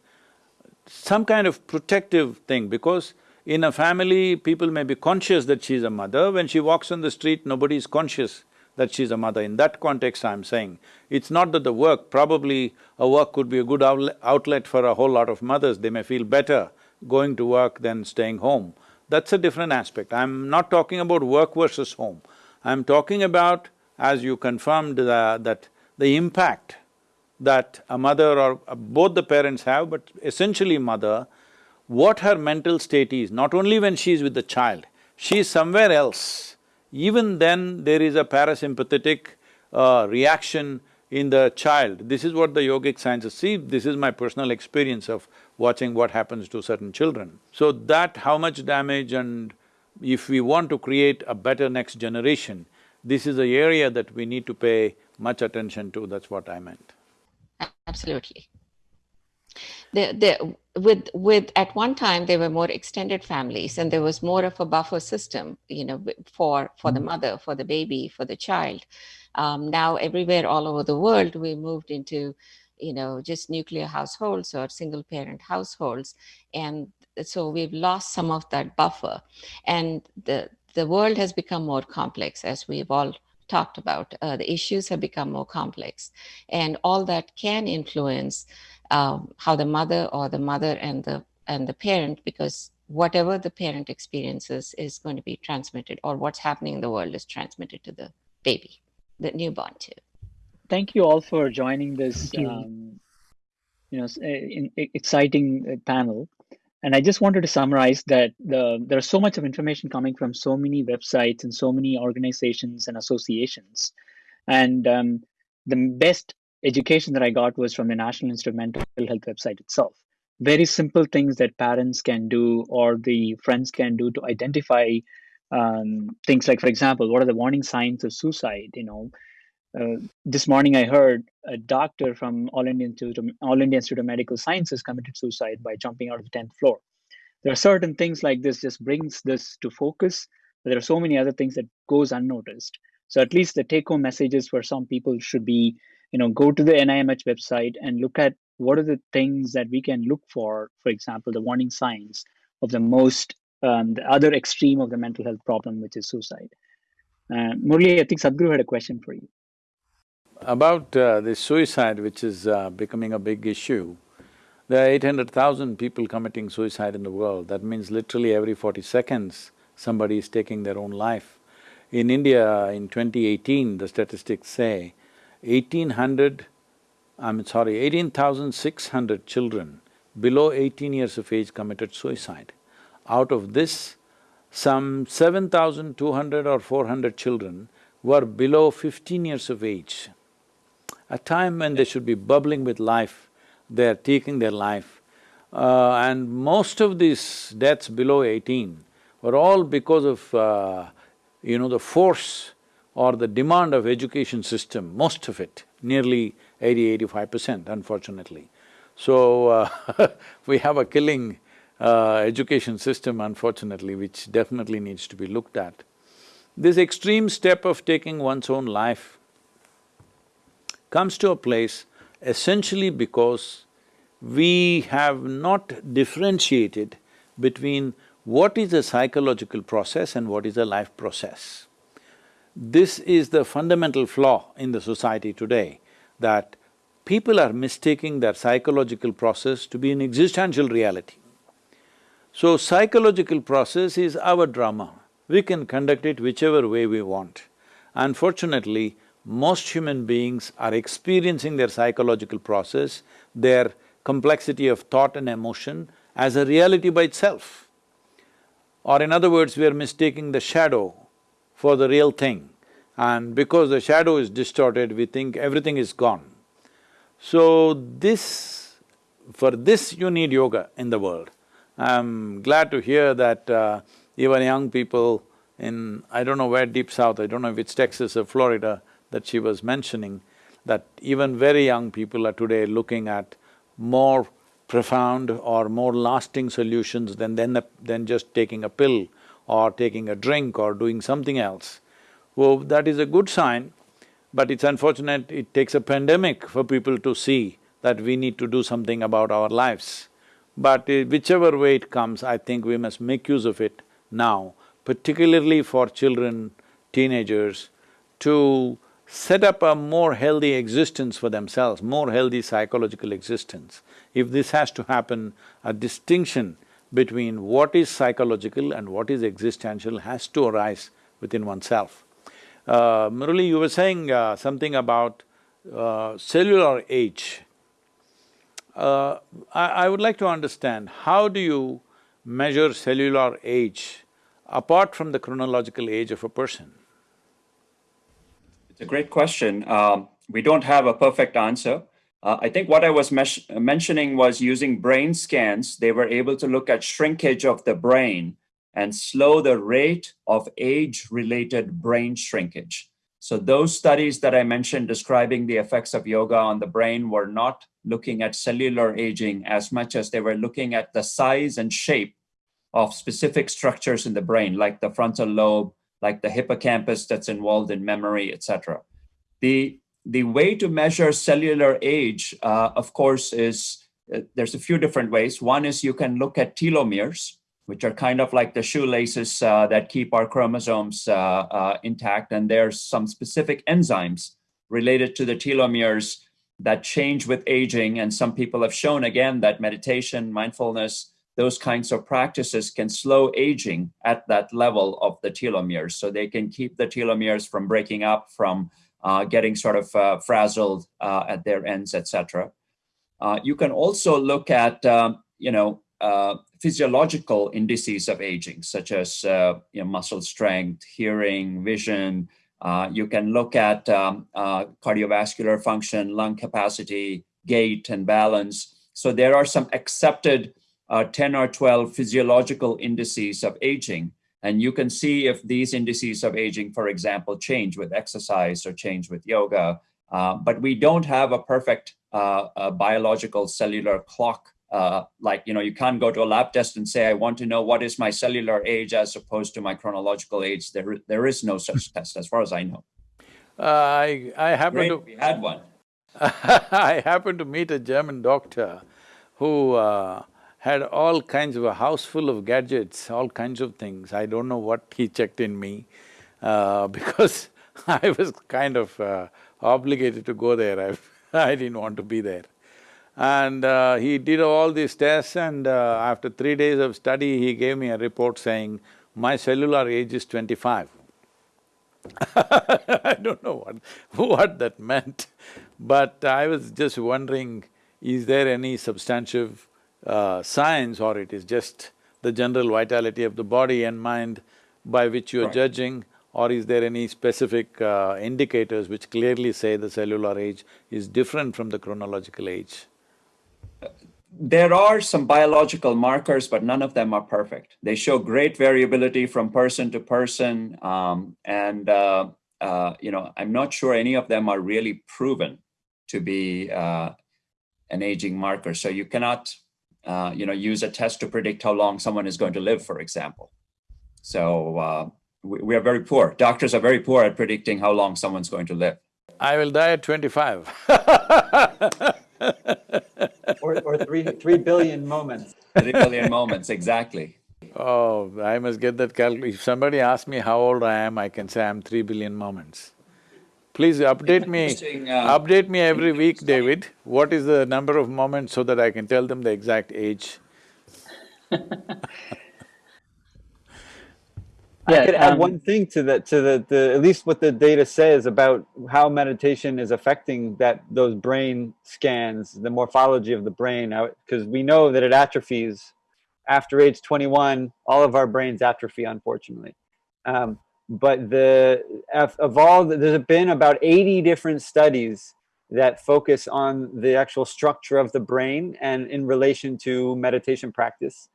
some kind of protective thing because in a family, people may be conscious that she's a mother. When she walks on the street, nobody is conscious that she's a mother. In that context, I'm saying, it's not that the work, probably a work could be a good outlet for a whole lot of mothers. They may feel better going to work than staying home. That's a different aspect. I'm not talking about work versus home. I'm talking about, as you confirmed, that the impact that a mother or both the parents have, but essentially mother, what her mental state is, not only when she is with the child, she is somewhere else. Even then, there is a parasympathetic uh, reaction in the child. This is what the yogic sciences see, this is my personal experience of watching what happens to certain children. So that how much damage and if we want to create a better next generation, this is the area that we need to pay much attention to, that's what I meant. Absolutely. The, the, with, with, at one time, there were more extended families and there was more of a buffer system, you know, for, for the mm-hmm. mother, for the baby, for the child. Um, now, everywhere all over the world, we moved into, you know, just nuclear households or single parent households. And so we've lost some of that buffer. And the, the world has become more complex as we've all talked about. Uh, the issues have become more complex and all that can influence um, how the mother or the mother and the and the parent because whatever the parent experiences is going to be transmitted or what's happening in the world is transmitted to the baby, the newborn too. Thank you all for joining this, um, you know, in, in exciting uh, panel. And I just wanted to summarize that the, there's so much of information coming from so many websites and so many organizations and associations. And um, the best education that I got was from the National Institute of Mental Health website itself. Very simple things that parents can do or the friends can do to identify um, things like, for example, what are the warning signs of suicide? You know, uh, this morning I heard a doctor from All India Institute, of, All Institute of Medical Sciences committed suicide by jumping out of the 10th floor. There are certain things like this just brings this to focus, there are so many other things that goes unnoticed. So at least the take-home messages for some people should be, you know, go to the NIMH website and look at what are the things that we can look for, for example, the warning signs of the most, um, the other extreme of the mental health problem, which is suicide. Uh, Murali, I think Sadhguru had a question for you. About uh, this suicide, which is uh, becoming a big issue, there are eight hundred thousand people committing suicide in the world. That means literally every forty seconds, somebody is taking their own life. In India, in 2018, the statistics say 1800, I'm sorry, 18,600 children below 18 years of age committed suicide. Out of this, some 7,200 or 400 children were below 15 years of age. A time when they should be bubbling with life, they're taking their life. Uh, and most of these deaths below eighteen were all because of uh, you know, the force or the demand of education system, most of it, nearly 80-85 percent unfortunately. So, uh, we have a killing uh, education system unfortunately, which definitely needs to be looked at. This extreme step of taking one's own life comes to a place essentially because we have not differentiated between what is a psychological process and what is a life process. This is the fundamental flaw in the society today, that people are mistaking their psychological process to be an existential reality. So psychological process is our drama. We can conduct it whichever way we want. Unfortunately, most human beings are experiencing their psychological process, their complexity of thought and emotion as a reality by itself. Or in other words, we are mistaking the shadow for the real thing. And because the shadow is distorted, we think everything is gone. So this… for this you need yoga in the world. I'm glad to hear that uh, even young people in, I don't know where deep south, I don't know if it's Texas or Florida, that she was mentioning, that even very young people are today looking at more profound or more lasting solutions than, than, than just taking a pill or taking a drink or doing something else. Well, that is a good sign, but it's unfortunate it takes a pandemic for people to see that we need to do something about our lives. But uh, whichever way it comes, I think we must make use of it now, particularly for children, teenagers, to set up a more healthy existence for themselves, more healthy psychological existence. If this has to happen, a distinction between what is psychological and what is existential has to arise within oneself. Uh, Murali, you were saying uh, something about uh, cellular age. Uh, I, I would like to understand, how do you measure cellular age apart from the chronological age of a person? It's a great question. Um, we don't have a perfect answer. Uh, I think what I was mentioning was using brain scans, they were able to look at shrinkage of the brain and slow the rate of age-related brain shrinkage. So those studies that I mentioned describing the effects of yoga on the brain were not looking at cellular aging as much as they were looking at the size and shape of specific structures in the brain, like the frontal lobe, like the hippocampus that's involved in memory, etc. The, the way to measure cellular age, uh, of course, is uh, there's a few different ways. One is you can look at telomeres, which are kind of like the shoelaces uh, that keep our chromosomes uh, uh, intact. And there's some specific enzymes related to the telomeres that change with aging. And some people have shown again that meditation, mindfulness, those kinds of practices can slow aging at that level of the telomeres. So they can keep the telomeres from breaking up, from uh, getting sort of uh, frazzled uh, at their ends, etc. Uh, you can also look at, um, you know, uh, physiological indices of aging, such as uh, you know, muscle strength, hearing, vision. You can look at um, cardiovascular function, lung capacity, gait, and balance. So there are some accepted uh, 10 or 12 physiological indices of aging. And you can see if these indices of aging, for example, change with exercise or change with yoga. Uh, but we don't have a perfect uh, biological cellular clock uh, like, you know, you can't go to a lab test and say, I want to know what is my cellular age as opposed to my chronological age. There, there is no such test as far as I know. Uh, I, I happen Great, to… we had one. I happened to meet a German doctor who uh, had all kinds of a house full of gadgets, all kinds of things. I don't know what he checked in me uh, because I was kind of uh, obligated to go there. I, I didn't want to be there. And uh, he did all these tests and uh, after three days of study, he gave me a report saying, my cellular age is twenty-five. I don't know what, what that meant, but I was just wondering, is there any substantive uh, science or it is just the general vitality of the body and mind by which you're right. judging or is there any specific uh, indicators which clearly say the cellular age is different from the chronological age? there are some biological markers, but none of them are perfect. They show great variability from person to person, um, and uh, uh, you know, I'm not sure any of them are really proven to be uh, an aging marker. So you cannot, uh, you know, use a test to predict how long someone is going to live, for example. So uh, we, we are very poor. Doctors are very poor at predicting how long someone's going to live. I will die at twenty-five or, or three, three billion moments. Three billion moments, exactly. Oh, I must get that calculation. If somebody asks me how old I am, I can say I'm three billion moments. Please update me, uh, update me every week, David. What is the number of moments so that I can tell them the exact age? I could add um, one thing to the to the, the at least what the data says about how meditation is affecting that those brain scans, the morphology of the brain, because we know that it atrophies after age 21. All of our brains atrophy, unfortunately. Um, but the of all the, there's been about 80 different studies that focus on the actual structure of the brain and in relation to meditation practice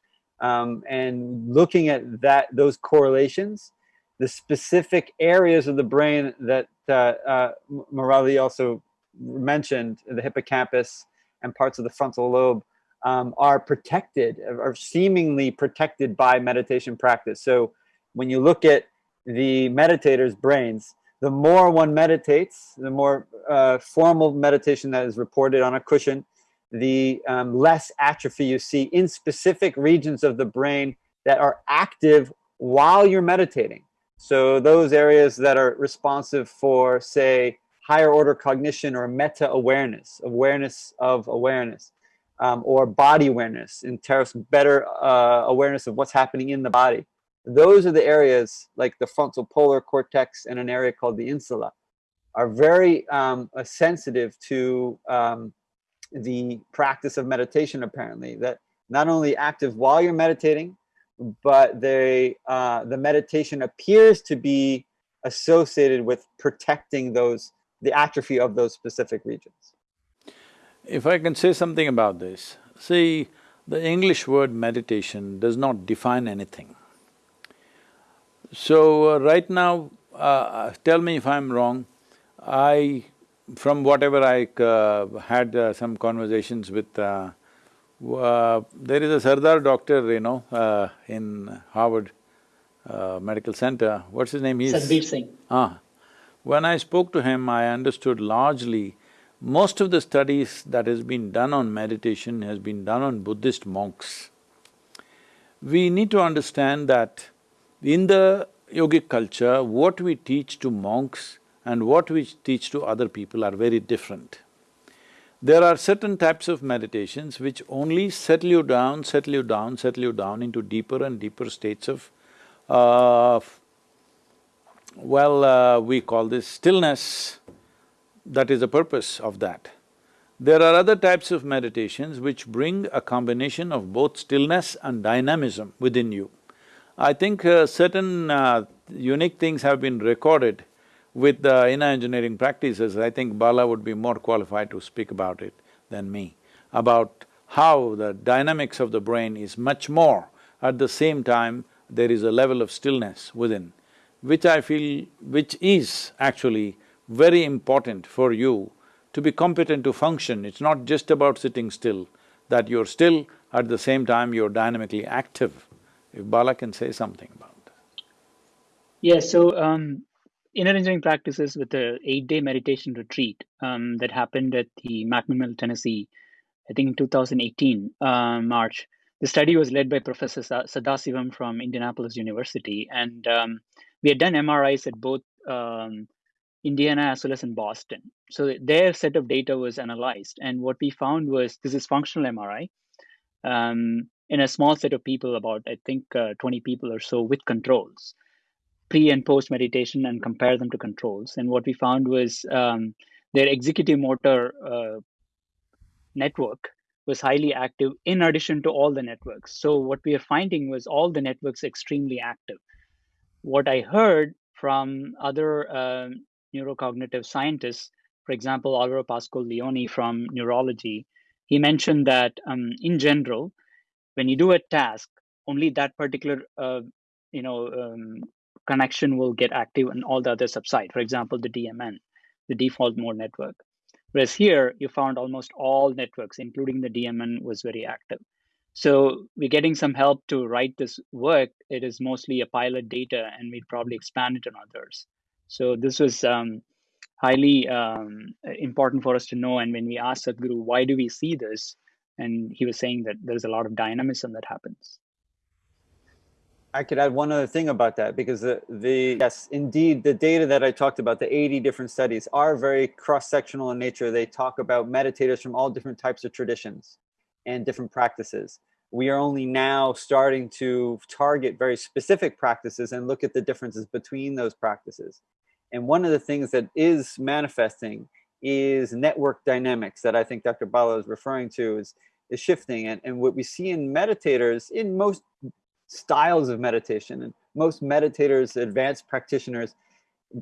um, and looking at that those correlations, the specific areas of the brain that uh, uh, Murali also mentioned, the hippocampus and parts of the frontal lobe, um, are protected, are seemingly protected by meditation practice. So when you look at the meditator's brains, the more one meditates, the more uh, formal meditation that is reported on a cushion, the um, less atrophy you see in specific regions of the brain that are active while you're meditating. So those areas that are responsive for, say, higher order cognition or meta awareness, awareness of awareness, um, or body awareness, in terms better uh, awareness of what's happening in the body. Those are the areas like the frontal polar cortex and an area called the insula are very um, uh, sensitive to um, the practice of meditation apparently that not only active while you're meditating but they uh, the meditation appears to be associated with protecting those the atrophy of those specific regions. If i can say something about this see the english word meditation does not define anything so uh, right now uh, tell me if i'm wrong i from whatever I uh, had uh, some conversations with, uh, uh there is a Sardar doctor, you know, uh, in Harvard uh, Medical Center. What's his name? He's Satbir Singh. Ah. When I spoke to him, I understood largely most of the studies that has been done on meditation has been done on Buddhist monks. We need to understand that in the yogic culture, what we teach to monks and what we teach to other people are very different. There are certain types of meditations which only settle you down, settle you down, settle you down into deeper and deeper states of, uh, well, uh, we call this stillness. That is the purpose of that. There are other types of meditations which bring a combination of both stillness and dynamism within you. I think uh, certain uh, unique things have been recorded with the inner engineering practices. I think Bala would be more qualified to speak about it than me, about how the dynamics of the brain is much more. At the same time, there is a level of stillness within, which I feel… which is actually very important for you to be competent to function, it's not just about sitting still, that you're still, at the same time you're dynamically active. If Bala can say something about that. Yeah, so um, inner engineering practices with the eight-day meditation retreat um, that happened at the McMinnville, Tennessee, I think in 2018, uh, March. The study was led by Professor Sadasivam from Indianapolis University, and um, we had done MRIs at both um, Indiana as well as in Boston. So their set of data was analyzed, and what we found was this is functional MRI um, in a small set of people, about I think uh, 20 people or so, with controls, pre and post meditation, and compare them to controls. And what we found was um, their executive motor uh, network was highly active in addition to all the networks. So what we are finding was all the networks extremely active. What I heard from other um, neurocognitive scientists, for example, Alvaro Pascual Leone from neurology, he mentioned that um, in general, when you do a task, only that particular uh, you know um, connection will get active and all the others subside. For example, the DMN, the default mode network. Whereas here, you found almost all networks, including the DMN, was very active. So we're getting some help to write this work. It is mostly a pilot data, and we'd probably expand it on others. So this was um, highly um, important for us to know. And when we asked Sadhguru, why do we see this? And he was saying that there's a lot of dynamism that happens. I could add one other thing about that because the, the yes, indeed, the data that I talked about, the 80 different studies are very cross-sectional in nature. They talk about meditators from all different types of traditions and different practices. We are only now starting to target very specific practices and look at the differences between those practices. And one of the things that is manifesting is network dynamics that I think Dr. Bala is referring to is, is shifting. And, and what we see in meditators, in most styles of meditation, and most meditators, advanced practitioners,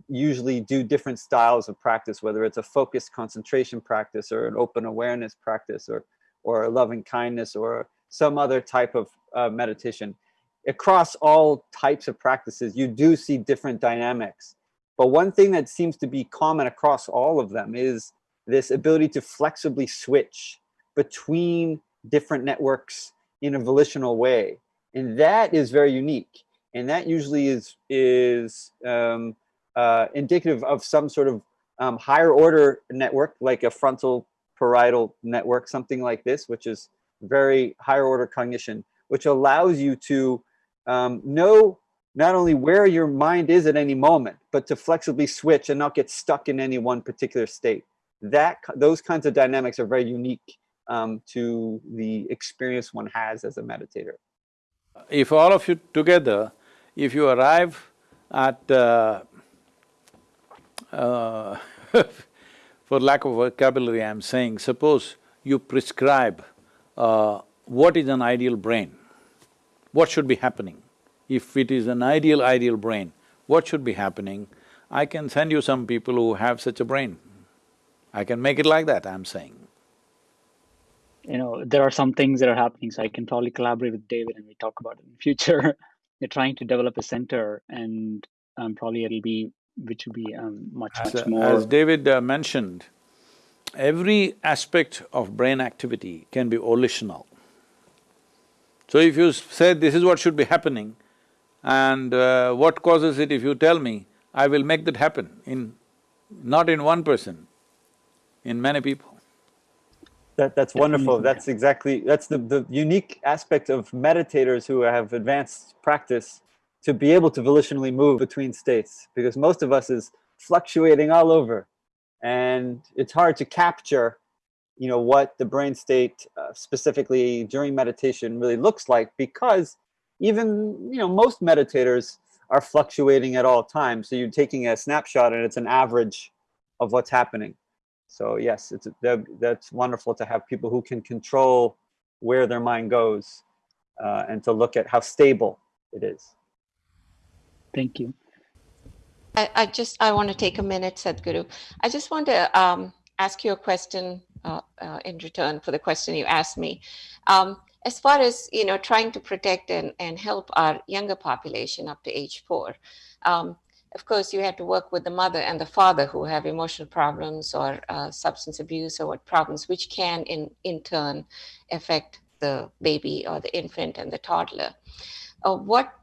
usually do different styles of practice, whether it's a focused concentration practice or an open awareness practice or, or a loving kindness or some other type of uh, meditation. Across all types of practices, you do see different dynamics. But one thing that seems to be common across all of them is this ability to flexibly switch between different networks in a volitional way. And that is very unique. And that usually is, is um, uh, indicative of some sort of um, higher order network, like a frontal parietal network, something like this, which is very higher order cognition, which allows you to um, know not only where your mind is at any moment, but to flexibly switch and not get stuck in any one particular state. That Those kinds of dynamics are very unique um, to the experience one has as a meditator. If all of you together, if you arrive at, uh, uh, for lack of vocabulary I'm saying, suppose you prescribe uh, what is an ideal brain, what should be happening? If it is an ideal, ideal brain, what should be happening? I can send you some people who have such a brain. I can make it like that, I'm saying. You know, there are some things that are happening, so I can probably collaborate with David and we talk about it in the future. They're trying to develop a center and um, probably it'll be, which will be um, much, as, much more… As David uh, mentioned, every aspect of brain activity can be volitional. So if you say this is what should be happening, and uh, what causes it, if you tell me, I will make that happen in… not in one person, in many people. That, that's wonderful. That's exactly, that's the, the unique aspect of meditators who have advanced practice to be able to volitionally move between states because most of us is fluctuating all over and it's hard to capture you know what the brain state uh, specifically during meditation really looks like because even, you know, most meditators are fluctuating at all times. So you're taking a snapshot and it's an average of what's happening. So yes, it's that, that's wonderful to have people who can control where their mind goes uh, and to look at how stable it is. Thank you. I, I just, I want to take a minute, Sadhguru. I just want to um, ask you a question uh, uh, in return for the question you asked me. Um, as far as, you know, trying to protect and, and help our younger population up to age four, um, of course, you have to work with the mother and the father who have emotional problems or uh, substance abuse or what problems, which can in, in turn affect the baby or the infant and the toddler. Uh, what,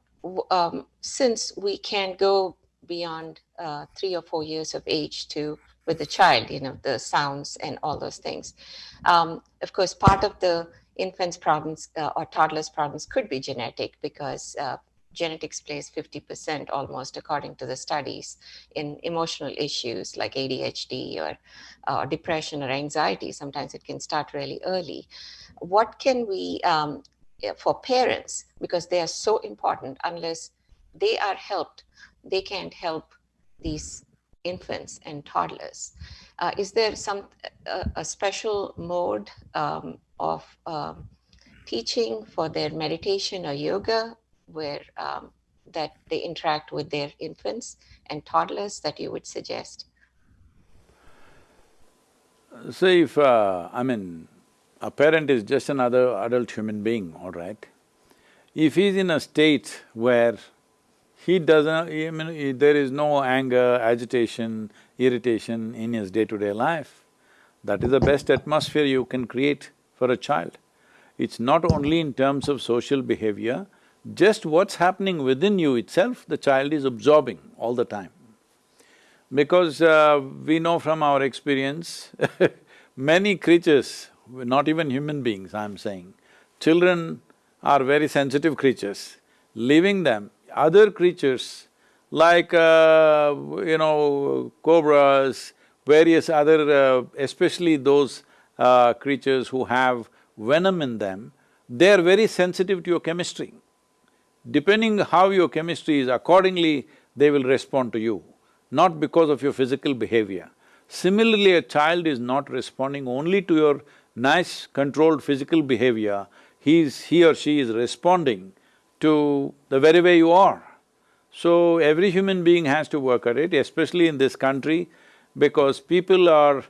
um, since we can go beyond uh, three or four years of age to with the child, you know, the sounds and all those things. Um, of course, part of the infant's problems uh, or toddler's problems could be genetic because uh, genetics plays 50% almost according to the studies in emotional issues like ADHD or uh, depression or anxiety. Sometimes it can start really early. What can we, um, for parents, because they are so important, unless they are helped they can't help these infants and toddlers. Uh, is there some uh, a special mode um, of um, teaching for their meditation or yoga where um, that they interact with their infants and toddlers that you would suggest? So if, uh, I mean, a parent is just another adult human being, all right? If he's in a state where he doesn't… I mean, there is no anger, agitation, irritation in his day-to-day -day life. That is the best atmosphere you can create for a child. It's not only in terms of social behavior, just what's happening within you itself, the child is absorbing all the time. Because uh, we know from our experience many creatures, not even human beings, I'm saying, children are very sensitive creatures. Leaving them, other creatures like, uh, you know, cobras, various other, uh, especially those uh, creatures who have venom in them, they are very sensitive to your chemistry. Depending how your chemistry is, accordingly they will respond to you, not because of your physical behavior. Similarly, a child is not responding only to your nice controlled physical behavior, he is… he or she is responding to the very way you are. So every human being has to work at it, especially in this country, because people are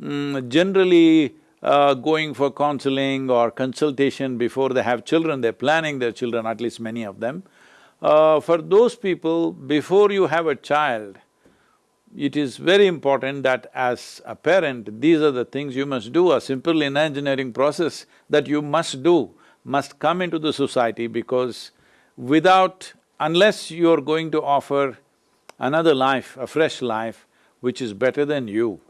mm, generally uh, going for counseling or consultation before they have children, they're planning their children, at least many of them. Uh, for those people, before you have a child, it is very important that as a parent, these are the things you must do, a simple in engineering process that you must do must come into the society because without… unless you're going to offer another life, a fresh life, which is better than you,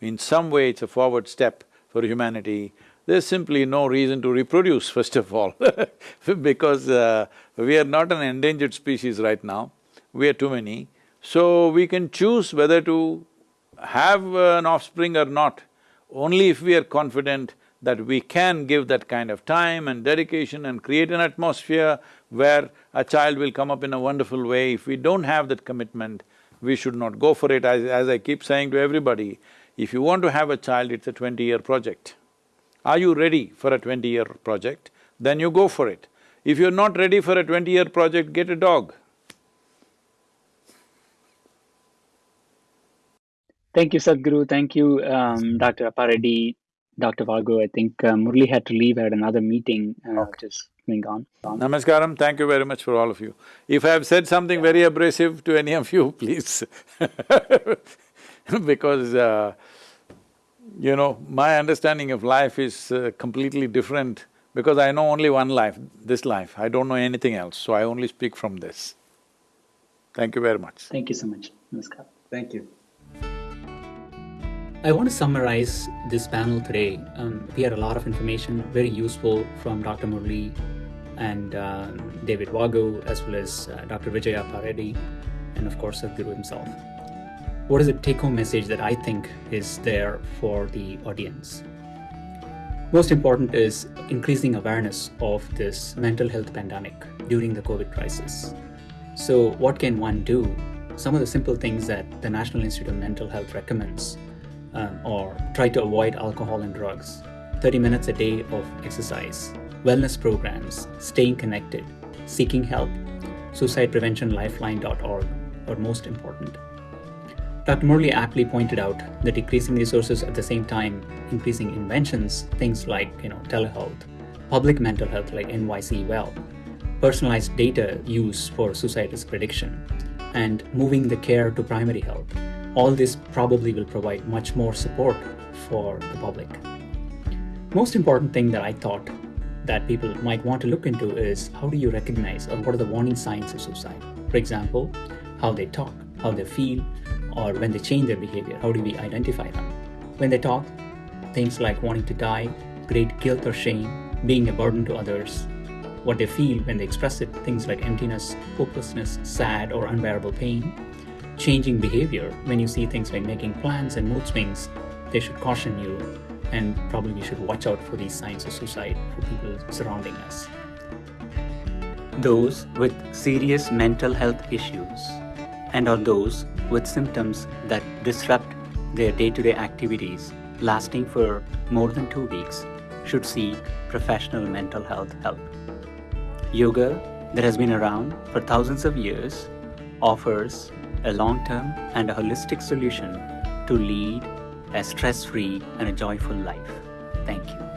in some way it's a forward step for humanity, there's simply no reason to reproduce, first of all because uh, we are not an endangered species right now, we are too many. So we can choose whether to have an offspring or not, only if we are confident that we can give that kind of time and dedication and create an atmosphere where a child will come up in a wonderful way. If we don't have that commitment, we should not go for it. As, as I keep saying to everybody, if you want to have a child, it's a twenty-year project. Are you ready for a twenty-year project? Then you go for it. If you're not ready for a twenty-year project, get a dog. Thank you, Sadhguru. Thank you, um, Dr. Appareddy. Dr. Vago. I think uh, Murali had to leave at another meeting, uh, okay. which is going on. Namaskaram, thank you very much for all of you. If I have said something very abrasive to any of you, please because, uh, you know, my understanding of life is uh, completely different because I know only one life, this life, I don't know anything else, so I only speak from this. Thank you very much. Thank you so much. Namaskar. Thank you. I want to summarize this panel today. Um, we had a lot of information, very useful from Dr. Murali and uh, David Vago, as well as uh, Dr. Vijaya Appareddy, and of course, Sadhguru himself. What is the take-home message that I think is there for the audience? Most important is increasing awareness of this mental health pandemic during the COVID crisis. So what can one do? Some of the simple things that the National Institute of Mental Health recommends um, or try to avoid alcohol and drugs, 30 minutes a day of exercise, wellness programs, staying connected, seeking help, suicidepreventionlifeline.org are most important. Dr. Murali aptly pointed out that decreasing resources at the same time increasing inventions, things like you know telehealth, public mental health like NYC Well, personalized data use for suicide risk prediction, and moving the care to primary health. All this probably will provide much more support for the public. Most important thing that I thought that people might want to look into is how do you recognize or what are the warning signs of suicide? For example, how they talk, how they feel, or when they change their behavior, how do we identify them? When they talk, things like wanting to die, great guilt or shame, being a burden to others, what they feel when they express it, things like emptiness, hopelessness, sad, or unbearable pain, changing behavior when you see things like making plans and mood swings, they should caution you and probably we should watch out for these signs of suicide for people surrounding us. Those with serious mental health issues and or those with symptoms that disrupt their day-to-day activities lasting for more than two weeks should seek professional mental health help. Yoga, that has been around for thousands of years, offers a long-term and a holistic solution to lead a stress-free and a joyful life. Thank you.